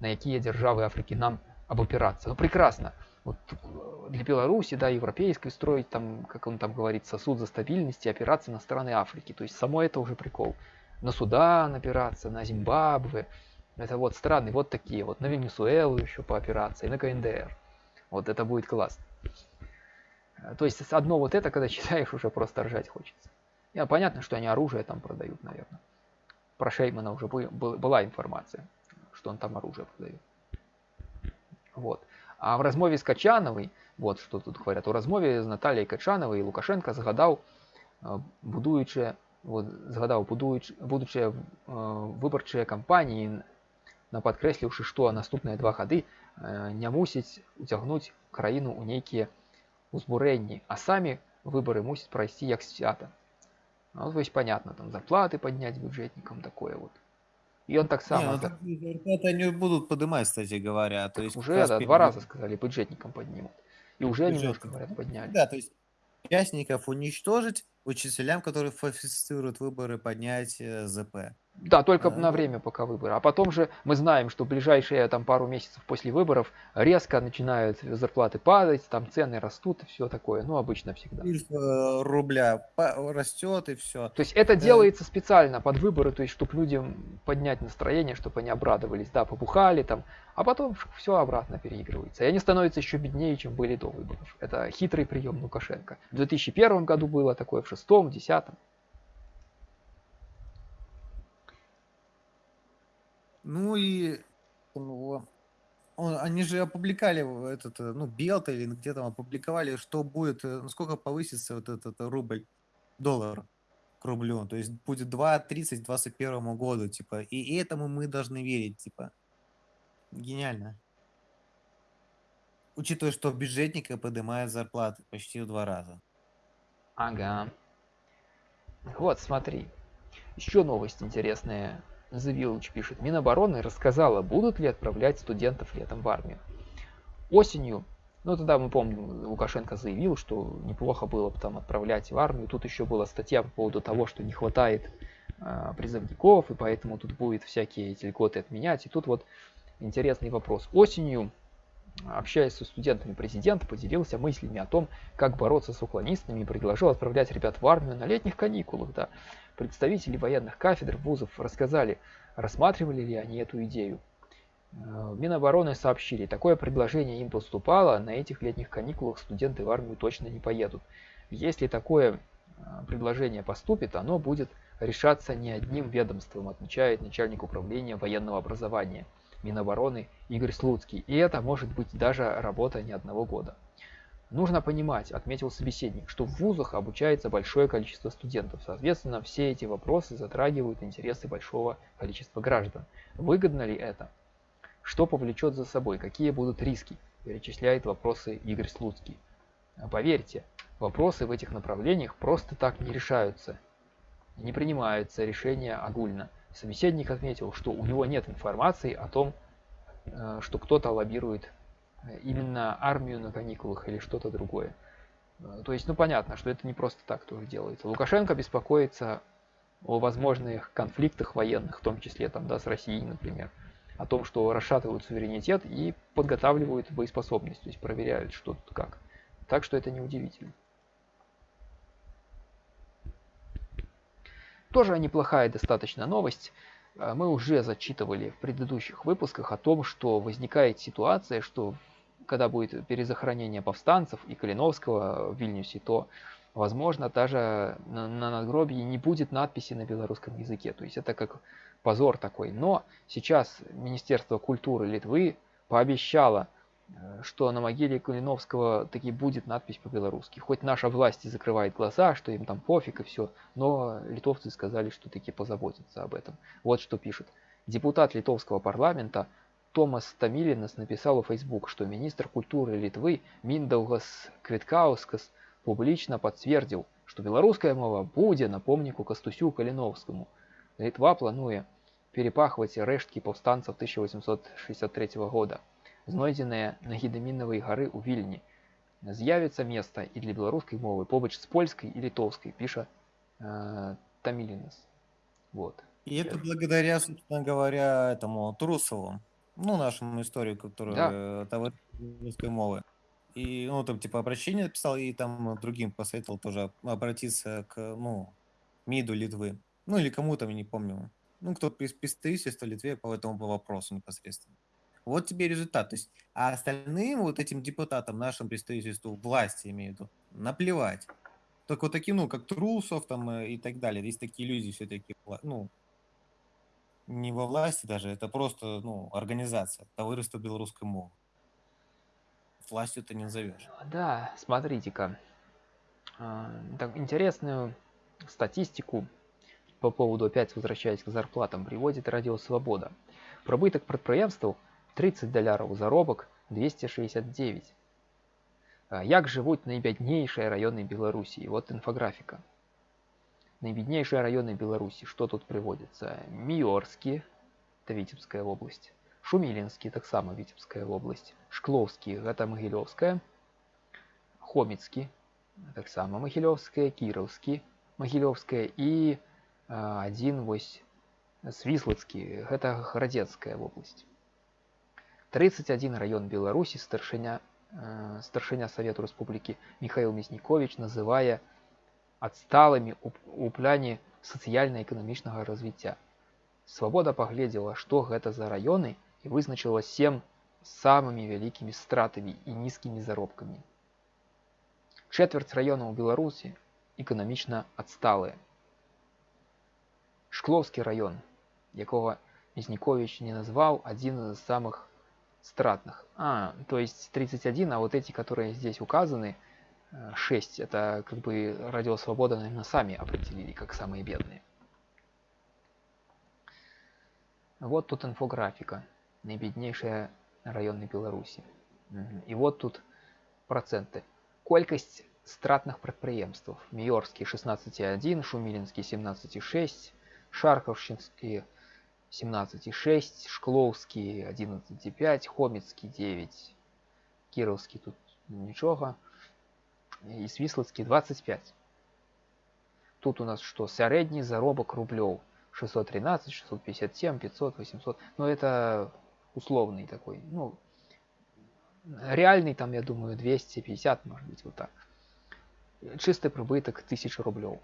на якія дзяржавы Афрыкі нам абапірацца. Ну прекрасно. Вот для Беларуси, да, европейской строить там, как он там говорит, сосуд за стабильность и опираться на страны Африки. То есть само это уже прикол на Судан опираться, на Зимбабве. Это вот страны вот такие, вот на Венесуэлу еще по операции, на КНДР. Вот это будет классно. То есть одно вот это, когда <laughs> читаешь, уже просто ржать хочется. Я понятно, что они оружие там продают, наверное. Про Шеймана уже была информация, что он там оружие продает. Вот. А в размове с Качановой, вот что тут говорят, у размове с Натальей Качановой Лукашенко загадал, будуючи вот, згадаў будучыя э, выбарчыя кампаніі на падкрэсліўшы што наступныя два гады э, не мусіць уцягнуць краіну ў нейкія узбурэнні а самі выборы мусяць прайсці як свята ну, то есть понятно там зарплаты поднять бюджетникам такое вот. И он так само не, ну, зарплаты они будут поднимать кстати говоря. То есть уже да, два раза сказали бюджетникам поднимут. И уже немножко говорят подняли. Да то есть участников уничтожить учителям, которые фальсифицируют выборы, поднять э, ЗП. Да, только а, на время пока выборы. А потом же мы знаем, что ближайшие там пару месяцев после выборов резко начинают зарплаты падать, там цены растут и все такое. Ну, обычно всегда. Э, рубля растет и все. То есть это э, делается специально под выборы, то есть чтобы людям поднять настроение, чтобы они обрадовались, да, побухали там, а потом все обратно переигрывается. И они становятся еще беднее, чем были до выборов. Это хитрый прием Лукашенко. В 2001 году было такое, в 2006, 2010. Ну и ну, он, они же опубликовали этот, э, ну, Белта или где там опубликовали, что будет, э, насколько повысится вот этот рубль, доллар к рублю. То есть будет 2.30 к 2021 году, типа. И этому мы должны верить, типа. Гениально. Учитывая, что бюджетника поднимает зарплаты почти в два раза. Ага. Вот, смотри. Еще новость интересная Завилович пишет, Минобороны рассказала, будут ли отправлять студентов летом в армию. Осенью, ну тогда мы помним, Лукашенко заявил, что неплохо было бы там отправлять в армию. Тут еще была статья по поводу того, что не хватает э, призывников, и поэтому тут будет всякие эти льготы отменять. И тут вот интересный вопрос. Осенью общаясь со студентами, президент поделился мыслями о том, как бороться с уклонистами и предложил отправлять ребят в армию на летних каникулах. Да. Представители военных кафедр вузов рассказали, рассматривали ли они эту идею. Э, Минобороны сообщили, такое предложение им поступало, на этих летних каникулах студенты в армию точно не поедут. Если такое э, предложение поступит, оно будет решаться не одним ведомством, отмечает начальник управления военного образования – Минобороны Игорь Слуцкий. И это может быть даже работа не одного года. Нужно понимать, отметил собеседник, что в вузах обучается большое количество студентов. Соответственно, все эти вопросы затрагивают интересы большого количества граждан. Выгодно ли это? Что повлечет за собой? Какие будут риски? Перечисляет вопросы Игорь Слуцкий. Поверьте, вопросы в этих направлениях просто так не решаются. Не принимаются решения огульно. Собеседник отметил, что у него нет информации о том, э, что кто-то лоббирует именно армию на каникулах или что-то другое. Э, то есть, ну понятно, что это не просто так тоже делается. Лукашенко беспокоится о возможных конфликтах военных, в том числе там, да, с Россией, например, о том, что расшатывают суверенитет и подготавливают боеспособность, то есть проверяют, что тут как. Так что это неудивительно. Тоже неплохая достаточно новость. Э, мы уже зачитывали в предыдущих выпусках о том, что возникает ситуация, что когда будет перезахоронение повстанцев и Калиновского в Вильнюсе, то, возможно, даже на, на надгробии не будет надписи на белорусском языке. То есть это как позор такой. Но сейчас Министерство культуры Литвы пообещало, э, что на могиле Калиновского таки будет надпись по-белорусски. Хоть наша власть и закрывает глаза, что им там пофиг и все, но литовцы сказали, что таки позаботятся об этом. Вот что пишет. Депутат литовского парламента Томас Тамилинас написал в Facebook, что министр культуры Литвы Миндаугас Квиткаускас публично подтвердил, что беларуская мова будзе на помніку Кастусю Каліновскаму. Литва плануе перепахваць рэшткі паўстанцаў 1863 года, знойдзеныя на гідамінавай гары ў вільні. З'явіцца места і для беларускай мовы побач з польскай и литовской, пишет э, Тамилинас. Вот. И это благодаря, собственно говоря, этому Трусову ну, нашему историку, который Да. э, того русской мовы. И, ну, там, типа, обращение писал, и там другим посоветовал тоже обратиться к, ну, МИДу Литвы. Ну, или кому там, я не помню. Ну, кто представительство Литве по этому вопросу непосредственно. Вот тебе результат. То есть, а остальным вот этим депутатам, нашим представительству, власти имею в виду, наплевать. Только вот таким, ну, как Трусов там э, и так далее. Есть такие люди все-таки, ну, не во власти даже, это просто, ну, организация, товариство белорусской мовы. Властью это не назовешь. Да, смотрите-ка. А, так, интересную статистику по поводу, опять возвращаясь к зарплатам, приводит Радио Свобода. Прибыток прадпрыемстваў 30 даляраў заробак 269. А, Як жывуць найбяднейшыя раёны Беларусі? Вот инфографика. Наибеднейшие районы Беларуси, что тут приводится? Миорский, это Витебская область. Шумилинский, так само Витебская область. Шкловский, это Могилевская. Хомицкий, так само Могилевская. Кировский, Могилевская. И э, один вось Свислацкий, это Городецкая область. 31 район Беларуси старшиня, э, старшиня Совету Республики Михаил Мясникович, называя адсталымі ў пляне сацыяльна-эканамічнага развіцця. Свабода паглядзела, што гэта за раёны і вызначыла сем самымі вялікімі стратамі і нізкімі заробкамі. Чвэрць раёнаў Беларусі эканамічна адсталыя. Шкловскі раён, якога Мізнікович не назваў адзін з самых стратных. А, то есть 31, а вот эти, которые здесь указаны, 6 это как бы радио свобода наверное сами определили как самые бедные вот тут инфографика наибеднейшая районы беларуси и вот тут проценты колькость стратных прадпрыемстваў міёрскі 16,1 шумілінскі 17,6 шаркаўшчынскі 17,6 шклоўскі 11,5 хоміцкі 9 кіраўскі тут нічога и Свислацкий 25. Тут у нас что? Средний заробок рублев 613, 657, 500, 800. Но это условный такой. Ну, реальный там, я думаю, 250, может быть, вот так. Чистый прибыток 1000 рублев.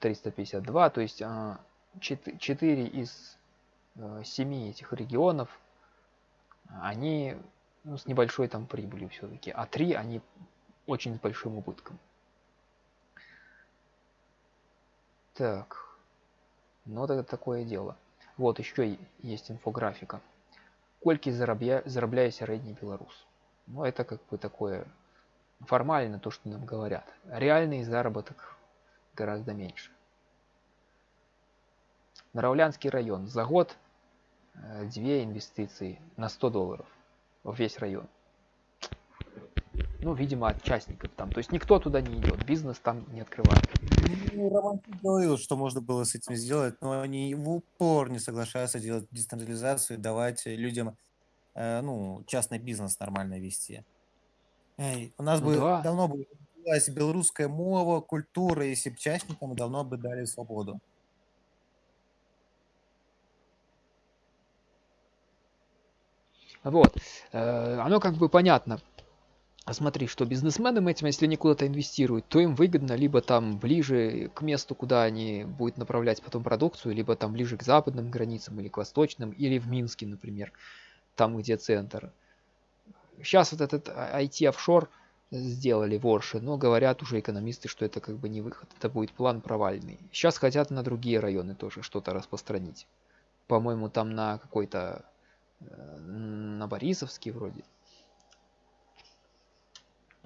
352, то есть 4 а, из 7 э, этих регионов, они ну, с небольшой там прибылью все-таки, а 3 они очень с большим убытком. Так, ну это такое дело. Вот еще есть инфографика. Кольки зарабля... зарабляе сярэдні беларус. Ну это как бы такое формально то, что нам говорят. Реальный заработок гораздо меньше. Наравлянский район. За год э, две инвестиции на 100 долларов в весь район. Ну, видимо, от частников там. То есть никто туда не идет, бизнес там не открывает. Ну, Роман говорил, что можно было с этим сделать, но они в упор не соглашаются делать децентрализацию, давать людям э, ну, частный бизнес нормально вести. Эй, у нас Ну бы да. давно бы развилась белорусская мова, культура, если бы частникам давно бы дали свободу. Вот. Э, Оно как бы понятно. Смотри, что бизнесменам этим, если они куда-то инвестируют, то им выгодно либо там ближе к месту, куда они будут направлять потом продукцию, либо там ближе к западным границам или к восточным, или в Минске, например, там, где центр. Сейчас вот этот IT-офшор сделали ворши, но говорят уже экономисты, что это как бы не выход, это будет план провальный. Сейчас хотят на другие районы тоже что-то распространить. По-моему, там на какой-то, э, на Борисовский вроде.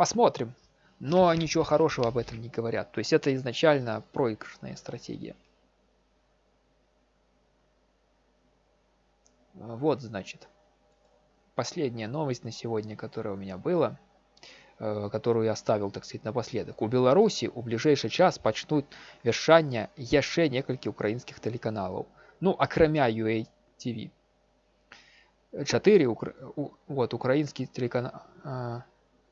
Посмотрим. Но ничего хорошего об этом не говорят. То есть это изначально проигрышная стратегия. Вот, значит. Последняя новость на сегодня, которая у меня была, э, которую я оставил, так сказать, напоследок. У Беларусі у ближайшы час пачнуць вяшчання яшчэ некалькі украінскіх тэлеканалаў. Ну, акрамя UATV. Чатыры укра... у- вот, украінскі телеканал...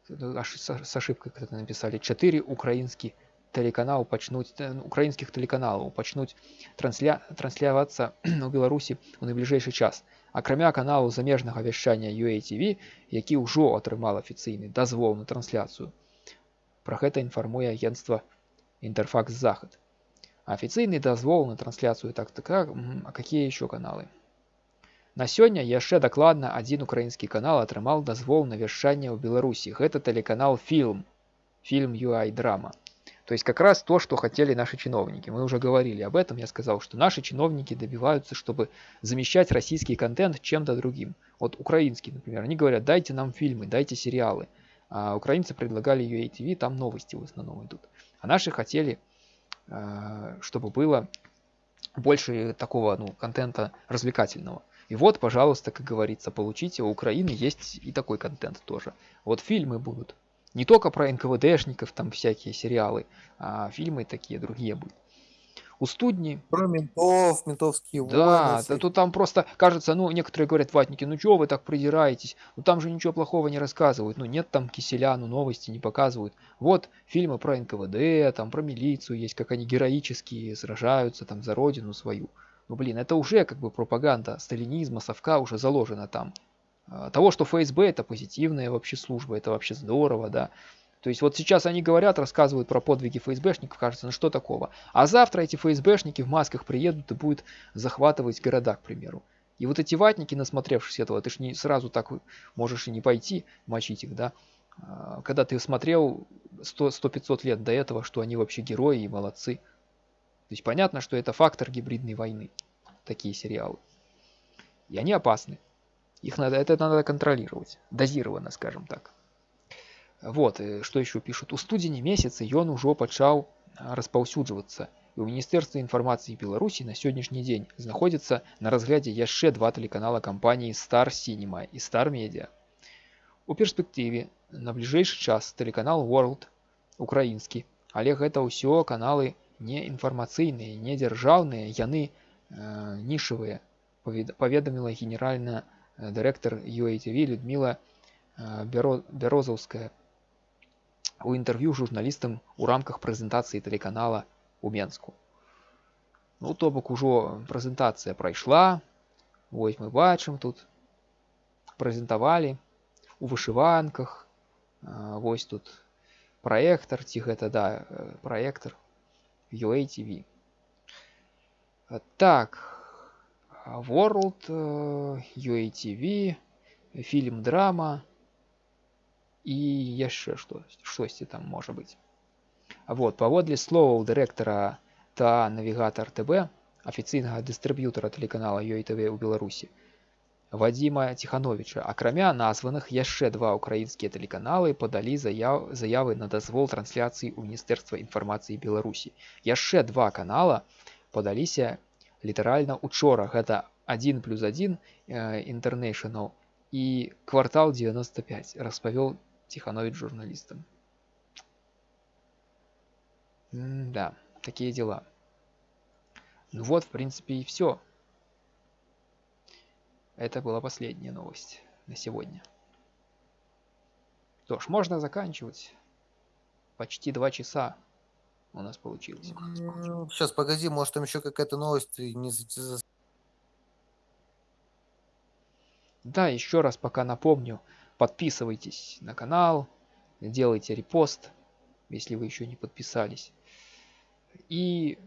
а, аж с с ошибкой как-то написали. Чатыры украінскі тэлеканал пачнуць э, ну, украінскіх тэлеканалаў пачнуць трансля... транслявацца <clears throat> у Беларусі у найбліжэйшы час. Акрамя каналу замежнага вяшчання UATV, які ўжо атрымал афіцыйны дазвол на трансляцыю. Пра гэта інфармуе агентства Интерфакс Захад. Афіцыйны дазвол на трансляцыю так так так, мгм, а какие еще каналы? На сёння яшчэ дакладна адзін украінскі канал атрымаў дазвол на вяшчанне ў Беларусі. Гэта тэлеканал Фільм. Фильм UI Драма. То есть как раз то, что хотели наши чиновники. Мы уже говорили об этом. Я сказал, что наши чиновники добиваются, чтобы замещать российский контент чем-то другим. Вот украинский, например, они говорят, дайте нам фильмы, дайте сериалы. А украинцы предлагали UATV, там новости в основном идут. А наши хотели, э, чтобы было больше такого ну, контента развлекательного. И вот, пожалуйста, как говорится, получите, у Украины есть и такой контент тоже. Вот фильмы будут. Не только про НКВДшников, там всякие сериалы, а фильмы такие другие будут. У студни Про ментов, ментовские да, войны. да всякие. тут там просто кажется, ну, некоторые говорят, ватники, ну чего вы так придираетесь? Ну там же ничего плохого не рассказывают. Ну нет там киселя, ну новости не показывают. Вот фильмы про НКВД, там про милицию есть, как они героически сражаются там за родину свою. Ну блин, это уже как бы пропаганда сталинизма, совка уже заложена там. А, Того, что ФСБ это позитивная вообще служба, это вообще здорово, да. То есть вот сейчас они говорят, рассказывают про подвиги ФСБшников, кажется, ну что такого. А завтра эти ФСБшники в масках приедут и будут захватывать города, к примеру. И вот эти ватники, насмотревшись этого, ты ж не сразу так можешь и не пойти мочить их, да. А, Когда ты смотрел 100-500 лет до этого, что они вообще герои и молодцы. То есть понятно, что это фактор гибридной войны, такие сериалы. И они опасны. Их надо, это надо контролировать, дозированно, скажем так. Вот, э, что еще пишут. У студзені месяца ён ужо пачаў а, распаўсюджвацца. І ў міністэрстве інфармацыі Беларусі на сённяшні дзень знаходзіцца на разглядзе яшчэ два тэлеканала кампаніі Star Cinema і Star Media. У перспектыве на бліжэйшы час тэлеканал World украінскі, але гэта ўсё каналы не інфармацыйныя, не дзяржаўныя, яны э, нішавыя, павед- паведаміла генеральная э, дырэктар UATV Людмила э, Бяро- Бярозаўская у інтэрв'ю журналістам у рамках прэзентацыі тэлеканала у Менску. Ну, то бок ужо прэзентацыя прайшла. Вось мы бачым тут прэзентавалі у вышыванках. А, Вось тут праектар ці гэта да э, праектар UATV. А, Так а, World э, UATV фільм драма і яшчэ што штосьці там можа быць вот паводле словаў дырэктара та навігатор ТБ афіцыйнага дыстрыб'ютара тэлеканала UATV ў Беларусі Вадима Тихановича. Акрамя названых яшчэ два ўкраінскія тэлеканалы падалі заяў заявы на дазвол трансляцыі ў міністэрства інфармацыі Беларусі. Яшчэ два канала падаліся літаральна учора гэта 1 плюс 1 International і квартал 95 распавёл Тиханович журналистам. да, такие дела. Ну вот, в принципе, и все. Это была последняя новость на сегодня. Что ж, можно заканчивать. Почти два часа у нас получилось. Сейчас, погоди, может там еще какая-то новость не Да, еще раз пока напомню, подписывайтесь на канал, делайте репост, если вы еще не подписались. И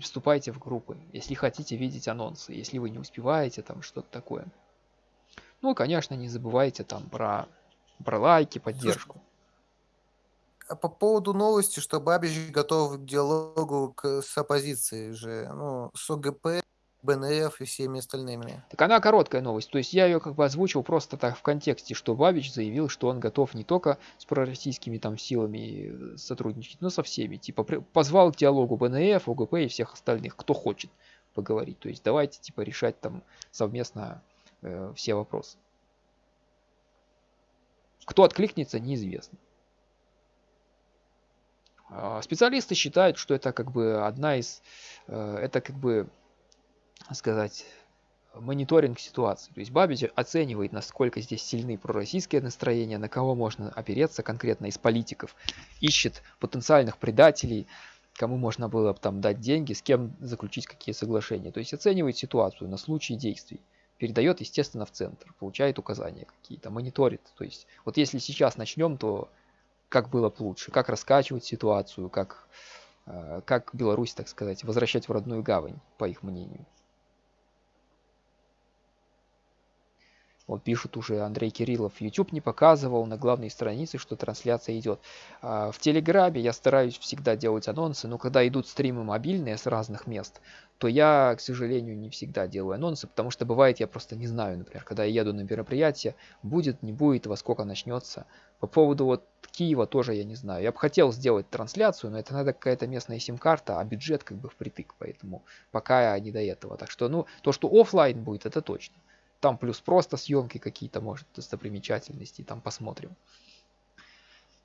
вступайте в группы, если хотите видеть анонсы, если вы не успеваете, там что-то такое. Ну, конечно, не забывайте там про, про лайки, поддержку. А по поводу новости, что Бабич готов к диалогу к, с оппозицией же, ну, с ОГП, БНФ и всеми остальными. Так она короткая новость. То есть я ее как бы озвучил просто так в контексте, что Бабич заявил, что он готов не только с пророссийскими там силами э, сотрудничать, но со всеми. Типа позвал к диалогу БНФ, ОГП и всех остальных, кто хочет поговорить. То есть давайте типа решать там совместно э, все вопросы. Кто откликнется, неизвестно. А специалисты считают, что это как бы одна из, э, это как бы сказать, мониторинг ситуации. То есть Бабич оценивает, насколько здесь сильны пророссийские настроения, на кого можно опереться конкретно из политиков, ищет потенциальных предателей, кому можно было бы там дать деньги, с кем заключить какие соглашения. То есть оценивает ситуацию на случай действий, передает, естественно, в центр, получает указания какие-то, мониторит. То есть вот если сейчас начнем, то как было бы лучше, как раскачивать ситуацию, как, э, как Беларусь, так сказать, возвращать в родную гавань, по их мнению. Вот пишут уже Андрей Кириллов. YouTube не показывал на главной странице, что трансляция идет. А в Телеграме я стараюсь всегда делать анонсы, но когда идут стримы мобильные с разных мест, то я, к сожалению, не всегда делаю анонсы, потому что бывает, я просто не знаю, например, когда я еду на мероприятие, будет, не будет, во сколько начнется. По поводу вот Киева тоже я не знаю. Я бы хотел сделать трансляцию, но это надо какая-то местная сим-карта, а бюджет как бы впритык, поэтому пока не до этого. Так что, ну, то, что офлайн будет, это точно. Там плюс просто съемки какие-то, может, достопримечательности, там посмотрим.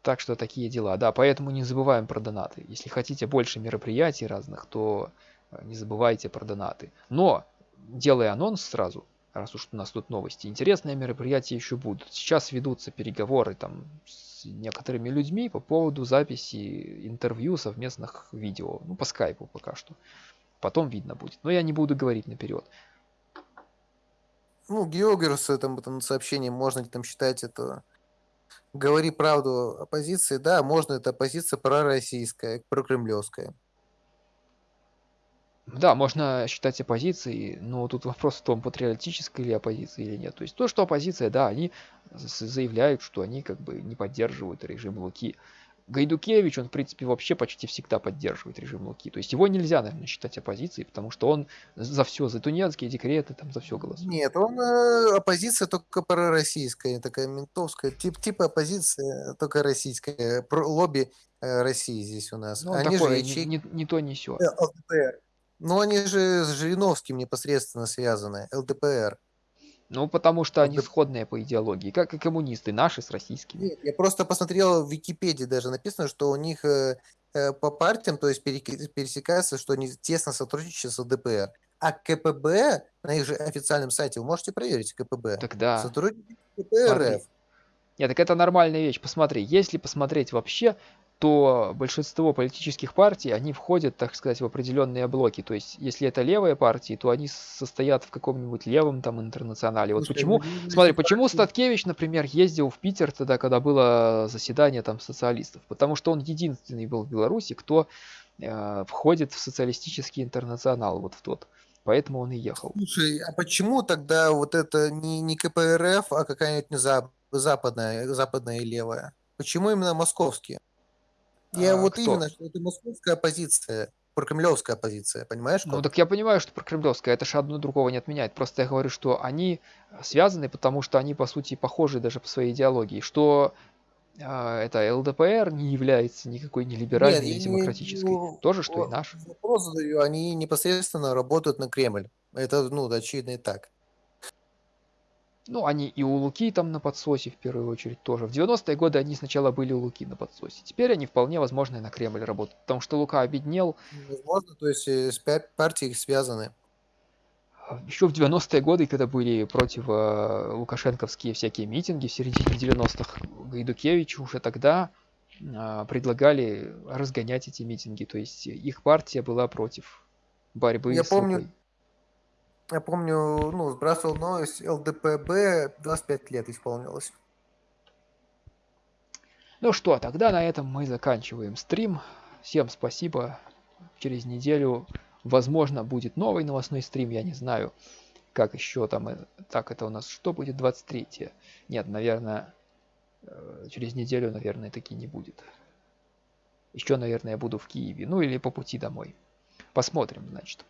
Так что такие дела. Да, поэтому не забываем про донаты. Если хотите больше мероприятий разных, то э, не забывайте про донаты. Но, делая анонс сразу, раз уж у нас тут новости, интересные мероприятия еще будут. Сейчас ведутся переговоры там с некоторыми людьми по поводу записи интервью совместных видео. Ну, по скайпу пока что. Потом видно будет. Но я не буду говорить наперед. Ну, Геогерс там, там сообщение, можно ли там считать это говори правду оппозиции, да, можно, это оппозиция пророссийская, прокремлевская. Да, можно считать оппозицией, но тут вопрос в том, патриотической ли оппозиции или нет. То есть то, что оппозиция, да, они заявляют, что они как бы не поддерживают режим Луки. Гайдукевич, он, в принципе, вообще почти всегда поддерживает режим Луки. То есть его нельзя, наверное, считать оппозицией, потому что он за все, за тунецкие декреты, там, за все голосует. Нет, он э, оппозиция только пророссийская, такая ментовская, тип, типа оппозиция только российская, про, лобби э, России здесь у нас. Ну, они такое, же не, не, не то, не все. ЛДПР. Ну, они же с Жириновским непосредственно связаны, ЛДПР. Ну, потому что они сходные по идеологии, как и коммунисты, наши с российскими. Нет, я просто посмотрел в Википедии даже написано, что у них э, э по партиям, то есть пересекается, что они тесно сотрудничают с ЛДПР. А КПБ на их же официальном сайте, вы можете проверить КПБ. Тогда. Сотрудники КПРФ. Нет, так это нормальная вещь. Посмотри, если посмотреть вообще, то большинство политических партий, они входят, так сказать, в определенные блоки. То есть, если это левые партии, то они состоят в каком-нибудь левом там интернационале. Вот Слушай, почему, ну, смотри, почему Статкевич, например, ездил в Питер тогда, когда было заседание там социалистов? Потому что он единственный был в Беларуси, кто э, входит в социалистический интернационал, вот в тот. Поэтому он и ехал. Слушай, а почему тогда вот это не, не КПРФ, а какая-нибудь западная, западная и левая? Почему именно московские? Я а, вот кто? именно, что это московская оппозиция прокремлевская позиция, понимаешь? Ну Кот? так я понимаю, что прокремлевская, это же одно другого не отменяет. Просто я говорю, что они связаны, потому что они по сути похожи даже по своей идеологии. Что а, это ЛДПР не является никакой не Нет, либеральной, я не не демократической. ну, То же, что и о, наш. вопрос задаю, они непосредственно работают на Кремль. Это, ну, очевидно и так. Ну, они и у Луки там на подсосе в первую очередь тоже. В 90-е годы они сначала были у Луки на подсосе. Теперь они вполне возможно и на Кремль работают. Потому что Лука обеднел. Возможно, то есть э, с партией связаны. Еще в 90-е годы, когда были против э, лукашенковские всякие митинги в середине 90-х, Гайдукевич уже тогда э, предлагали разгонять эти митинги. То есть их партия была против борьбы Я с помню, Лукой. Я помню, ну, сбрасывал новость, ЛДПБ 25 лет исполнилось. Ну что, тогда на этом мы заканчиваем стрим. Всем спасибо. Через неделю, возможно, будет новый новостной стрим, я не знаю, как еще там. э, Так, это у нас что будет 23 Нет, наверное, э, через неделю, наверное, таки не будет. Еще, наверное, я буду в Киеве. Ну или по пути домой. Посмотрим, значит.